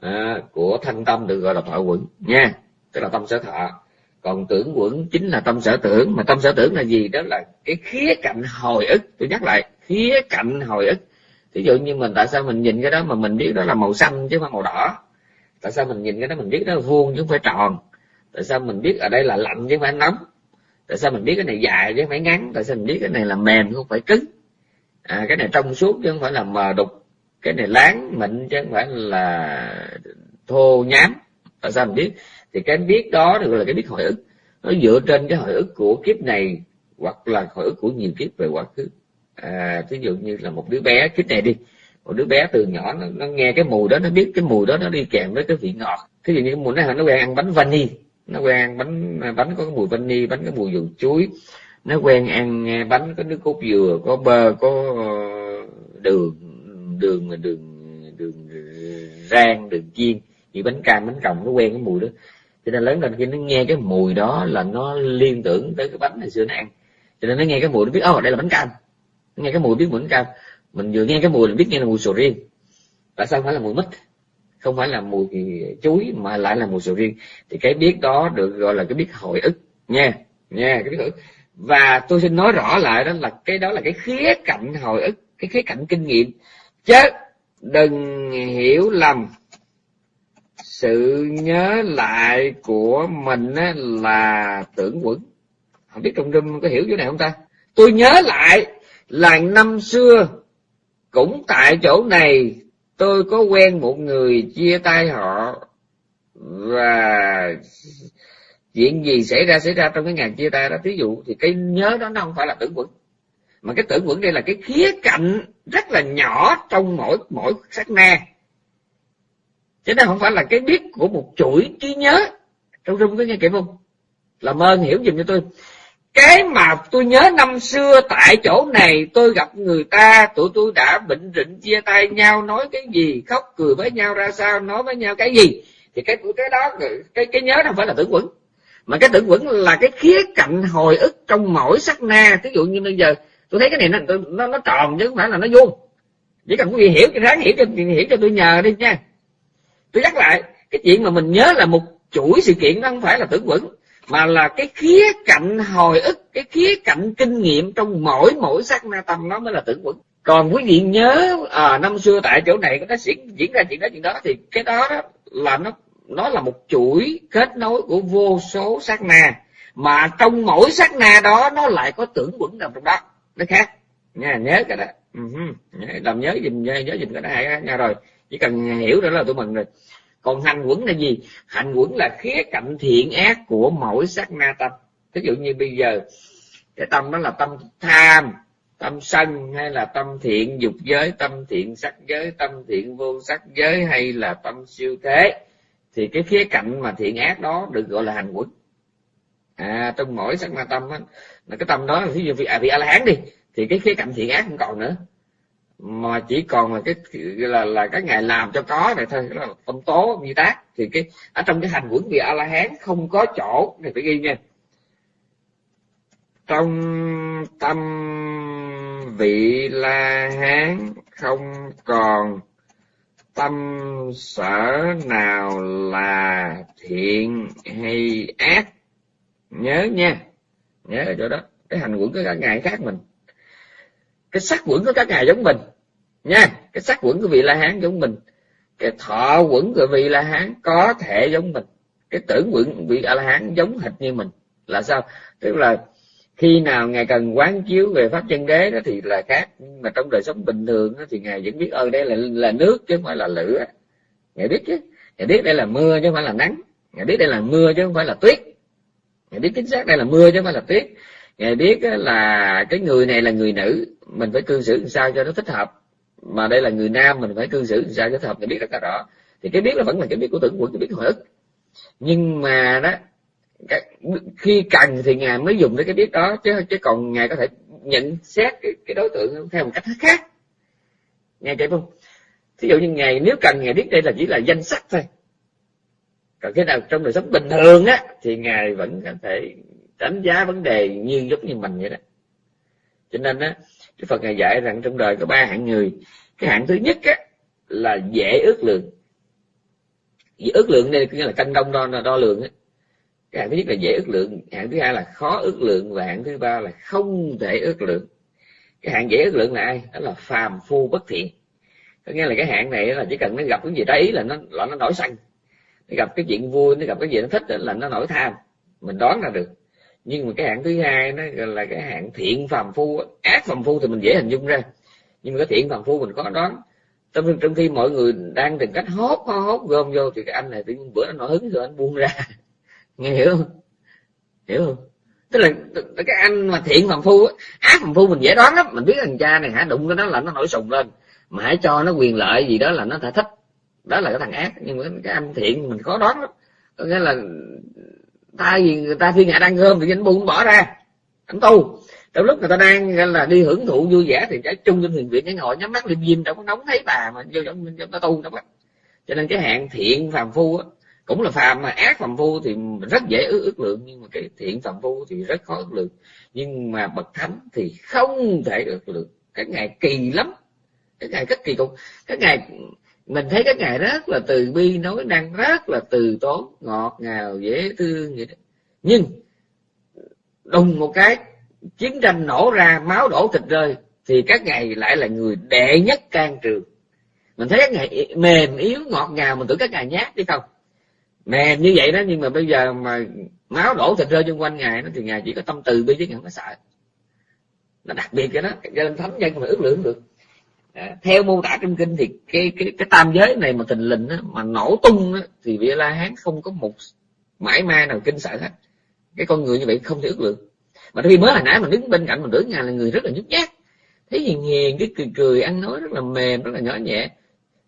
à, của thanh tâm được gọi là thọ quẩn nha. Tức là tâm sở thọ còn tưởng quẩn chính là tâm sở tưởng mà tâm sở tưởng là gì? Đó là cái khía cạnh hồi ức. Tôi nhắc lại khía cạnh hồi ức. Ví dụ như mình tại sao mình nhìn cái đó mà mình biết đó là màu xanh chứ không phải màu đỏ? Tại sao mình nhìn cái đó mình biết đó là vuông chứ không phải tròn? Tại sao mình biết ở đây là lạnh chứ không phải nóng? Tại sao mình biết cái này dài chứ không phải ngắn? Tại sao mình biết cái này là mềm không phải cứng? À, cái này trong suốt chứ không phải là mờ đục. Cái này láng mịn chứ không phải là thô nhám. Tại sao mình biết? Thì cái biết đó được là cái biết hồi ức nó dựa trên cái hồi ức của kiếp này hoặc là hồi ức của nhiều kiếp về quá khứ à thí dụ như là một đứa bé kiếp này đi một đứa bé từ nhỏ nó, nó nghe cái mùi đó nó biết cái mùi đó nó đi kèm với cái vị ngọt thí dụ như mùi nó nó quen ăn bánh vani nó quen ăn bánh bánh có cái mùi vani bánh có mùi dầu chuối nó quen ăn bánh có nước cốt dừa có bơ có đường đường đường đường rang đường chiên như bánh cam bánh còng nó quen cái mùi đó cho nên lớn lên khi nó nghe cái mùi đó là nó liên tưởng tới cái bánh ngày xưa nó ăn. Cho nên nó nghe cái mùi nó biết ô đây là bánh cam. Nó nghe cái mùi biết mùi bánh cam. Mình vừa nghe cái mùi là biết nghe là mùi sầu riêng. Tại sao phải là mùi mít? Không phải là mùi chuối, mà lại là mùi sầu riêng. Thì cái biết đó được gọi là cái biết hồi ức. Nha nha, cái biết hồi ức. Và tôi xin nói rõ lại đó là cái đó là cái khía cạnh hồi ức, cái khía cạnh kinh nghiệm. Chứ đừng hiểu lầm sự nhớ lại của mình là tưởng quẩn. Không biết trong râm có hiểu chỗ này không ta? Tôi nhớ lại là năm xưa, cũng tại chỗ này, tôi có quen một người chia tay họ. Và chuyện gì xảy ra xảy ra trong cái ngày chia tay đó. Ví dụ thì cái nhớ đó nó không phải là tưởng quẩn. Mà cái tưởng quẩn đây là cái khía cạnh rất là nhỏ trong mỗi mỗi sát na chứ nó không phải là cái biết của một chuỗi trí nhớ. Trong rung có nghe kịp không? Làm ơn hiểu giùm cho tôi. Cái mà tôi nhớ năm xưa tại chỗ này tôi gặp người ta tụi tôi đã bệnh rịnh chia tay nhau nói cái gì khóc cười với nhau ra sao nói với nhau cái gì. Thì cái cái đó cái cái nhớ không phải là tưởng quẩn. Mà cái tưởng quẩn là cái khía cạnh hồi ức trong mỗi sắc na. Ví dụ như bây giờ tôi thấy cái này nó nó, nó tròn chứ không phải là nó vuông. Chỉ cần quý vị hiểu cho ráng hiểu cho hiểu cho tôi nhờ đi nha tôi nhắc lại cái chuyện mà mình nhớ là một chuỗi sự kiện nó không phải là tưởng vững mà là cái khía cạnh hồi ức cái khía cạnh kinh nghiệm trong mỗi mỗi sắc na tâm nó mới là tưởng vững. Còn quý vị nhớ à, năm xưa tại chỗ này nó diễn diễn ra chuyện đó chuyện đó thì cái đó, đó là nó nó là một chuỗi kết nối của vô số sát na mà trong mỗi sát na đó nó lại có tưởng quẩn nằm trong đó. Nó khác. Nha nhớ cái đó. Uh-huh. làm nhớ dùm nhớ, nhớ dùm cái đó nha rồi chỉ cần hiểu đó là tụi mình rồi. Còn hành quẩn là gì? Hành quẩn là khía cạnh thiện ác của mỗi sát na tâm. Ví dụ như bây giờ cái tâm đó là tâm tham tâm sân hay là tâm thiện dục giới tâm thiện sắc giới tâm thiện vô sắc giới hay là tâm siêu thế. Thì cái khía cạnh mà thiện ác đó được gọi là hành quẩn. À trong mỗi sắc na tâm á là cái tâm đó ví dụ vị à, vị a la hán đi thì cái khía cạnh thiện ác không còn nữa mà chỉ còn là cái, là là cái ngày làm cho có này thôi là tâm tố như tác. Thì cái, ở trong cái hành quẩn vị a la hán không có chỗ này phải ghi nha. Trong tâm vị la hán không còn tâm sở nào là thiện hay ác. Nhớ nha, nhớ ở chỗ đó. Cái hành quẩn của các ngài khác mình. Cái sắc quẩn của các ngài giống mình nha cái sắc quẩn của vị la hán giống mình. Cái thọ quẩn của vị la hán có thể giống mình. Cái tưởng quẩn vị a la hán giống hệt như mình. Là sao? Tức là khi nào ngài cần quán chiếu về pháp chân đế đó thì là khác. Nhưng mà trong đời sống bình thường đó, thì ngài vẫn biết ơn đây là là nước chứ không phải là lửa. Ngài biết chứ. Ngài biết đây là mưa chứ không phải là nắng. Ngài biết đây là mưa chứ không phải là tuyết. Ngài biết chính xác đây là mưa chứ không phải là tuyết. Ngài biết là cái người này là người nữ. Mình phải cư xử làm sao cho nó thích hợp mà đây là người nam mình phải cư xử làm sao cho hợp thì biết rất là rõ thì cái biết là vẫn là cái biết của tưởng quẩn cái biết hồi ức. Nhưng mà đó khi cần thì ngài mới dùng đến cái biết đó chứ chứ còn ngài có thể nhận xét cái, cái đối tượng theo một cách khác. Nghe kịp không? Thí dụ như ngài nếu cần ngài biết đây là chỉ là danh sách thôi. Còn cái nào trong đời sống bình thường á thì ngài vẫn có thể đánh giá vấn đề như giống như mình vậy đó. Cho nên á Đức phật ngài dạy rằng trong đời có ba hạng người. Cái hạng thứ nhất á, là dễ ước lượng. Dễ ước lượng đây nghĩa là cân đông đo đo lường á. Cái hạng thứ nhất là dễ ước lượng. Hạng thứ hai là khó ước lượng. Và hạng thứ ba là không thể ước lượng. Cái hạng dễ ước lượng là ai? Đó là phàm phu bất thiện. Có nghĩa là cái hạng này là chỉ cần nó gặp cái gì đấy là nó là nó nổi xanh nó gặp cái chuyện vui, nó gặp cái gì nó thích là nó nổi tham. Mình đoán ra được nhưng mà cái hạng thứ hai nó là cái hạng thiện phàm phu ác phàm phu thì mình dễ hình dung ra. Nhưng mà cái thiện phàm phu mình có đoán. Trong trong khi mọi người đang tìm cách hốt hốt gom vô thì cái anh này tự nhiên bữa nó nổi hứng, rồi anh buông ra. Nghe hiểu không? Hiểu không? Tức là cái anh mà thiện phàm phu ác phàm phu mình dễ đoán lắm. Mình biết thằng cha này hả, đụng cái đó là nó nổi sùng lên. Mà hãy cho nó quyền lợi gì đó là nó thả thích đó là cái thằng ác. Nhưng mà cái anh thiện mình khó đoán lắm. Có nghĩa là thay vì người ta thiên hạ đang gom thì anh buông bỏ ra. Anh tu. Trong lúc người ta đang là đi hưởng thụ vui vẻ thì trái chung trong thiền viện cái ngồi nhắm mắt liêm diêm đâu có nóng thấy bà mà vô trong trong ta tu đâu á. Cho nên cái hạn thiện phàm phu á cũng là phàm mà ác phàm phu thì rất dễ ước, ước lượng nhưng mà cái thiện phàm phu thì rất khó ước lượng. Nhưng mà bậc thánh thì không thể ước lượng. Các ngài kỳ lắm. Các ngài rất kỳ cục. Các ngài mình thấy các ngài rất là từ bi nói năng rất là từ tốn, ngọt ngào, dễ thương vậy đó nhưng, đùng một cái, chiến tranh nổ ra, máu đổ thịt rơi, thì các ngài lại là người đệ nhất can trường. Mình thấy các ngài mềm yếu, ngọt ngào, mình tưởng các ngài nhát chứ không? Mềm như vậy đó, nhưng mà bây giờ mà máu đổ thịt rơi xung quanh ngài nó thì ngài chỉ có tâm từ bi chứ ngài không có sợ. Nó đặc biệt cái đó cho nên thánh nhân mà ước lượng được à, theo mô tả trong kinh thì cái cái cái tam giới này mà thình lình á, mà nổ tung á, thì vị la hán không có một mãi ma nào kinh sợ hết. Cái con người như vậy không thể ước lượng. Mà khi mới hồi nãy mình đứng bên cạnh mình tưởng ngài là người rất là nhút nhát. Thấy hiền hiền cái cười cười ăn nói rất là mềm rất là nhỏ nhẹ.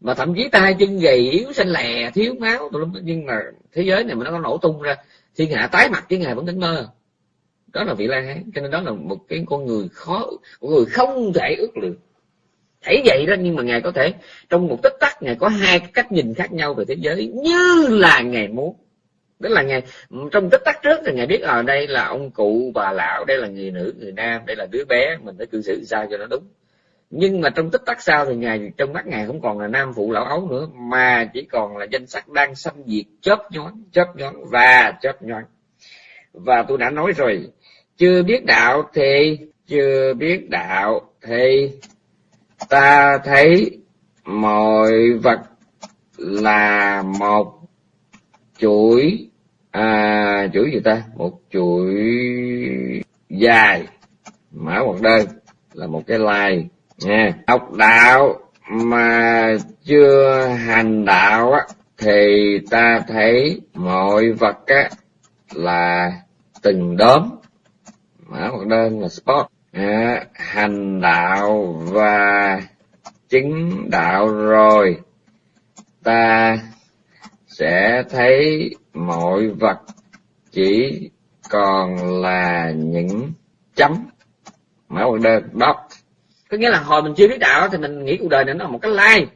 Mà thậm chí tay chân gầy yếu xanh lè thiếu máu nhưng mà thế giới này mà nó có nổ tung ra thiên hạ tái mặt chứ ngài vẫn tỉnh mơ. Đó là vị la hán cho nên đó là một cái con người khó một người không thể ước lượng thấy vậy đó nhưng mà ngài có thể trong một tích tắc ngài có hai cái cách nhìn khác nhau về thế giới như là ngài muốn. Đó là ngài trong tích tắc trước thì ngài biết ở à, đây là ông cụ bà lão đây là người nữ người nam đây là đứa bé mình phải cư xử sao cho nó đúng. Nhưng mà trong tích tắc sau thì ngài trong mắt ngài không còn là nam phụ lão ấu nữa mà chỉ còn là danh sách đang xâm diệt chớp nhoáng chớp nhoáng và chớp nhoáng. Và tôi đã nói rồi chưa biết đạo thì chưa biết đạo thì ta thấy mọi vật là một chuỗi à chuỗi gì ta? Một chuỗi dài. Mã hoặc đơn là một cái lai, nha. Học đạo mà chưa hành đạo á, thì ta thấy mọi vật á là từng đốm. Mã hoặc đơn là spot à, hành đạo và chứng đạo rồi ta sẽ thấy mọi vật chỉ còn là những chấm. Mã hoặc đơn đó có nghĩa là hồi mình chưa biết đạo thì mình nghĩ cuộc đời này nó là một cái lai.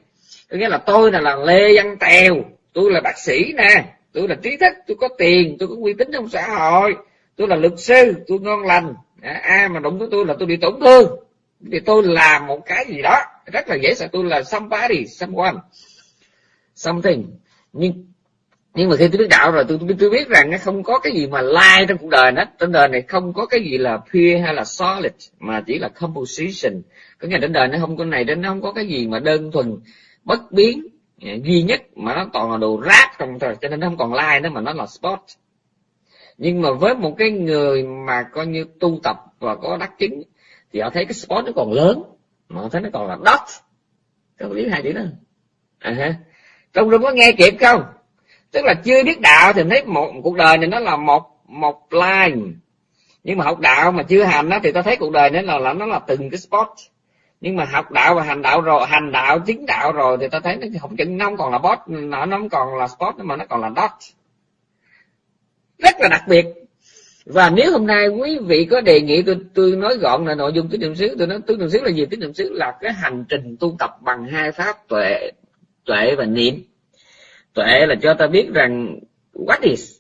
Có nghĩa là tôi là, là lê văn tèo tôi là bác sĩ nè tôi là trí thức tôi có tiền tôi có uy tín trong xã hội tôi là luật sư tôi ngon lành à, ai mà đụng với tôi là tôi bị tổn thương. Thì tôi làm một cái gì đó rất là dễ sợ tôi là somebody someone something. Nhưng nhưng mà khi tôi biết đạo rồi tôi tôi biết rằng nó không có cái gì mà lai trong cuộc đời hết. Trên đời này không có cái gì là pure hay là solid mà chỉ là composition. Có nghĩa trên đời nó không có này đến nó không có cái gì mà đơn thuần bất biến à, duy nhất mà nó toàn là đồ rác trong thời cho nên nó không còn lai nữa mà nó là spot nhưng mà với một cái người mà coi như tu tập và có đắc chứng thì họ thấy cái spot nó còn lớn mà họ thấy nó còn là dot các biết hai chữ đó à ha. Trong rung có nghe kịp không? Tức là chưa biết đạo thì thấy một cuộc đời này nó là một một line. Nhưng mà học đạo mà chưa hành đó thì ta thấy cuộc đời nó là, là nó là từng cái spot. Nhưng mà học đạo và hành đạo rồi hành đạo chứng đạo rồi thì ta thấy nó không chừng nó không còn là boss nó không còn là spot mà nó còn là dot rất là đặc biệt. Và nếu hôm nay quý vị có đề nghị tôi tôi nói gọn là nội dung tứ niệm xứ tôi nói tứ niệm xứ là gì? Tứ niệm xứ là cái hành trình tu tập bằng hai pháp tuệ tuệ và niệm. Tuệ là cho ta biết rằng what is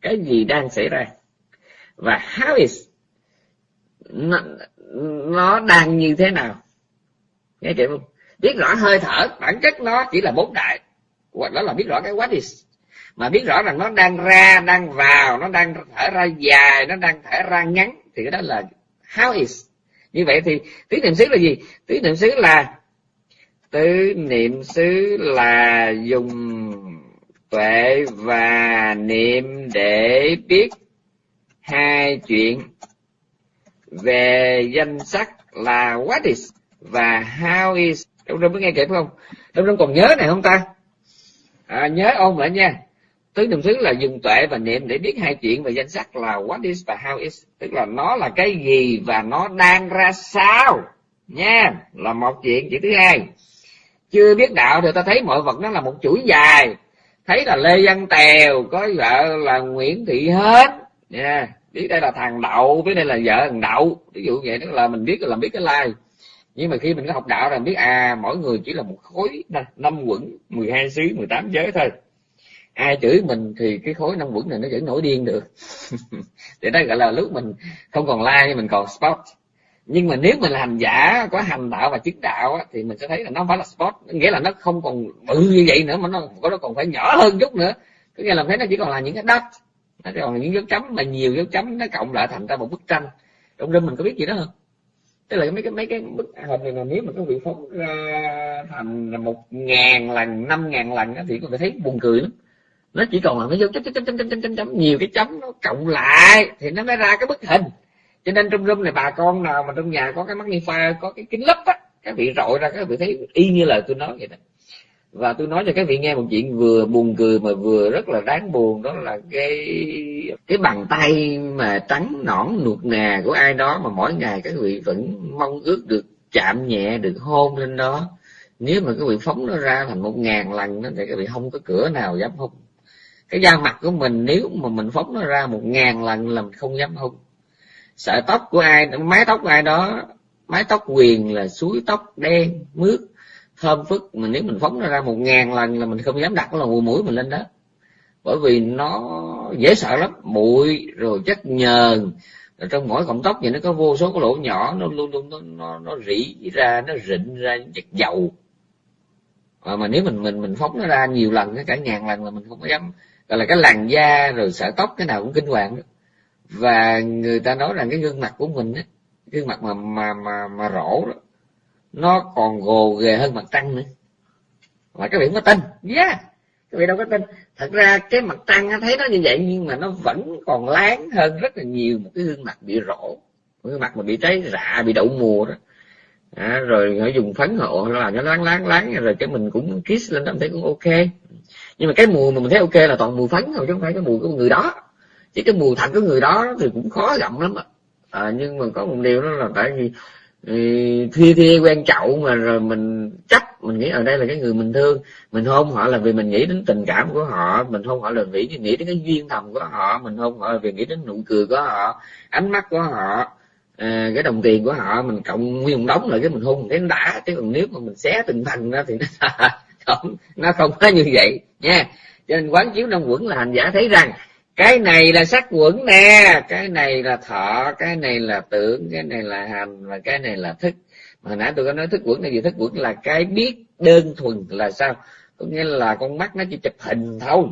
cái gì đang xảy ra và how is nó, nó đang như thế nào. Nghe kịp không? Biết rõ hơi thở bản chất nó chỉ là bốn đại. Hoặc đó là biết rõ cái what is mà biết rõ rằng nó đang ra đang vào nó đang thở ra dài nó đang thở ra ngắn thì cái đó là how is. Như vậy thì tứ niệm xứ là gì? Tứ niệm xứ là tứ niệm xứ là dùng tuệ và niệm để biết hai chuyện. Về danh sắc là what is và how is. Đông đông có nghe kịp không? Đông đông còn nhớ này không ta? À, nhớ ôn lại nha tứ niệm xứ là dùng tuệ và niệm để biết hai chuyện về danh sắc là what is và how is. Tức là nó là cái gì và nó đang ra sao. Nha, là một chuyện chuyện thứ hai. Chưa biết đạo thì ta thấy mọi vật nó là một chuỗi dài. Thấy là lê văn tèo, có vợ là nguyễn thị hết nha, biết đây là thằng đậu, biết đây là vợ thằng đậu. Ví dụ vậy, tức là mình biết là biết cái lai nhưng mà khi mình có học đạo là biết à mỗi người chỉ là một khối, năm quẩn 12 xứ 18 giới thôi ai chửi mình thì cái khối năm quẩn này nó vẫn nổi điên được. Để đó gọi là lúc mình không còn like mình còn spot. Nhưng mà nếu mình là hành giả có hành đạo và chứng đạo á, thì mình sẽ thấy là nó phải là spot. Nghĩa là nó không còn bự như vậy nữa mà nó nó còn phải nhỏ hơn chút nữa. Có nghĩa là thấy nó chỉ còn là những cái đất. Nó còn là những dấu chấm mà nhiều dấu chấm nó cộng lại thành ra một bức tranh. Trong rừng mình có biết gì đó không? Tức là mấy cái mấy cái bức hình này mà nếu mà có vị phóng ra thành một ngàn lần năm ngàn lần thì có thể thấy buồn cười lắm nó chỉ còn là nó dấu chấm chấm chấm chấm chấm chấm chấm nhiều cái chấm nó cộng lại thì nó mới ra cái bức hình. Cho nên trong room này bà con nào mà trong nhà có cái magnify có cái kính lấp á các vị rọi ra các vị thấy y như lời tôi nói vậy đó. Và tôi nói cho các vị nghe một chuyện vừa buồn cười mà vừa rất là đáng buồn, đó là cái cái bàn tay mà trắng nõn nuột nà của ai đó mà mỗi ngày các vị vẫn mong ước được chạm nhẹ, được hôn lên đó. Nếu mà các vị phóng nó ra thành một ngàn lần đó, thì các vị không có cửa nào dám hôn cái da mặt của mình nếu mà mình phóng nó ra một ngàn lần là mình không dám hôn sợi tóc của ai mái tóc của ai đó mái tóc quyền là suối tóc đen mướt thơm phức. Mà nếu mình phóng nó ra một ngàn lần là mình không dám đặt cái lồng mũi mình lên đó. Bởi vì nó dễ sợ lắm. Bụi rồi chất nhờn. Rồi trong mỗi cọng tóc thì nó có vô số cái lỗ nhỏ nó luôn luôn nó nó, nó rỉ ra nó rịn ra chất dầu. Mà, mà nếu mình mình mình phóng nó ra nhiều lần cả ngàn lần là mình không có dám gọi là cái làn da rồi sợi tóc cái nào cũng kinh hoàng đó. Và người ta nói rằng cái gương mặt của mình á gương mặt mà mà mà mà rỗ đó nó còn gồ ghề hơn mặt trăng nữa. Mà các vị không có tin yeah các vị đâu có tin thật ra cái mặt trăng thấy nó như vậy nhưng mà nó vẫn còn láng hơn rất là nhiều một cái gương mặt bị rỗ. Một cái mặt mà bị cháy rạ bị đậu mùa đó. À, rồi họ dùng phấn hộ nó làm cho láng láng láng. Rồi cái mình cũng kiss lên đó thấy cũng ok nhưng mà cái mùi mà mình thấy ok là toàn mùi phấn thôi chứ không phải cái mùi của người đó. Chỉ cái mùi thật của người đó thì cũng khó gặm lắm à, nhưng mà có một điều đó là tại vì ừ, thi thi quen chậu mà rồi mình chấp mình nghĩ ở đây là cái người mình thương. Mình hôn họ là vì mình nghĩ đến tình cảm của họ mình hôn họ là vì nghĩ đến cái duyên thầm của họ mình hôn họ là vì nghĩ đến nụ cười của họ ánh mắt của họ à, cái đồng tiền của họ mình cộng nguyên đóng lại cái mình hôn cái đã chứ còn nếu mà mình xé từng thành ra thì nó không? Nó không có như vậy nha. Cho nên quán chiếu năm quẩn là hành giả thấy rằng cái này là sắc quẩn nè cái này là thọ cái này là tưởng cái này là hành và cái này là thức. Mà nãy tôi có nói thức quẩn là gì thức quẩn là cái biết đơn thuần là sao? Có nghĩa là con mắt nó chỉ chụp hình thôi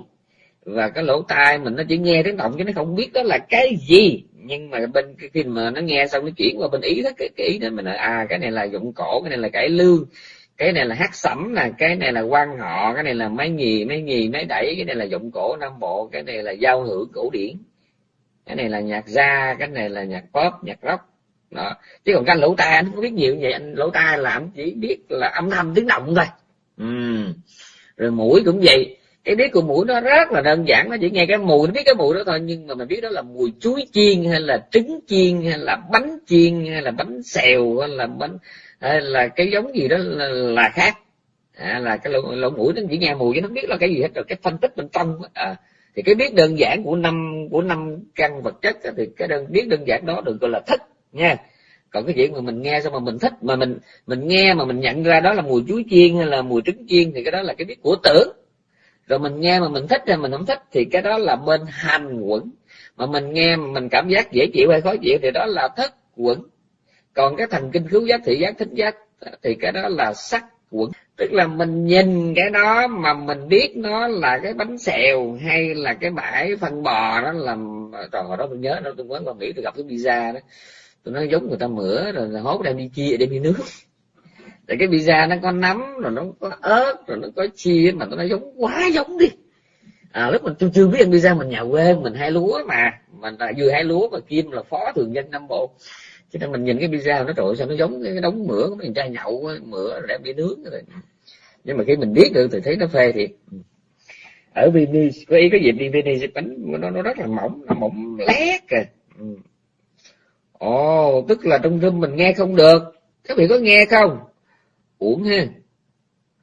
và cái lỗ tai mình nó chỉ nghe tiếng động chứ nó không biết đó là cái gì. Nhưng mà bên khi mà nó nghe xong nó chuyển qua bên ý thức cái, cái ý đó mình nói à cái này là dụng cổ cái này là cải lương cái này là hát sẩm nè, cái này là quan họ, cái này là máy nhì máy nhì máy đẩy, cái này là dụng cổ nam bộ, cái này là giao hưởng cổ điển. Cái này là nhạc gia, cái này là nhạc pop, nhạc rock. Đó. Chứ còn cái lỗ tai, anh không biết nhiều như vậy. Anh lỗ tai là anh chỉ biết là âm thanh tiếng động thôi. Ừ. rồi mũi cũng vậy cái biết của mũi nó rất là đơn giản nó chỉ nghe cái mùi nó biết cái mùi đó thôi nhưng mà mình biết đó là mùi chuối chiên hay là trứng chiên hay là bánh chiên hay là bánh xèo hay là bánh hay là cái giống gì đó là, là khác. À, là cái lỗ, lỗ mũi nó chỉ nghe mùi chứ nó biết là cái gì hết rồi cái phân tích bên trong à, thì cái biết đơn giản của năm của năm căn vật chất đó, thì cái đơn biết đơn giản đó được gọi là thích nha. Còn cái chuyện mà mình nghe xong mà mình thích mà mình mình nghe mà mình nhận ra đó là mùi chuối chiên hay là mùi trứng chiên thì cái đó là cái biết của tưởng rồi mình nghe mà mình thích hay mình không thích thì cái đó là bên hành quẩn. Mà mình nghe mà mình cảm giác dễ chịu hay khó chịu thì đó là thất quẩn. Còn cái thần kinh khứu giác, thị giác thích giác thì cái đó là sắc quẩn. Tức là mình nhìn cái đó mà mình biết nó là cái bánh xèo hay là cái bãi phân bò đó làm trời hồi đó tôi nhớ, đó tôi quán còn nghĩ tôi gặp cái pizza đó. Tôi nói giống người ta mửa rồi hốt đem đi chia, đem đi nước tại cái pizza nó có nấm rồi nó có ớt rồi nó có chia mà nó giống quá giống đi. À, lúc mình tôi chưa biết ăn pizza mình nhà quê mình hai lúa mà. Mình là vừa hai lúa mà kim là phó thường dân nam bộ. Cho nên mình nhìn cái pizza nó trội sao nó giống cái đống mỡ của mình trai nhậu mỡ rồi đem đi nướng rồi. Nhưng mà khi mình biết được thì thấy nó phê thiệt. Ở Venice có ý có dịp đi Venice bánh nó nó rất là mỏng nó mỏng lét kìa. Ừ. Ồ tức là trong rừng mình nghe không được. Các vị có nghe không? Uổng ha.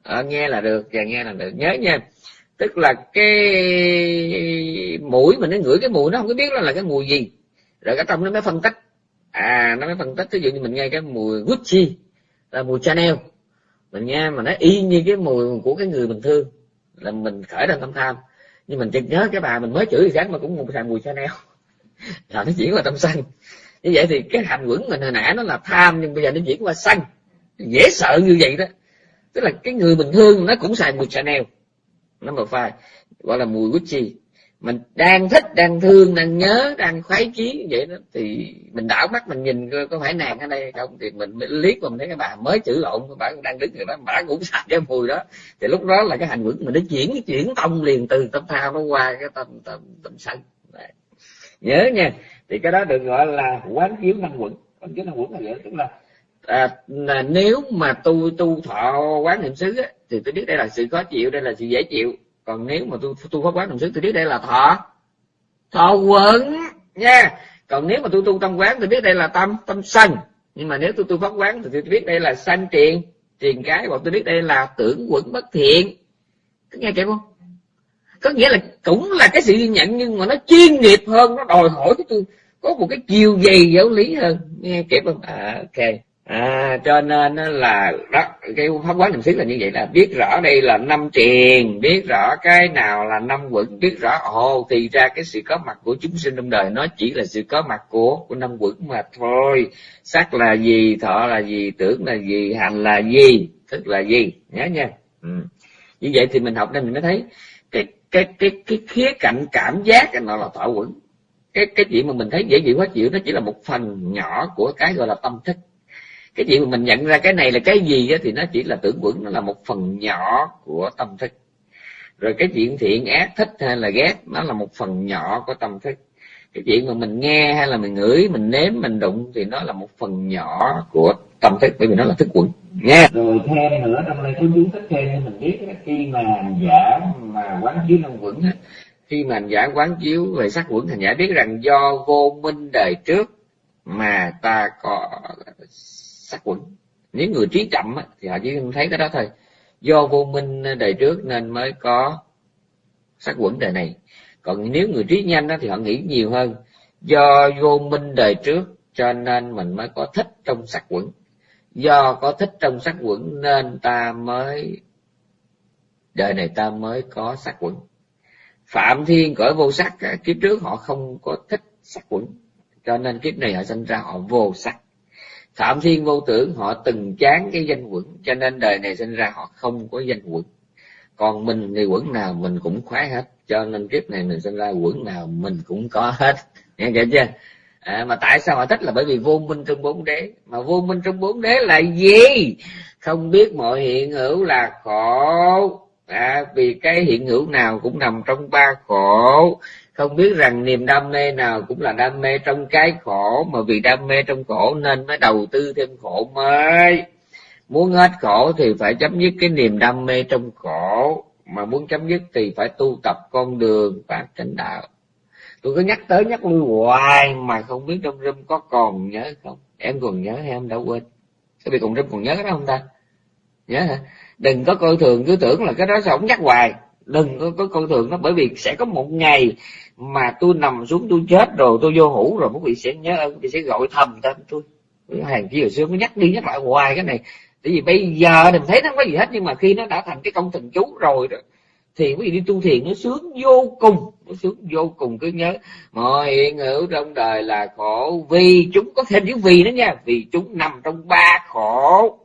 À, nghe là được và nghe là được. Nhớ nha. Tức là cái mũi mình nó ngửi cái mùi nó không có biết là, là cái mùi gì. Rồi cái trong nó mới phân tích. À nó mới phân tích. Ví dụ như mình nghe cái mùi Gucci là mùi Chanel. Mình nghe mà nó y như cái mùi của cái người mình thương là mình khởi lên tâm tham. Nhưng mình chợt nhớ cái bà mình mới chửi sáng mà cũng một xài mùi Chanel. Là nó chuyển qua tâm sân như vậy thì cái hành quẩn mình hồi nãy nó là tham nhưng bây giờ nó chuyển qua sân dễ sợ như vậy đó. Tức là cái người bình thường nó cũng xài mùi Chanel. Number five, gọi là mùi Gucci. Mình đang thích, đang thương, đang nhớ, đang khoái chí vậy đó, thì mình đảo mắt mình nhìn coi có phải nàng ở đây không. Thì mình liếc mình thấy cái bà mới chữ lộn bà đang đứng rồi đó, bà cũng xài cái mùi đó. Thì lúc đó là cái hành quẩn mình nó chuyển chuyển tông liền từ tâm thao nó qua cái tâm tâm tâm sân. Nhớ nha. Thì cái đó được gọi là quán chiếu năng quẩn. Quán chiếu năng quẩn là vậy tức là à, nếu mà tu tu thọ quán niệm xứ á, thì tôi biết đây là sự khó chịu đây là sự dễ chịu. Còn nếu mà tu tu pháp quán niệm xứ tôi biết đây là thọ. Thọ quẩn nha. Còn nếu mà tu tu tâm quán tôi biết đây là tâm tâm sân nhưng mà nếu tôi tu pháp quán thì tôi biết đây là sanh triền triền cái hoặc tôi biết đây là tưởng quẩn bất thiện. Có nghe kịp không? Có nghĩa là cũng là cái sự ghi nhận nhưng mà nó chuyên nghiệp hơn nó đòi hỏi cái tôi có một cái chiều dày giáo lý hơn. Nghe kịp không? À, ok à cho nên là đó cái pháp quán niệm xứ là như vậy là biết rõ đây là năm triền, biết rõ cái nào là năm quẩn biết rõ, ồ, thì ra cái sự có mặt của chúng sinh trong đời nó chỉ là sự có mặt của của năm quẩn mà thôi. Sắc là gì, thọ là gì, tưởng là gì, hành là gì, thức là gì, nhớ nha. Ừ. như vậy thì mình học nên mình mới thấy cái cái cái cái khía cạnh cảm giác cái nó là thọ quẩn cái cái chuyện mà mình thấy dễ chịu, khó chịu, nó chỉ là một phần nhỏ của cái gọi là tâm thức cái chuyện mà mình nhận ra cái này là cái gì đó, thì nó chỉ là tưởng quẩn nó là một phần nhỏ của tâm thức. Rồi cái chuyện thiện ác thích hay là ghét nó là một phần nhỏ của tâm thức. Cái chuyện mà mình nghe hay là mình ngửi mình nếm mình đụng thì nó là một phần nhỏ của tâm thức bởi vì nó là thức quẩn. Nghe. Rồi thêm nữa trong đây có chú thích thêm mình biết khi mà hành giả mà quán chiếu năm quẩn khi mà hành giả quán chiếu về sắc quẩn hành giả biết rằng do vô minh đời trước mà ta có sát quẩn. Nếu người trí chậm thì họ chỉ thấy cái đó thôi. Do vô minh đời trước nên mới có sát quẩn đời này. Còn nếu người trí nhanh thì họ nghĩ nhiều hơn. Do vô minh đời trước, cho nên mình mới có thích trong sắc quẩn. Do có thích trong sắc quẩn nên ta mới, đời này ta mới có sắc quẩn. Phạm thiên cõi vô sắc kiếp trước họ không có thích sắc quẩn. Cho nên kiếp này họ sinh ra họ vô sắc phạm thiên vô tưởng họ từng chán cái danh quẩn cho nên đời này sinh ra họ không có danh quẩn. Còn mình thì quẩn nào mình cũng khoái hết cho nên kiếp này mình sinh ra quẩn nào mình cũng có hết. Nghe kể chưa? À, mà tại sao họ thích là bởi vì vô minh trong bốn đế. Mà vô minh trong bốn đế là gì? Không biết mọi hiện hữu là khổ. À, vì cái hiện hữu nào cũng nằm trong ba khổ không biết rằng niềm đam mê nào cũng là đam mê trong cái khổ, mà vì đam mê trong khổ nên mới đầu tư thêm khổ mới. Muốn hết khổ thì phải chấm dứt cái niềm đam mê trong khổ, mà muốn chấm dứt thì phải tu tập con đường và chánh đạo. Tôi cứ nhắc tới nhắc lui hoài mà không biết trong râm có còn nhớ không? Em còn nhớ hay em đã quên? Cái vị cùng râm còn nhớ đó không ta? Nhớ hả? Đừng có coi thường, cứ tưởng là cái đó sao không nhắc hoài đừng có, có con thường nó bởi vì sẽ có một ngày mà tôi nằm xuống tôi chết rồi tôi vô hủ rồi quý vị sẽ nhớ ơn quý vị sẽ gọi thầm tên tôi hàng kia hồi xưa mới nhắc đi nhắc lại hoài cái này. Tại vì bây giờ mình thấy nó không có gì hết nhưng mà khi nó đã thành cái công thần chú rồi đó thì quý vị đi tu thiền nó sướng vô cùng nó sướng vô cùng cứ nhớ. Mọi hiện hữu trong đời là khổ vì chúng có thêm chữ vì nữa nha vì chúng nằm trong ba khổ.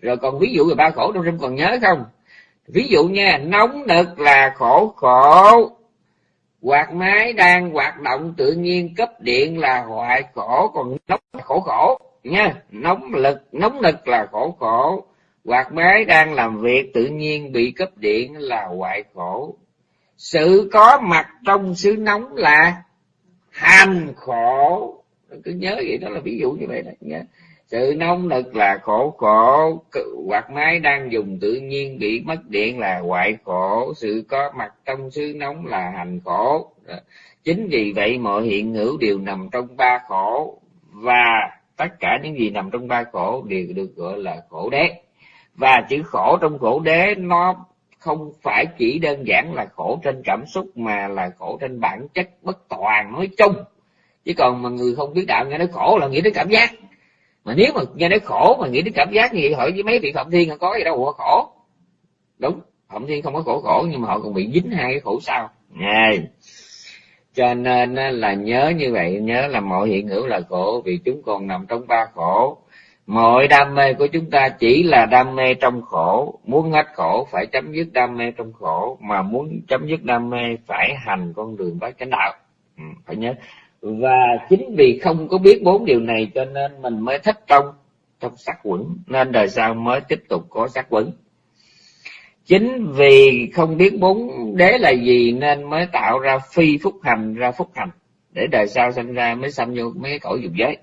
Rồi còn ví dụ về ba khổ trong râm còn nhớ không? Ví dụ nha, nóng nực là khổ khổ. Quạt máy đang hoạt động tự nhiên, cấp điện là hoại khổ, còn nóng là khổ khổ. Nha, nóng lực, nóng nực là khổ khổ. Quạt máy đang làm việc tự nhiên, bị cấp điện là hoại khổ. Sự có mặt trong xứ nóng là hành khổ. Cứ nhớ vậy đó là ví dụ như vậy đó, nha sự nóng nực là khổ khổ quạt máy đang dùng tự nhiên bị mất điện là hoại khổ. Sự có mặt trong xứ nóng là hành khổ. Chính vì vậy mọi hiện hữu đều nằm trong ba khổ và tất cả những gì nằm trong ba khổ đều được gọi là khổ đế. Và chữ khổ trong khổ đế nó không phải chỉ đơn giản là khổ trên cảm xúc mà là khổ trên bản chất bất toàn nói chung. Chứ còn mà người không biết đạo nghe nói khổ là nghĩ đến cảm giác mà nếu mà nghe nói khổ mà nghĩ đến cảm giác như vậy hỏi với mấy vị phạm thiên có gì đâu mà khổ. Đúng phạm thiên không có khổ khổ nhưng mà họ còn bị dính hai cái khổ sau. Này. Cho nên là nhớ như vậy nhớ là mọi hiện hữu là khổ vì chúng còn nằm trong ba khổ. Mọi đam mê của chúng ta chỉ là đam mê trong khổ. Muốn hết khổ phải chấm dứt đam mê trong khổ. Mà muốn chấm dứt đam mê phải hành con đường bát chánh đạo. Ừ, phải nhớ và chính vì không có biết bốn điều này cho nên mình mới thất trong trong sắc quẩn, nên đời sau mới tiếp tục có sắc quẩn. Chính vì không biết bốn đế là gì nên mới tạo ra phi phúc hành, ra phúc hành, để đời sau sinh ra mới sanh vô mấy cõi dục giới.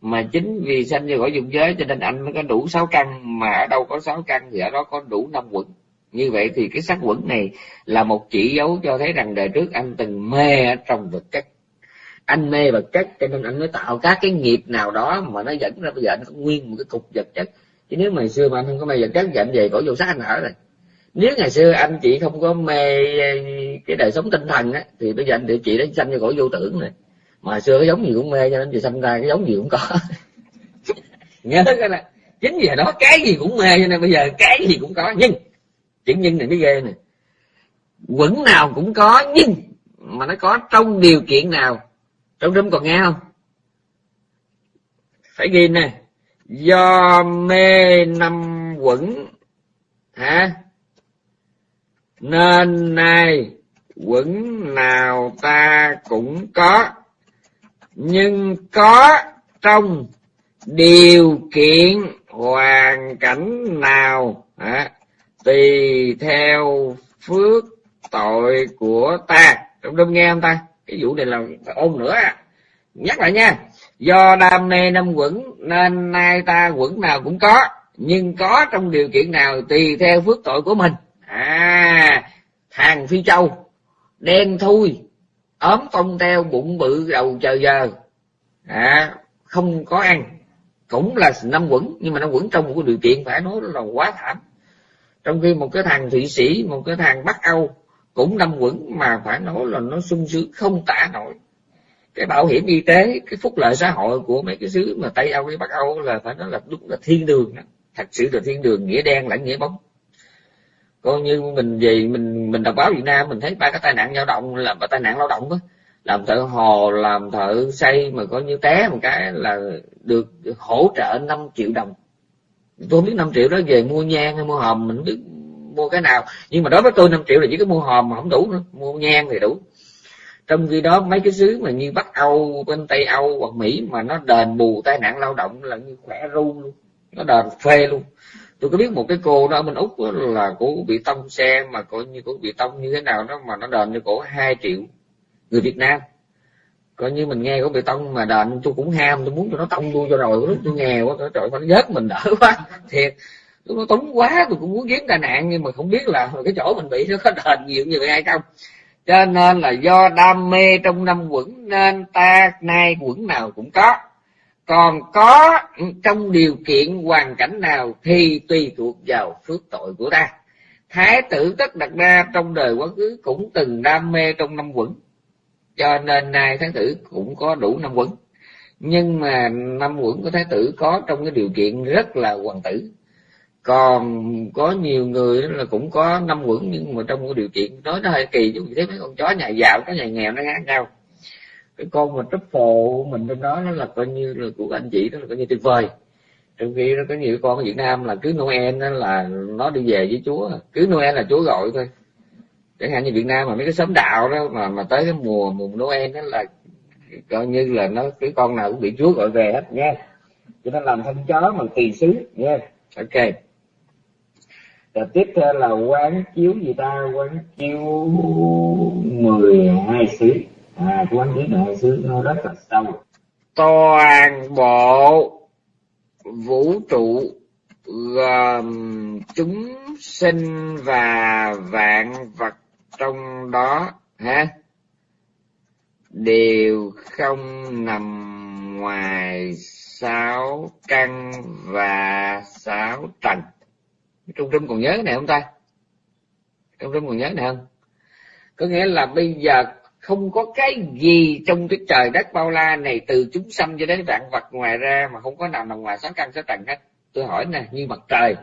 Mà chính vì sanh vô cõi dục giới cho nên anh mới có đủ sáu căn, mà ở đâu có sáu căn thì ở đó có đủ năm quẩn. Như vậy thì cái sắc quẩn này là một chỉ dấu cho thấy rằng đời trước anh từng mê ở trong vật chất anh mê vật chất cho nên anh mới tạo các cái nghiệp nào đó mà nó dẫn ra bây giờ anh có nguyên một cái cục vật chất. Chứ nếu ngày xưa mà anh không có mê vật chất thì anh về cõi vô sắc anh ở rồi. Nếu ngày xưa anh chị không có mê ờ, cái đời sống tinh thần á, thì bây giờ anh địa chị đã sanh cho cõi vô tưởng này mà xưa cái giống gì cũng mê cho nên chị sanh ra cái giống gì cũng có. Nghe cái là chính vì đó cái gì cũng mê cho nên bây giờ cái gì cũng có. Nhưng chuyện nhân này mới ghê nè. Quẩn nào cũng có, nhưng mà nó có trong điều kiện nào trong rung còn nghe không? Phải ghi nè. Do mê năm quẩn. Hả? Nên nay quẩn nào ta cũng có. Nhưng có trong điều kiện hoàn cảnh nào? Hả? tùy theo phước tội của ta. Đúng đúng nghe không ta? Cái vụ này là ôn nữa à. nhắc lại nha. Do đam mê năm quẩn nên nay ta quẩn nào cũng có. Nhưng có trong điều kiện nào tùy theo phước tội của mình. À thằng phi châu đen thui ốm tông teo bụng bự đầu chờ giờ. À, không có ăn. Cũng là năm quẩn nhưng mà năm quẩn trong một cái điều kiện phải nói là quá thảm. Trong khi một cái thằng thụy sĩ một cái thằng bắc âu cũng năm quẩn mà phải nói là nó sung sướng, không tả nổi. Cái bảo hiểm y tế, cái phúc lợi xã hội của mấy cái xứ mà tây âu với bắc âu là phải nói là đúng là thiên đường thật sự là thiên đường, nghĩa đen lẫn nghĩa bóng. Coi như mình về, mình mình đọc báo việt nam, mình thấy ba cái tai nạn lao động là tai nạn lao động đó làm thợ hồ làm thợ xây mà coi như té một cái là được hỗ trợ 5 triệu đồng. Tôi không biết 5 triệu đó về mua nhang hay mua hòm mình biết mua cái nào. Nhưng mà đối với tôi 5 triệu là chỉ có mua hòm mà không đủ nữa. Mua nhang thì đủ. Trong khi đó mấy cái xứ mà như bắc âu, bên tây âu hoặc mỹ mà nó đền bù tai nạn lao động là như khỏe ru luôn. Nó đền phê luôn. Tôi có biết một cái cô đó ở bên úc là cô bị tông xe mà coi như cô bị tông như thế nào đó mà nó đền cho cổ hai triệu người việt nam. Coi như mình nghe có bị tông mà đền, tôi cũng ham, tôi muốn cho nó tông tôi cho rồi. Lúc tôi nghèo quá, trời nó vớt mình đỡ quá. Thiệt tôi nó túng quá, tôi cũng muốn kiếm tai nạn, nhưng mà không biết là cái chỗ mình bị nó có đền nhiều như vậy hay không. Cho nên là do đam mê trong năm quẩn, nên ta nay quẩn nào cũng có. Còn có, trong điều kiện hoàn cảnh nào thì tùy thuộc vào phước tội của ta. Thái tử tất đặt ra trong đời quá khứ cũng từng đam mê trong năm quẩn. Cho nên nay thái tử cũng có đủ năm quẩn. Nhưng mà năm quẩn của thái tử có trong cái điều kiện rất là hoàng tử còn có nhiều người là cũng có năm quẩn, nhưng mà trong cái điều kiện nói nó hơi kỳ chứ thấy mấy con chó nhà giàu có nhà nghèo nó khác nhau. Cái con mà phồ mình trong đó, nó là coi như là của anh chị, đó là coi như tuyệt vời. Trong khi nó có nhiều con ở Việt Nam là cứ Noel đó là nó đi về với Chúa, cứ Noel là Chúa gọi thôi. Chẳng hạn như Việt Nam mà mấy cái xóm đạo đó mà mà tới cái mùa mùa Noel đó là coi như là nó, cái con nào cũng bị Chúa gọi về hết nha cho nên làm thân chó mà kỳ xứ nha ok rồi tiếp theo là quán chiếu gì ta? Quán chiếu mười hai xứ. À quán chiếu mười hai xứ nó rất là sâu. Toàn bộ vũ trụ gồm chúng sinh và vạn vật trong đó ha đều không nằm ngoài sáu căn và sáu trần trung trung còn nhớ cái này không ta? Trung trung còn nhớ này không? Có nghĩa là bây giờ không có cái gì trong cái trời đất bao la này từ chúng sanh cho đến vạn vật ngoài ra mà không có nào nằm ngoài sáng căn sẽ trần hết. Tôi hỏi nè, như mặt trời,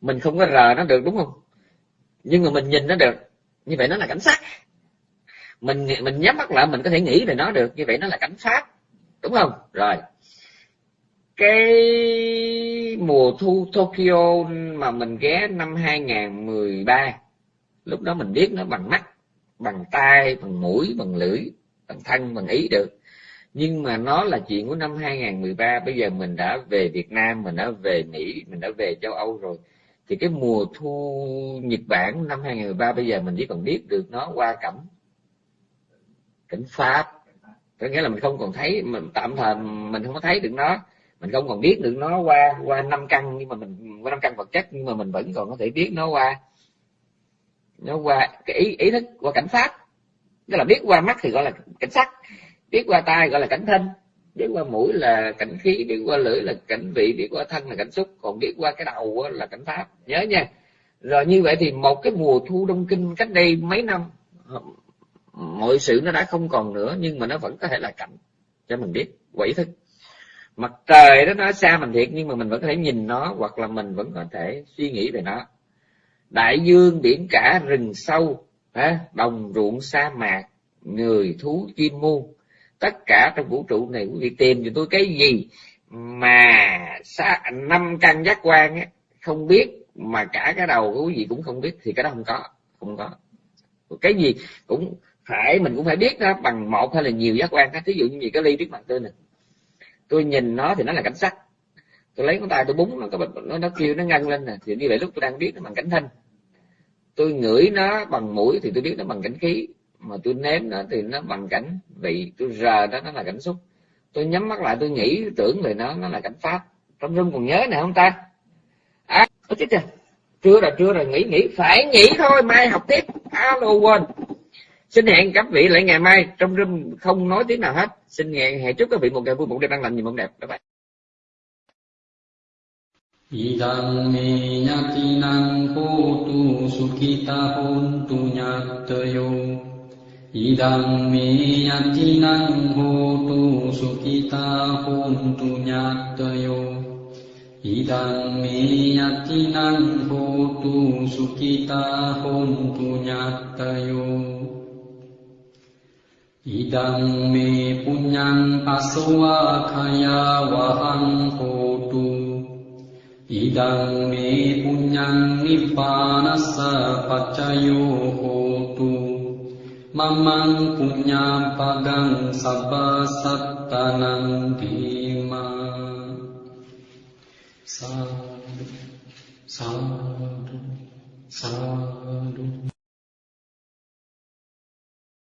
mình không có rờ nó được đúng không? Nhưng mà mình nhìn nó được. Như vậy nó là cảnh sát. Mình mình nhắm mắt lại, mình có thể nghĩ về nó được. Như vậy nó là cảnh sát. Đúng không? Rồi. Cái mùa thu Tokyo mà mình ghé năm 2013 lúc đó mình biết nó bằng mắt bằng tay, bằng mũi bằng lưỡi bằng thân bằng ý được. Nhưng mà nó là chuyện của năm 2013 bây giờ mình đã về Việt Nam mình đã về Mỹ mình đã về châu Âu rồi. Thì cái mùa thu Nhật Bản năm 2013 bây giờ mình chỉ còn biết được nó qua cảnh cảnh Pháp. Có nghĩa là mình không còn thấy mình tạm thời mình không có thấy được nó mình không còn biết được nó qua qua năm căn, nhưng mà mình, qua năm căn vật chất, nhưng mà mình vẫn còn có thể biết nó qua. Nó qua cái ý ý thức qua cảnh sát. Tức là biết qua mắt thì gọi là cảnh sát biết qua tai gọi là cảnh thân, biết qua mũi là cảnh khí, biết qua lưỡi là cảnh vị, biết qua thân là cảnh xúc, còn biết qua cái đầu là cảnh pháp. Nhớ nha. Rồi như vậy thì một cái mùa thu đông kinh cách đây mấy năm, mọi sự nó đã không còn nữa, nhưng mà nó vẫn có thể là cảnh, cho mình biết quỷ thức mặt trời đó nó xa mình thiệt, nhưng mà mình vẫn có thể nhìn nó, hoặc là mình vẫn có thể suy nghĩ về nó. Đại dương biển cả rừng sâu đồng ruộng sa mạc, người thú chim muôn tất cả trong vũ trụ này, quý vị tìm cho tôi cái gì mà năm căn giác quan ấy không biết, mà cả cái đầu của quý vị cũng không biết, thì cái đó không có không có. Cái gì cũng phải, mình cũng phải biết đó bằng một hay là nhiều giác quan thí dụ như gì cái ly trước mặt tôi nè tôi nhìn nó thì nó là cảnh sắc. Tôi lấy con tay tôi búng, nó có nó nó kêu, nó ngăn lên nè. Thì như vậy lúc tôi đang biết nó bằng cảnh thanh tôi ngửi nó bằng mũi thì tôi biết nó bằng cảnh khí. Mà tôi nếm nó thì nó bằng cảnh vị. Tôi rờ đó nó là cảnh xúc. Tôi nhắm mắt lại, tôi nghĩ, tưởng về nó nó là cảnh pháp. Trong rung còn nhớ nè, không ta? À chết chưa? Chưa rồi chưa rồi, nghĩ nghĩ. Phải nghĩ thôi, mai học tiếp. Alo quên xin hẹn các vị lại ngày mai. Trong room không nói tiếng nào hết. Xin hẹn hẹn chúc các vị một ngày vui, một đêm an lành, nhiều mộng đẹp. Bye bye. Idang me nyatinang hotu sukita hontu nyatayo Idang me yatinang hotu sukita hontu nyatayo Idang me yatinang hotu sukita hontu nyatayo ඉදං මේ පුඤ්ඤං පසවාඛයා වහං හෝතු। ඉදං මේ පුඤ්ඤං නිපානස්ස පච්චයෝ හෝතු। මමං පුඤ්ඤං පදං සබ්බ සත්තනං දීමා සාදු සාදු සාදු।